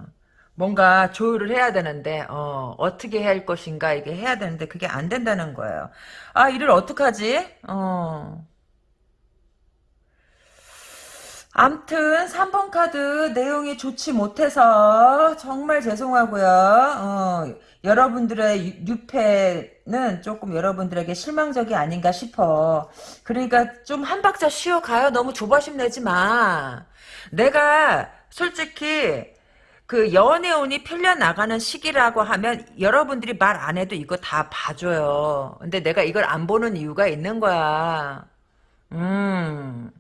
A: 뭔가 조율을 해야 되는데 어, 어떻게 해야 할 것인가 이게 해야 되는데 그게 안 된다는 거예요. 아 이를 어떡하지? 어. 암튼 3번 카드 내용이 좋지 못해서 정말 죄송하고요. 어, 여러분들의 유- 유패는 조금 여러분들에게 실망적이 아닌가 싶어. 그러니까 좀 한 박자 쉬어가요. 너무 조바심 내지 마. 내가 솔직히 그 연애운이 풀려나가는 시기라고 하면 여러분들이 말 안 해도 이거 다 봐줘요. 근데 내가 이걸 안 보는 이유가 있는 거야. 음.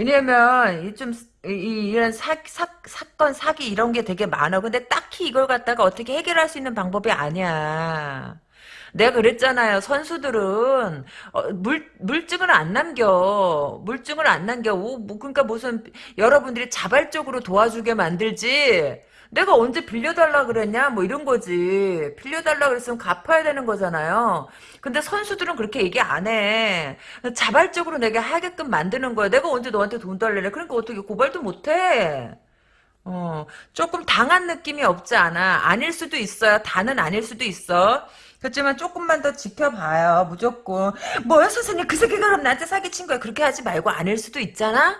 A: 왜냐면 이좀 이런 사, 사, 사건 사기 이런 게 되게 많아. 근데 딱히 이걸 갖다가 어떻게 해결할 수 있는 방법이 아니야. 내가 그랬잖아요. 선수들은 어, 물 물증을 안 남겨. 물증을 안 남겨. 오, 뭐, 그러니까 무슨 여러분들이 자발적으로 도와주게 만들지. 내가 언제 빌려달라 그랬냐? 뭐 이런 거지. 빌려달라 그랬으면 갚아야 되는 거잖아요. 근데 선수들은 그렇게 얘기 안 해. 자발적으로 내가 하게끔 만드는 거야. 내가 언제 너한테 돈 달래래. 그러니까 어떻게 고발도 못 해. 어, 조금 당한 느낌이 없지 않아. 아닐 수도 있어요. 다는 아닐 수도 있어. 그렇지만 조금만 더 지켜봐요. 무조건. 뭐야, 선생님, 그 새끼가 그럼 나한테 사기친 거야. 그렇게 하지 말고 아닐 수도 있잖아?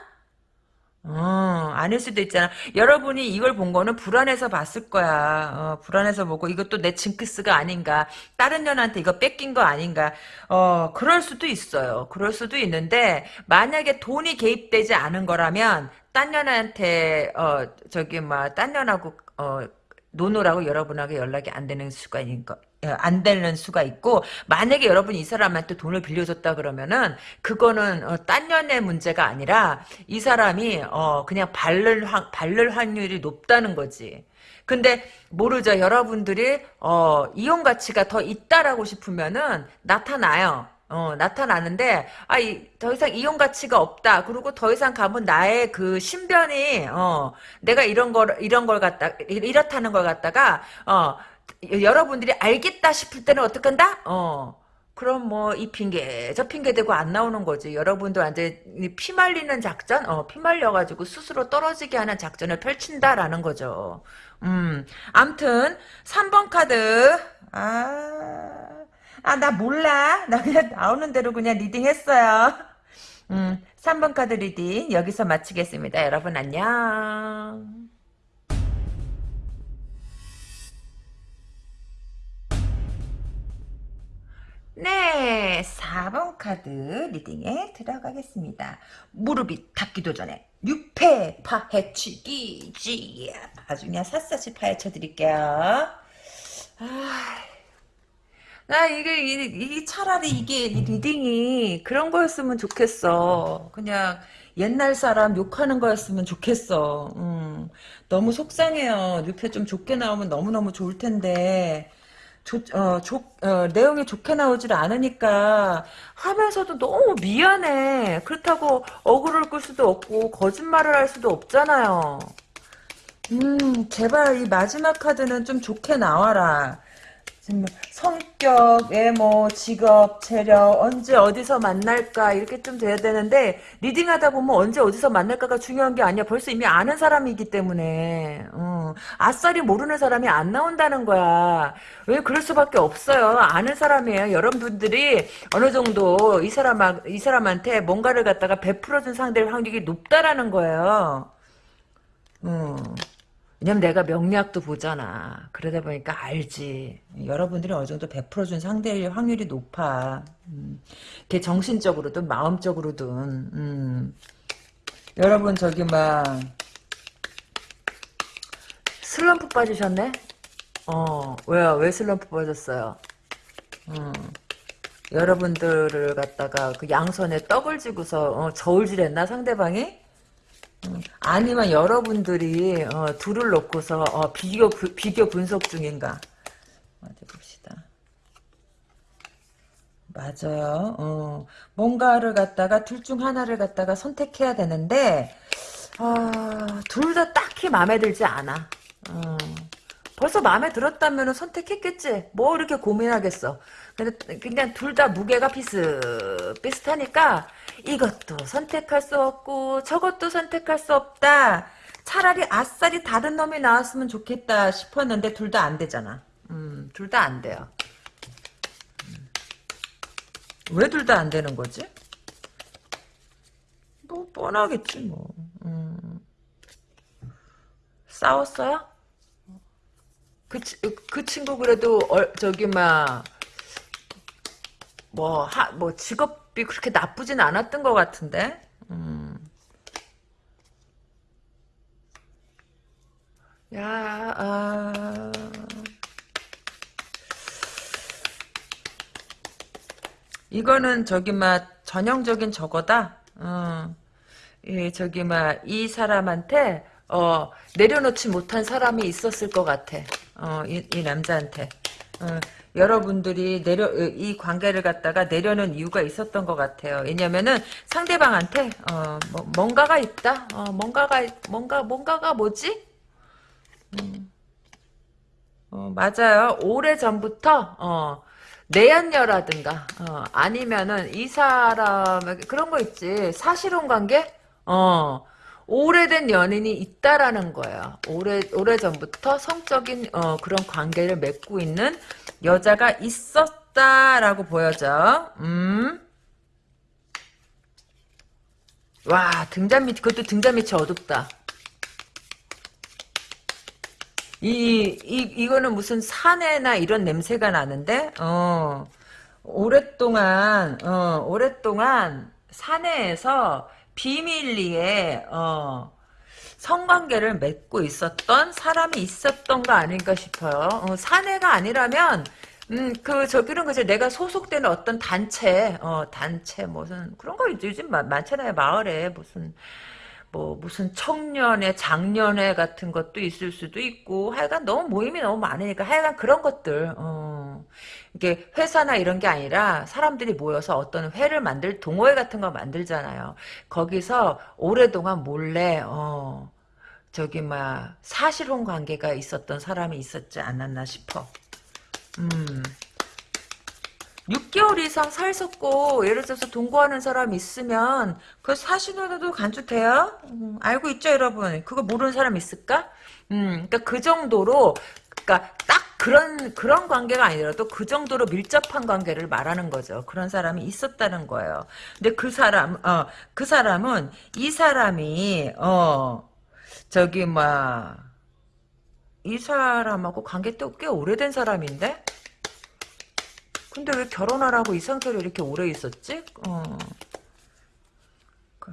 A: 어, 아닐 수도 있잖아. 여러분이 이걸 본 거는 불안해서 봤을 거야. 어, 불안해서 보고 이것도 내 징크스가 아닌가. 다른 년한테 이거 뺏긴 거 아닌가. 어, 그럴 수도 있어요. 그럴 수도 있는데 만약에 돈이 개입되지 않은 거라면 딴 년한테 어, 저기 뭐딴 년하고 어, 노노라고 여러분하고 연락이 안 되는 수가 거. 어, 안 되는 수가 있고 만약에 여러분이 이 사람한테 돈을 빌려줬다 그러면은 그거는 어, 딴 년의 문제가 아니라 이 사람이 어 그냥 발를 확 발를 확률이 높다는 거지. 근데 모르죠. 여러분들이 어 이용 가치가 더 있다라고 싶으면은 나타나요. 어, 나타나는데, 아, 이, 더 이상 이용 가치가 없다. 그리고 더 이상 가면 나의 그 신변이, 어, 내가 이런 걸, 이런 걸 갖다, 이렇다는 걸 갖다가, 어, 여러분들이 알겠다 싶을 때는 어떡한다? 어. 그럼 뭐 이 핑계 저 핑계 대고 안 나오는 거지. 여러분도 완전 피 말리는 작전, 어, 피 말려가지고 스스로 떨어지게 하는 작전을 펼친다라는 거죠. 음, 암튼 3번 카드 아, 아 나 몰라. 나 그냥 나오는 대로 그냥 reading 했어요. 음, 3번 카드 reading 여기서 마치겠습니다. 여러분 안녕. 네, 4번 카드 reading에 들어가겠습니다. 무릎이 닿기도 전에 6패 파헤치기 지 아주 그냥 샅샅이 파헤쳐 드릴게요. 아, 나 이게 이, 이 차라리 이게 이 reading이 그런 거였으면 좋겠어. 그냥 옛날 사람 욕하는 거였으면 좋겠어. 음, 너무 속상해요. 6패 좀 좋게 나오면 너무너무 좋을 텐데. 좋, 어, 좋, 어, 내용이 좋게 나오질 않으니까 하면서도 너무 미안해. 그렇다고 어그로를 끌 수도 없고 거짓말을 할 수도 없잖아요. 음, 제발 이 마지막 카드는 좀 좋게 나와라. 성격, 외모, 직업, 체력, 언제 어디서 만날까 이렇게 좀 돼야 되는데 리딩하다 보면 언제 어디서 만날까가 중요한 게 아니야. 벌써 이미 아는 사람이기 때문에 어, 아싸리 모르는 사람이 안 나온다는 거야. 왜 그럴 수밖에 없어요. 아는 사람이에요. 여러분들이 어느 정도 이 사람 이 사람한테 뭔가를 갖다가 베풀어준 상대일 확률이 높다라는 거예요. 음. 왜냐면 내가 명리학도 보잖아. 그러다 보니까 알지. 여러분들이 어느 정도 베풀어준 상대일 확률이 높아. 음. 걔 정신적으로든 마음적으로든. 음. 여러분 저기 막 슬럼프 빠지셨네? 어 왜요? 왜 슬럼프 빠졌어요? 음. 여러분들을 갖다가 그 양손에 떡을 쥐고서 어, 저울질했나 상대방이? 아니면 여러분들이 어, 둘을 놓고서 어, 비교 그, 비교 분석 중인가? 어디 봅시다. 맞아요. 어, 뭔가를 갖다가 둘 중 하나를 갖다가 선택해야 되는데 아, 둘다 딱히 마음에 들지 않아. 어, 벌써 마음에 들었다면 선택했겠지. 뭐 이렇게 고민하겠어. 근데 그냥 둘 다 무게가 비슷 비슷하니까 이것도 선택할 수 없고 저것도 선택할 수 없다. 차라리 아싸리 다른 놈이 나왔으면 좋겠다 싶었는데 둘 다 안 되잖아. 음, 둘 다 안 돼요. 음. 왜둘 다 안 되는 거지? 뭐 뻔하겠지 뭐. 음. 싸웠어요? 그, 그 친구 그래도 어, 저기 막 뭐, 하, 뭐, 직업 이 그렇게 나쁘진 않았던 것 같은데? 음. 야, 아. 이거는 저기 막 전형적인 저거다. 어. 예, 저기 막 이 사람한테 어, 내려놓지 못한 사람이 있었을 것 같아. 어, 이, 이 남자한테. 어, 여러분들이 내려 이 관계를 갖다가 내려는 이유가 있었던 것 같아요. 왜냐면은 상대방한테 어, 뭐, 뭔가가 있다. 어, 뭔가가 뭔가 뭔가가 뭐지? 음. 어, 맞아요. 오래 전부터 어, 내연녀라든가 어, 아니면은 이 사람 그런 거 있지 사실혼 관계 어 오래된 연인이 있다라는 거예요. 오래 오래 전부터 성적인 어, 그런 관계를 맺고 있는 여자가 있었다라고 보여져. 음. 와 등잔 밑 그것도 등잔 밑이 어둡다. 이, 이, 이거는 무슨 산에나 이런 냄새가 나는데, 어, 오랫동안, 어, 오랫동안 산에서 비밀리에 어, 성관계를 맺고 있었던 사람이 있었던 거 아닌가 싶어요. 어, 사내가 아니라면 음, 그, 저기는 그죠. 내가 소속되는 어떤 단체, 어, 단체, 무슨, 그런 거 요즘 많잖아요. 마을에 무슨, 뭐 무슨 청년회, 장년회 같은 것도 있을 수도 있고 하여간 너무 모임이 너무 많으니까 하여간 그런 것들 어. 이게 회사나 이런 게 아니라 사람들이 모여서 어떤 회를 만들 동호회 같은 거 만들잖아요. 거기서 오랫동안 몰래 어 저기 막 사실혼 관계가 있었던 사람이 있었지 않았나 싶어. 음. 6개월 이상 살섰고 예를 들어서 동거하는 사람 있으면 그 사신으로도 간주돼요. 음, 알고 있죠 여러분? 그거 모르는 사람 있을까? 음, 그러니까 그 정도로 그러니까 딱 그런 그런 관계가 아니더라도 그 정도로 밀접한 관계를 말하는 거죠. 그런 사람이 있었다는 거예요. 근데 그 사람 어 그 사람은 이 사람이 어 저기 막 이 사람하고 관계 또꽤 오래된 사람인데 근데 왜 결혼하라고 이 상태로 이렇게 오래 있었지? 어. 그.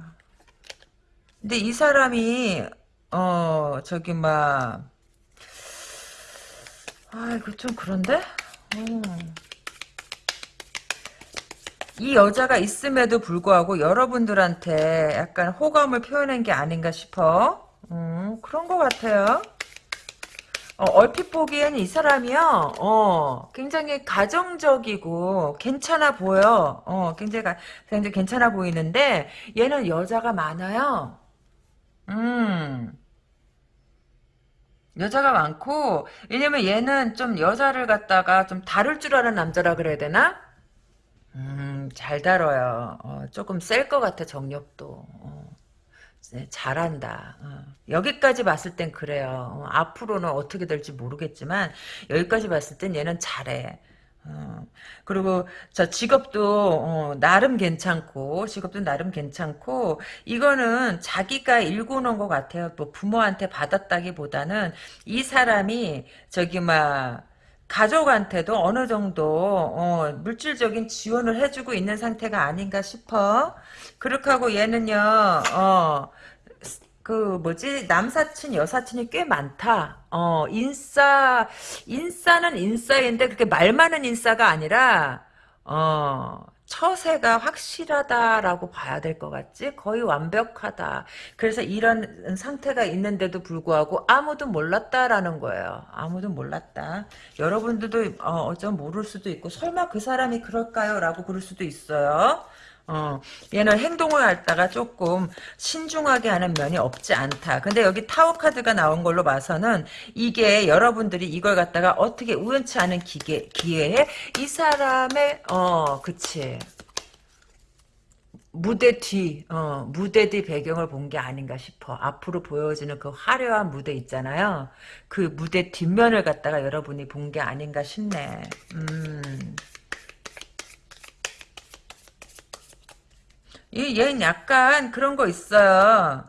A: 근데 이 사람이 어 저기 막 아, 이거 좀 그런데? 음. 이 여자가 있음에도 불구하고 여러분들한테 약간 호감을 표현한 게 아닌가 싶어. 음, 그런 것 같아요. 어, 얼핏 보기에는 이 사람이요, 어, 굉장히 가정적이고, 괜찮아 보여. 어, 굉장히, 굉장히 괜찮아 보이는데, 얘는 여자가 많아요. 음. 여자가 많고 왜냐면 얘는 좀 여자를 갖다가 좀 다룰 줄 아는 남자라 그래야 되나? 음, 잘 다뤄요. 어, 조금 셀 것 같아 정력도. 어, 네, 잘한다. 어. 여기까지 봤을 땐 그래요. 어, 앞으로는 어떻게 될지 모르겠지만 여기까지 봤을 땐 얘는 잘해. 어, 그리고 저 직업도 어, 나름 괜찮고 직업도 나름 괜찮고 이거는 자기가 일궈놓은 것 같아요. 뭐 부모한테 받았다기보다는 이 사람이 저기 막 가족한테도 어느 정도 어, 물질적인 지원을 해주고 있는 상태가 아닌가 싶어. 그렇게 하고 얘는요. 어, 그 뭐지 남사친 여사친이 꽤 많다. 어 인싸 인싸는 인싸인데 그렇게 말 많은 인싸가 아니라 어 처세가 확실하다라고 봐야 될 것 같지? 거의 완벽하다. 그래서 이런 상태가 있는데도 불구하고 아무도 몰랐다라는 거예요. 아무도 몰랐다. 여러분들도 어, 어쩜 모를 수도 있고 설마 그 사람이 그럴까요? 라고 그럴 수도 있어요. 어, 얘는 행동을 할다가 조금 신중하게 하는 면이 없지 않다. 근데 여기 타워 카드가 나온 걸로 봐서는 이게 여러분들이 이걸 갖다가 어떻게 우연치 않은 기계, 기회에 이 사람의, 어, 그치. 무대 뒤, 어, 무대 뒤 배경을 본 게 아닌가 싶어. 앞으로 보여지는 그 화려한 무대 있잖아요. 그 무대 뒷면을 갖다가 여러분이 본 게 아닌가 싶네. 음. 이 얘는 약간 그런 거 있어요.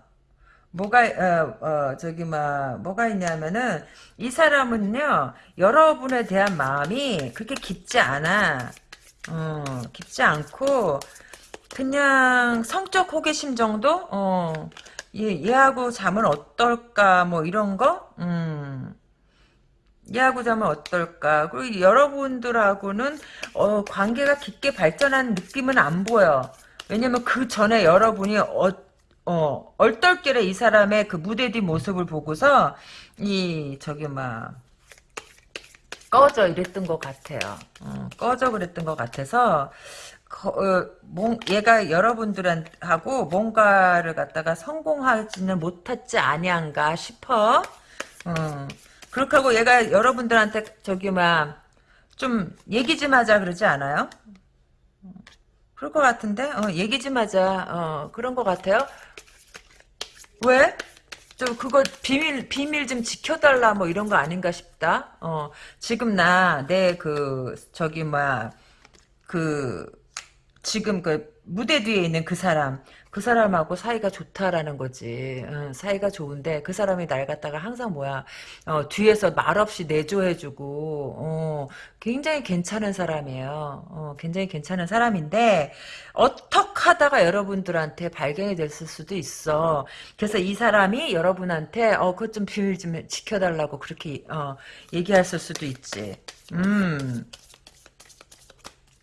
A: 뭐가 어, 어 저기 막 뭐가 있냐면은 이 사람은요 여러분에 대한 마음이 그렇게 깊지 않아. 어 깊지 않고 그냥 성적 호기심 정도. 어 얘, 얘하고 자면 어떨까 뭐 이런 거. 음. 얘하고 자면 어떨까? 그리고 여러분들하고는 어, 관계가 깊게 발전한 느낌은 안 보여. 왜냐면 그 전에 여러분이 어, 어, 얼떨결에 이 사람의 그 무대 뒤 모습을 보고서 이 저기 막 꺼져 이랬던 것 같아요. 어, 꺼져 그랬던 것 같아서 거, 어, 몽, 얘가 여러분들하고 뭔가를 갖다가 성공하지는 못했지 아니한가 싶어. 어, 그렇게 하고 얘가 여러분들한테 저기 막 좀 얘기 좀 하자 그러지 않아요? 그럴 것 같은데? 어, 얘기 좀 하자. 어, 그런 것 같아요. 왜? 좀 그거 비밀 비밀 좀 지켜달라 뭐 이런 거 아닌가 싶다. 어 지금 나 내 그 저기 뭐야 그 지금 그 무대 뒤에 있는 그 사람 그 사람하고 사이가 좋다라는 거지. 어, 사이가 좋은데 그 사람이 날 갖다가 항상 뭐야 어, 뒤에서 말없이 내조해주고 어, 굉장히 괜찮은 사람이에요. 어, 굉장히 괜찮은 사람인데 어떻게 하다가 여러분들한테 발견이 됐을 수도 있어. 그래서 이 사람이 여러분한테 어 그것 좀 비밀 좀 지켜달라고 그렇게 어, 얘기했을 수도 있지. 음.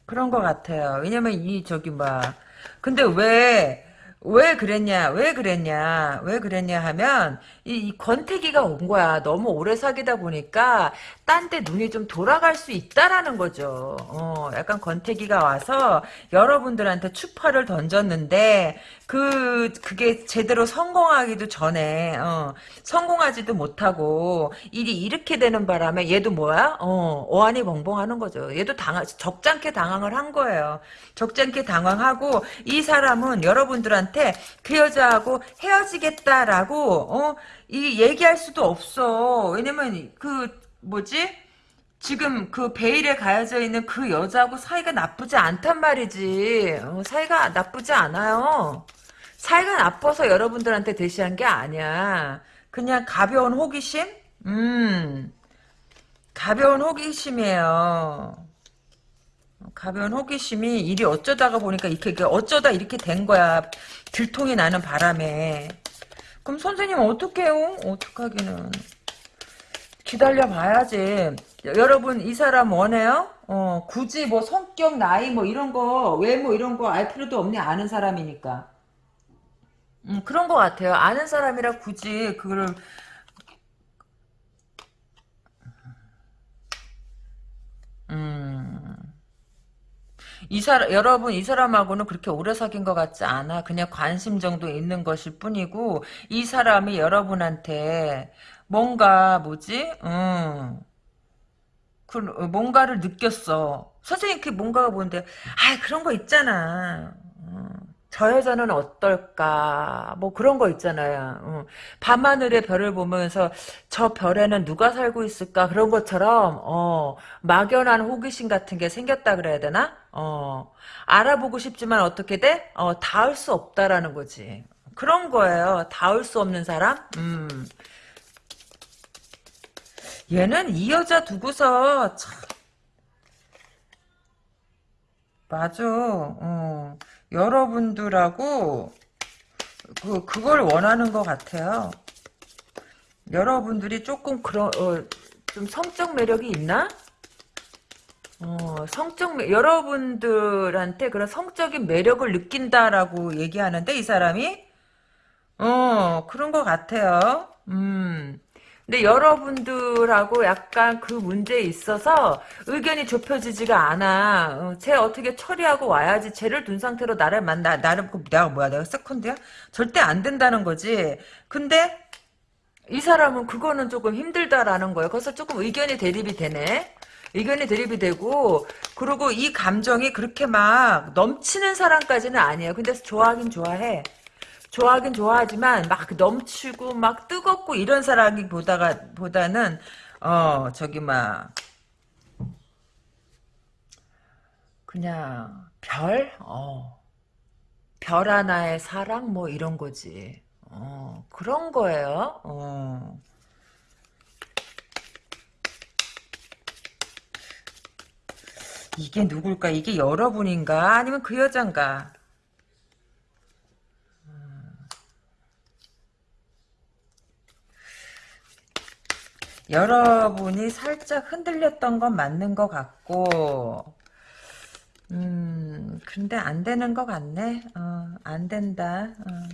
A: 그런 것 같아요. 왜냐면 이 저기 막 근데 왜 왜 그랬냐, 왜 그랬냐, 왜 그랬냐 하면, 이, 이 권태기가 온 거야. 너무 오래 사귀다 보니까, 딴 데 눈이 좀 돌아갈 수 있다라는 거죠. 어, 약간 권태기가 와서, 여러분들한테 추파를 던졌는데, 그, 그게 제대로 성공하기도 전에, 어, 성공하지도 못하고, 일이 이렇게 되는 바람에, 얘도 뭐야? 어, 어안이 벙벙하는 거죠. 얘도 당황, 적잖게 당황을 한 거예요. 적잖게 당황하고, 이 사람은 여러분들한테, 그 여자하고 헤어지겠다라고 어, 이 얘기할 수도 없어. 왜냐면 그 뭐지? 지금 그 베일에 가해져 있는 그 여자하고 사이가 나쁘지 않단 말이지. 어, 사이가 나쁘지 않아요. 사이가 나빠서 여러분들한테 대시한 게 아니야. 그냥 가벼운 호기심? 음, 가벼운 호기심이에요. 가벼운 호기심이 일이 어쩌다가 보니까 이렇게 어쩌다 이렇게 된 거야. 들통이 나는 바람에. 그럼 선생님 어떡해요? 어떡하기는. 기다려 봐야지. 여러분 이 사람 원해요? 어 굳이 뭐 성격 나이 뭐 이런 거 외모 이런 거 알 필요도 없니 아는 사람이니까. 음 그런 거 같아요. 아는 사람이라 굳이 그거 이 사람 여러분 이 사람하고는 그렇게 오래 사귄 것 같지 않아. 그냥 관심 정도 있는 것일 뿐이고 이 사람이 여러분한테 뭔가 뭐지? 음. 그 뭔가를 느꼈어. 선생님 그 뭔가가 뭔데? 아 그런 거 있잖아. 음. 저 여자는 어떨까? 뭐 그런 거 있잖아요. 음. 밤하늘의 별을 보면서 저 별에는 누가 살고 있을까? 그런 것처럼 어, 막연한 호기심 같은 게 생겼다 그래야 되나? 어, 알아보고 싶지만 어떻게 돼? 어, 닿을 수 없다라는 거지. 그런 거예요. 닿을 수 없는 사람? 음. 얘는 이 여자 두고서 참 맞아. 어. 여러분들하고 그 그걸 원하는 것 같아요. 여러분들이 조금 그런 어, 좀 성적 매력이 있나? 어, 성적 매, 여러분들한테 그런 성적인 매력을 느낀다라고 얘기하는데 이 사람이 어 그런 것 같아요. 음. 근데 여러분들하고 약간 그 문제에 있어서 의견이 좁혀지지가 않아. 어, 쟤 어떻게 처리하고 와야지. 쟤를 둔 상태로 나를 만나, 나를, 그 내가 뭐야, 내가 세컨드야? 절대 안 된다는 거지. 근데 이 사람은 그거는 조금 힘들다라는 거예요. 그래서 조금 의견이 대립이 되네. 의견이 대립이 되고, 그리고 이 감정이 그렇게 막 넘치는 사람까지는 아니에요. 근데 좋아하긴 좋아해. 좋아하긴 좋아하지만 막 넘치고 막 뜨겁고 이런 사람이 보다가 보다는 어 저기 막 그냥 별? 어. 별 하나의 사랑 뭐 이런 거지. 어, 그런 거예요. 어. 이게 누굴까? 이게 여러분인가? 아니면 그 여잔가? 여러분이 살짝 흔들렸던 건 맞는 것 같고, 음, 근데 안 되는 것 같네. 어, 안 된다. 어.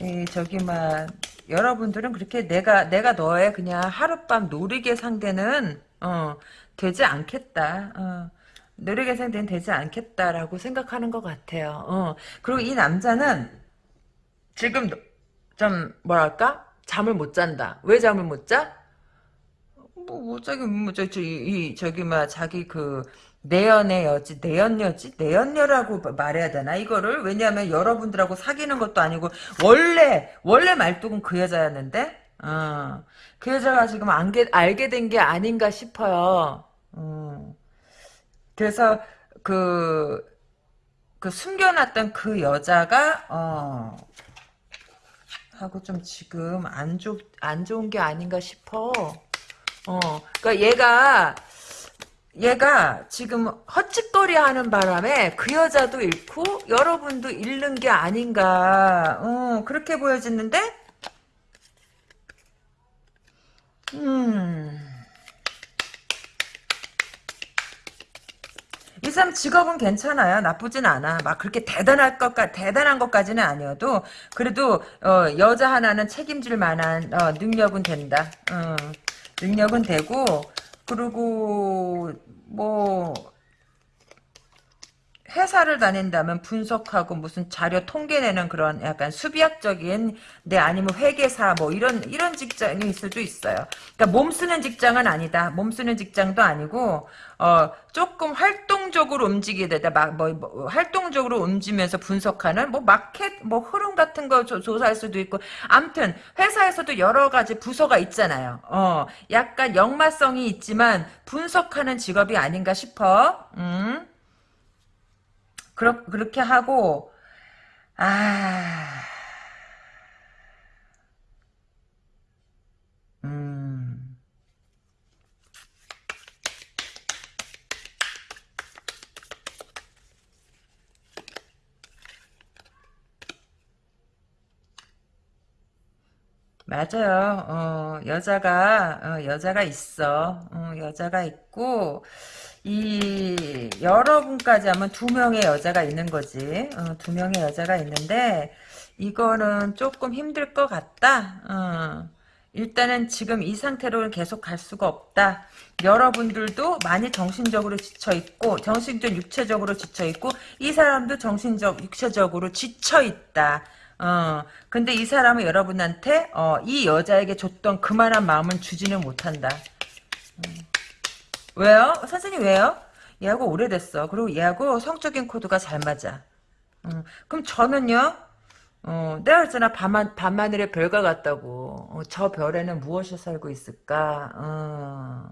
A: 이, 저기, 막, 여러분들은 그렇게 내가, 내가 너의 그냥 하룻밤 놀이개 상대는, 어, 되지 않겠다. 어. 놀이개 상대는 되지 않겠다라고 생각하는 것 같아요. 어. 그리고 이 남자는 지금 좀, 뭐랄까? 잠을 못 잔다. 왜 잠을 못 자? 뭐, 뭐, 저기, 뭐, 저, 저, 이, 이 저기, 막, 자기 그, 내연의 여지, 내연녀지? 내연녀라고 말해야 되나, 이거를? 왜냐하면 여러분들하고 사귀는 것도 아니고, 원래, 원래 말뚝은 그 여자였는데, 어, 그 여자가 지금 안게, 알게 된 게 아닌가 싶어요. 어. 그래서, 그, 그 숨겨놨던 그 여자가, 어, 하고 좀 지금 안, 좋, 안 좋은 게 아닌가 싶어. 어, 그니까 얘가, 얘가 지금 헛짓거리 하는 바람에 그 여자도 잃고 여러분도 잃는 게 아닌가. 어, 그렇게 보여지는데? 음. 사람 직업은 괜찮아요. 나쁘진 않아. 막 그렇게 대단할 것까 대단한 것까지는 아니어도 그래도 어, 여자 하나는 책임질 만한 어, 능력은 된다. 어, 능력은 되고 그리고 뭐 회사를 다닌다면 분석하고 무슨 자료 통계내는 그런 약간 수비학적인 네 아니면 회계사 뭐 이런 이런 직장이 있을 수도 있어요. 그러니까 몸 쓰는 직장은 아니다. 몸 쓰는 직장도 아니고 어 조금 활동적으로 움직이게 되다 막뭐 뭐, 활동적으로 움직이면서 분석하는 뭐 마켓 뭐 흐름 같은 거 조, 조사할 수도 있고 아무튼 회사에서도 여러 가지 부서가 있잖아요. 어 약간 역마성이 있지만 분석하는 직업이 아닌가 싶어. 음. 그렇, 그렇게 하고, 아, 음, 맞아요. 어, 여자가, 어, 여자가 있어. 어, 여자가 있고, 이 여러분까지 하면 두 명의 여자가 있는 거지. 어, 두 명의 여자가 있는데 이거는 조금 힘들 것 같다. 어, 일단은 지금 이 상태로 계속 갈 수가 없다. 여러분들도 많이 정신적으로 지쳐있고 정신적 육체적으로 지쳐있고 이 사람도 정신적 육체적으로 지쳐있다. 어, 근데 이 사람은 여러분한테, 어, 이 여자에게 줬던 그만한 마음은 주지는 못한다. 음. 왜요? 선생님 왜요? 얘하고 오래됐어. 그리고 얘하고 성적인 코드가 잘 맞아. 음, 그럼 저는요? 어, 내가 그랬잖아. 밤하, 밤하늘의 별과 같다고. 어, 저 별에는 무엇이 살고 있을까? 어.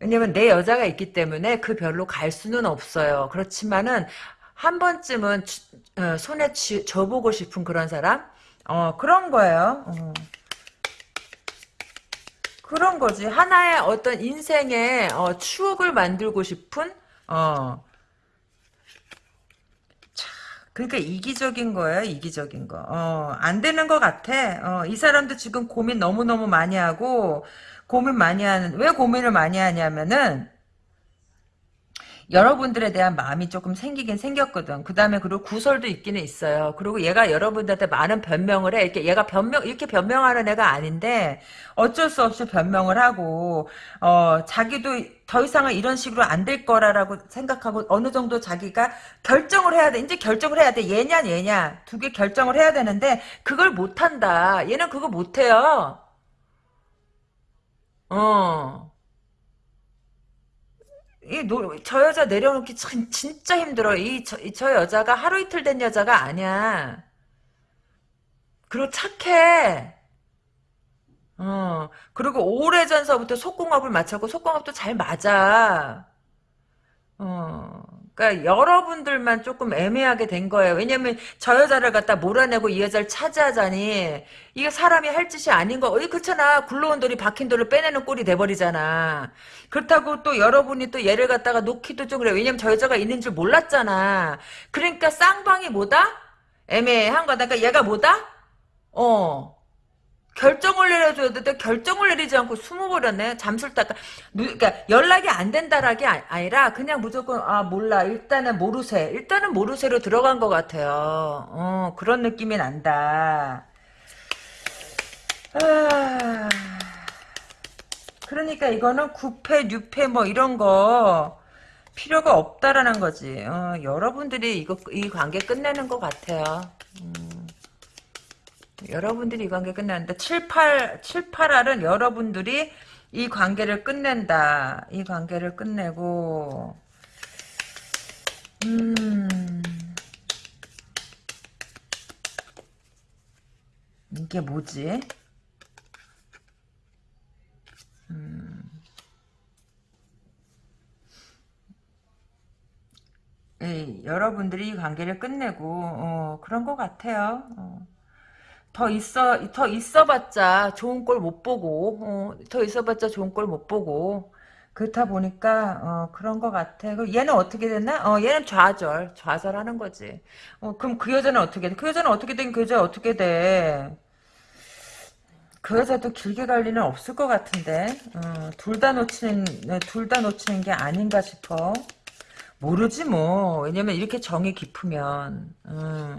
A: 왜냐면 내 여자가 있기 때문에 그 별로 갈 수는 없어요. 그렇지만은 한 번쯤은 주- 어, 손에 쥐, 져보고 싶은 그런 사람? 어, 그런 거예요. 어. 그런 거지. 하나의 어떤 인생의 어, 추억을 만들고 싶은 어. 그러니까 이기적인 거예요, 이기적인 거. 어, 안 되는 것 같아. 어, 이 사람도 지금 고민 너무너무 많이 하고, 고민 많이 하는, 왜 고민을 많이 하냐면은, 여러분들에 대한 마음이 조금 생기긴 생겼거든. 그 다음에 그리고 구설도 있기는 있어요. 그리고 얘가 여러분들한테 많은 변명을 해. 이렇게 얘가 변명, 이렇게 변명하는 애가 아닌데 어쩔 수 없이 변명을 하고, 어, 자기도 더 이상은 이런 식으로 안 될 거라라고 생각하고 어느 정도 자기가 결정을 해야 돼. 이제 결정을 해야 돼. 얘냐, 얘냐. 두 개 결정을 해야 되는데 그걸 못 한다. 얘는 그거 못 해요. 어. 이 노, 저 여자 내려놓기 참, 진짜 힘들어. 이, 저, 이- 저 여자가 하루 이틀 된 여자가 아니야. 그리고 착해. 어, 그리고 오래전서부터 속궁합을 맞췄고, 속궁합도 잘 맞아. 어, 그러니까 여러분들만 조금 애매하게 된 거예요. 왜냐면 저 여자를 갖다 몰아내고 이 여자를 차지하자니 이게 사람이 할 짓이 아닌 거. 어이 그렇잖아. 굴러온 돌이 박힌 돌을 빼내는 꼴이 돼버리잖아. 그렇다고 또 여러분이 또 얘를 갖다가 놓기도 좀 그래. 왜냐면 저 여자가 있는 줄 몰랐잖아. 그러니까 쌍방이 뭐다? 애매한 거다. 그러니까 얘가 뭐다? 어. 결정을 내려줘야 되는데 결정을 내리지 않고 숨어버렸네. 타까. 그러니까 연락이 안 된다라기 아- 아니라 그냥 무조건 아 몰라. 일단은 모르쇠. 일단은 모르쇠로 들어간 것 같아요. 어 그런 느낌이 난다. 아, 그러니까 이거는 구패, 뉴패 뭐 이런 거 필요가 없다라는 거지. 어, 여러분들이 이거 이 관계 끝내는 것 같아요. 여러분들이 이 관계 끝내는데 7, 8, 7, 8알은 여러분들이 이 관계를 끝낸다. 이 관계를 끝내고 음 이게 뭐지? 예, 여러분들이 이 관계를 끝내고 어, 그런 것 같아요. 어. 더 있어 더 있어봤자 좋은 꼴 못 보고 어, 더 있어봤자 좋은 꼴 못 보고 그렇다 보니까 어, 그런 것 같아. 얘는 어떻게 됐나? 어, 얘는 좌절 좌절하는 거지. 어, 그럼 그 여자는 어떻게 돼? 그 여자는 어떻게 된? 그 여자 어떻게 돼? 그 여자도 길게 갈 리는 없을 것 같은데 어, 둘다 놓치는 둘 다 놓치는 게 아닌가 싶어. 모르지 뭐. 왜냐면 이렇게 정이 깊으면. 음.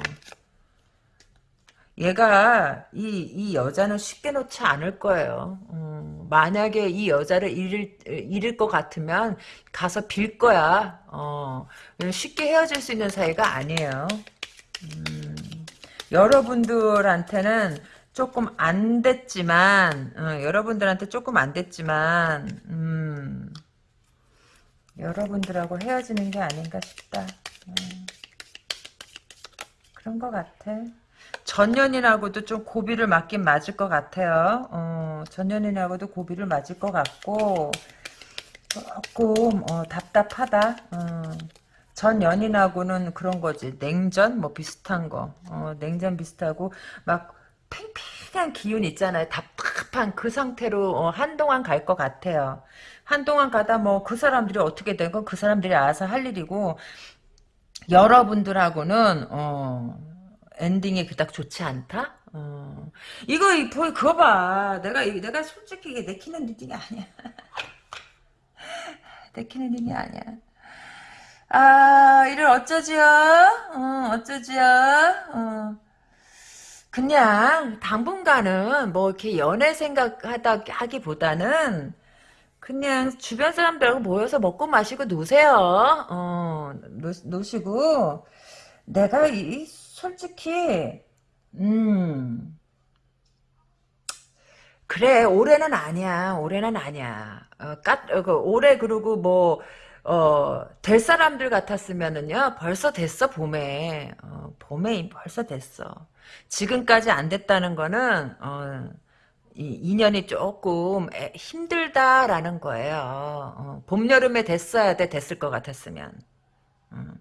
A: 얘가 이, 이 여자는 쉽게 놓지 않을 거예요. 음, 만약에 이 여자를 잃을, 잃을 것 같으면 가서 빌 거야. 어, 쉽게 헤어질 수 있는 사이가 아니에요. 음, 여러분들한테는 조금 안 됐지만, 어, 여러분들한테 조금 안 됐지만, 음, 여러분들하고 헤어지는 게 아닌가 싶다. 음, 그런 것 같아. 전년이라고도 좀 고비를 맞긴 맞을 것 같아요. 어, 전년이라고도 고비를 맞을 것 같고 조금 어, 답답하다. 어, 전 연인하고는 그런 거지. 냉전 뭐 비슷한 거. 어, 냉전 비슷하고 막 팽팽한 기운 있잖아요. 답답한 그 상태로 어, 한동안 갈 것 같아요. 한동안 가다 뭐 그 사람들이 어떻게 된 건 그 사람들이 알아서 할 일이고 여러분들하고는 어, 엔딩이 그닥 좋지 않다. 어. 이거 이 보- 그거 봐. 내가 이- 내가 솔직히 이게 내키는 reading이 아니야. (laughs) 내키는 reading이 아니야. 아 이를 어쩌지요? 어, 어쩌지요? 어. 그냥 당분간은 뭐 이렇게 연애 생각하다 하기보다는 그냥 주변 사람들하고 모여서 먹고 마시고 노세요. 어, 노, 노시고 내가 이 솔직히 음. 그래, 올해는 아니야. 올해는 아니야. 어, 까, 어, 그, 올해 그러고 뭐, 어, 될 사람들 같았으면은요, 벌써 됐어, 봄에. 어, 봄에 벌써 됐어. 지금까지 안 됐다는 거는, 어, 이 인연이 조금 애- 힘들다라는 거예요. 어, 봄, 여름에 됐어야 돼, 됐을 것 같았으면. 음.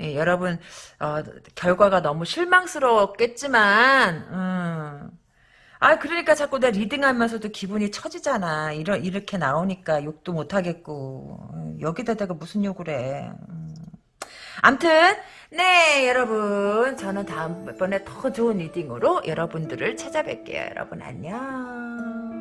A: 예, 여러분, 어, 결과가 너무 실망스러웠겠지만, 음, 아, 그러니까 자꾸 내 리딩하면서도 기분이 처지잖아. 이러, 이렇게 나오니까 욕도 못 하겠고. 음, 여기다가 무슨 욕을 해. 음. 암튼, 네, 여러분. 저는 다음번에 더 좋은 리딩으로 여러분들을 찾아뵐게요. 여러분, 안녕.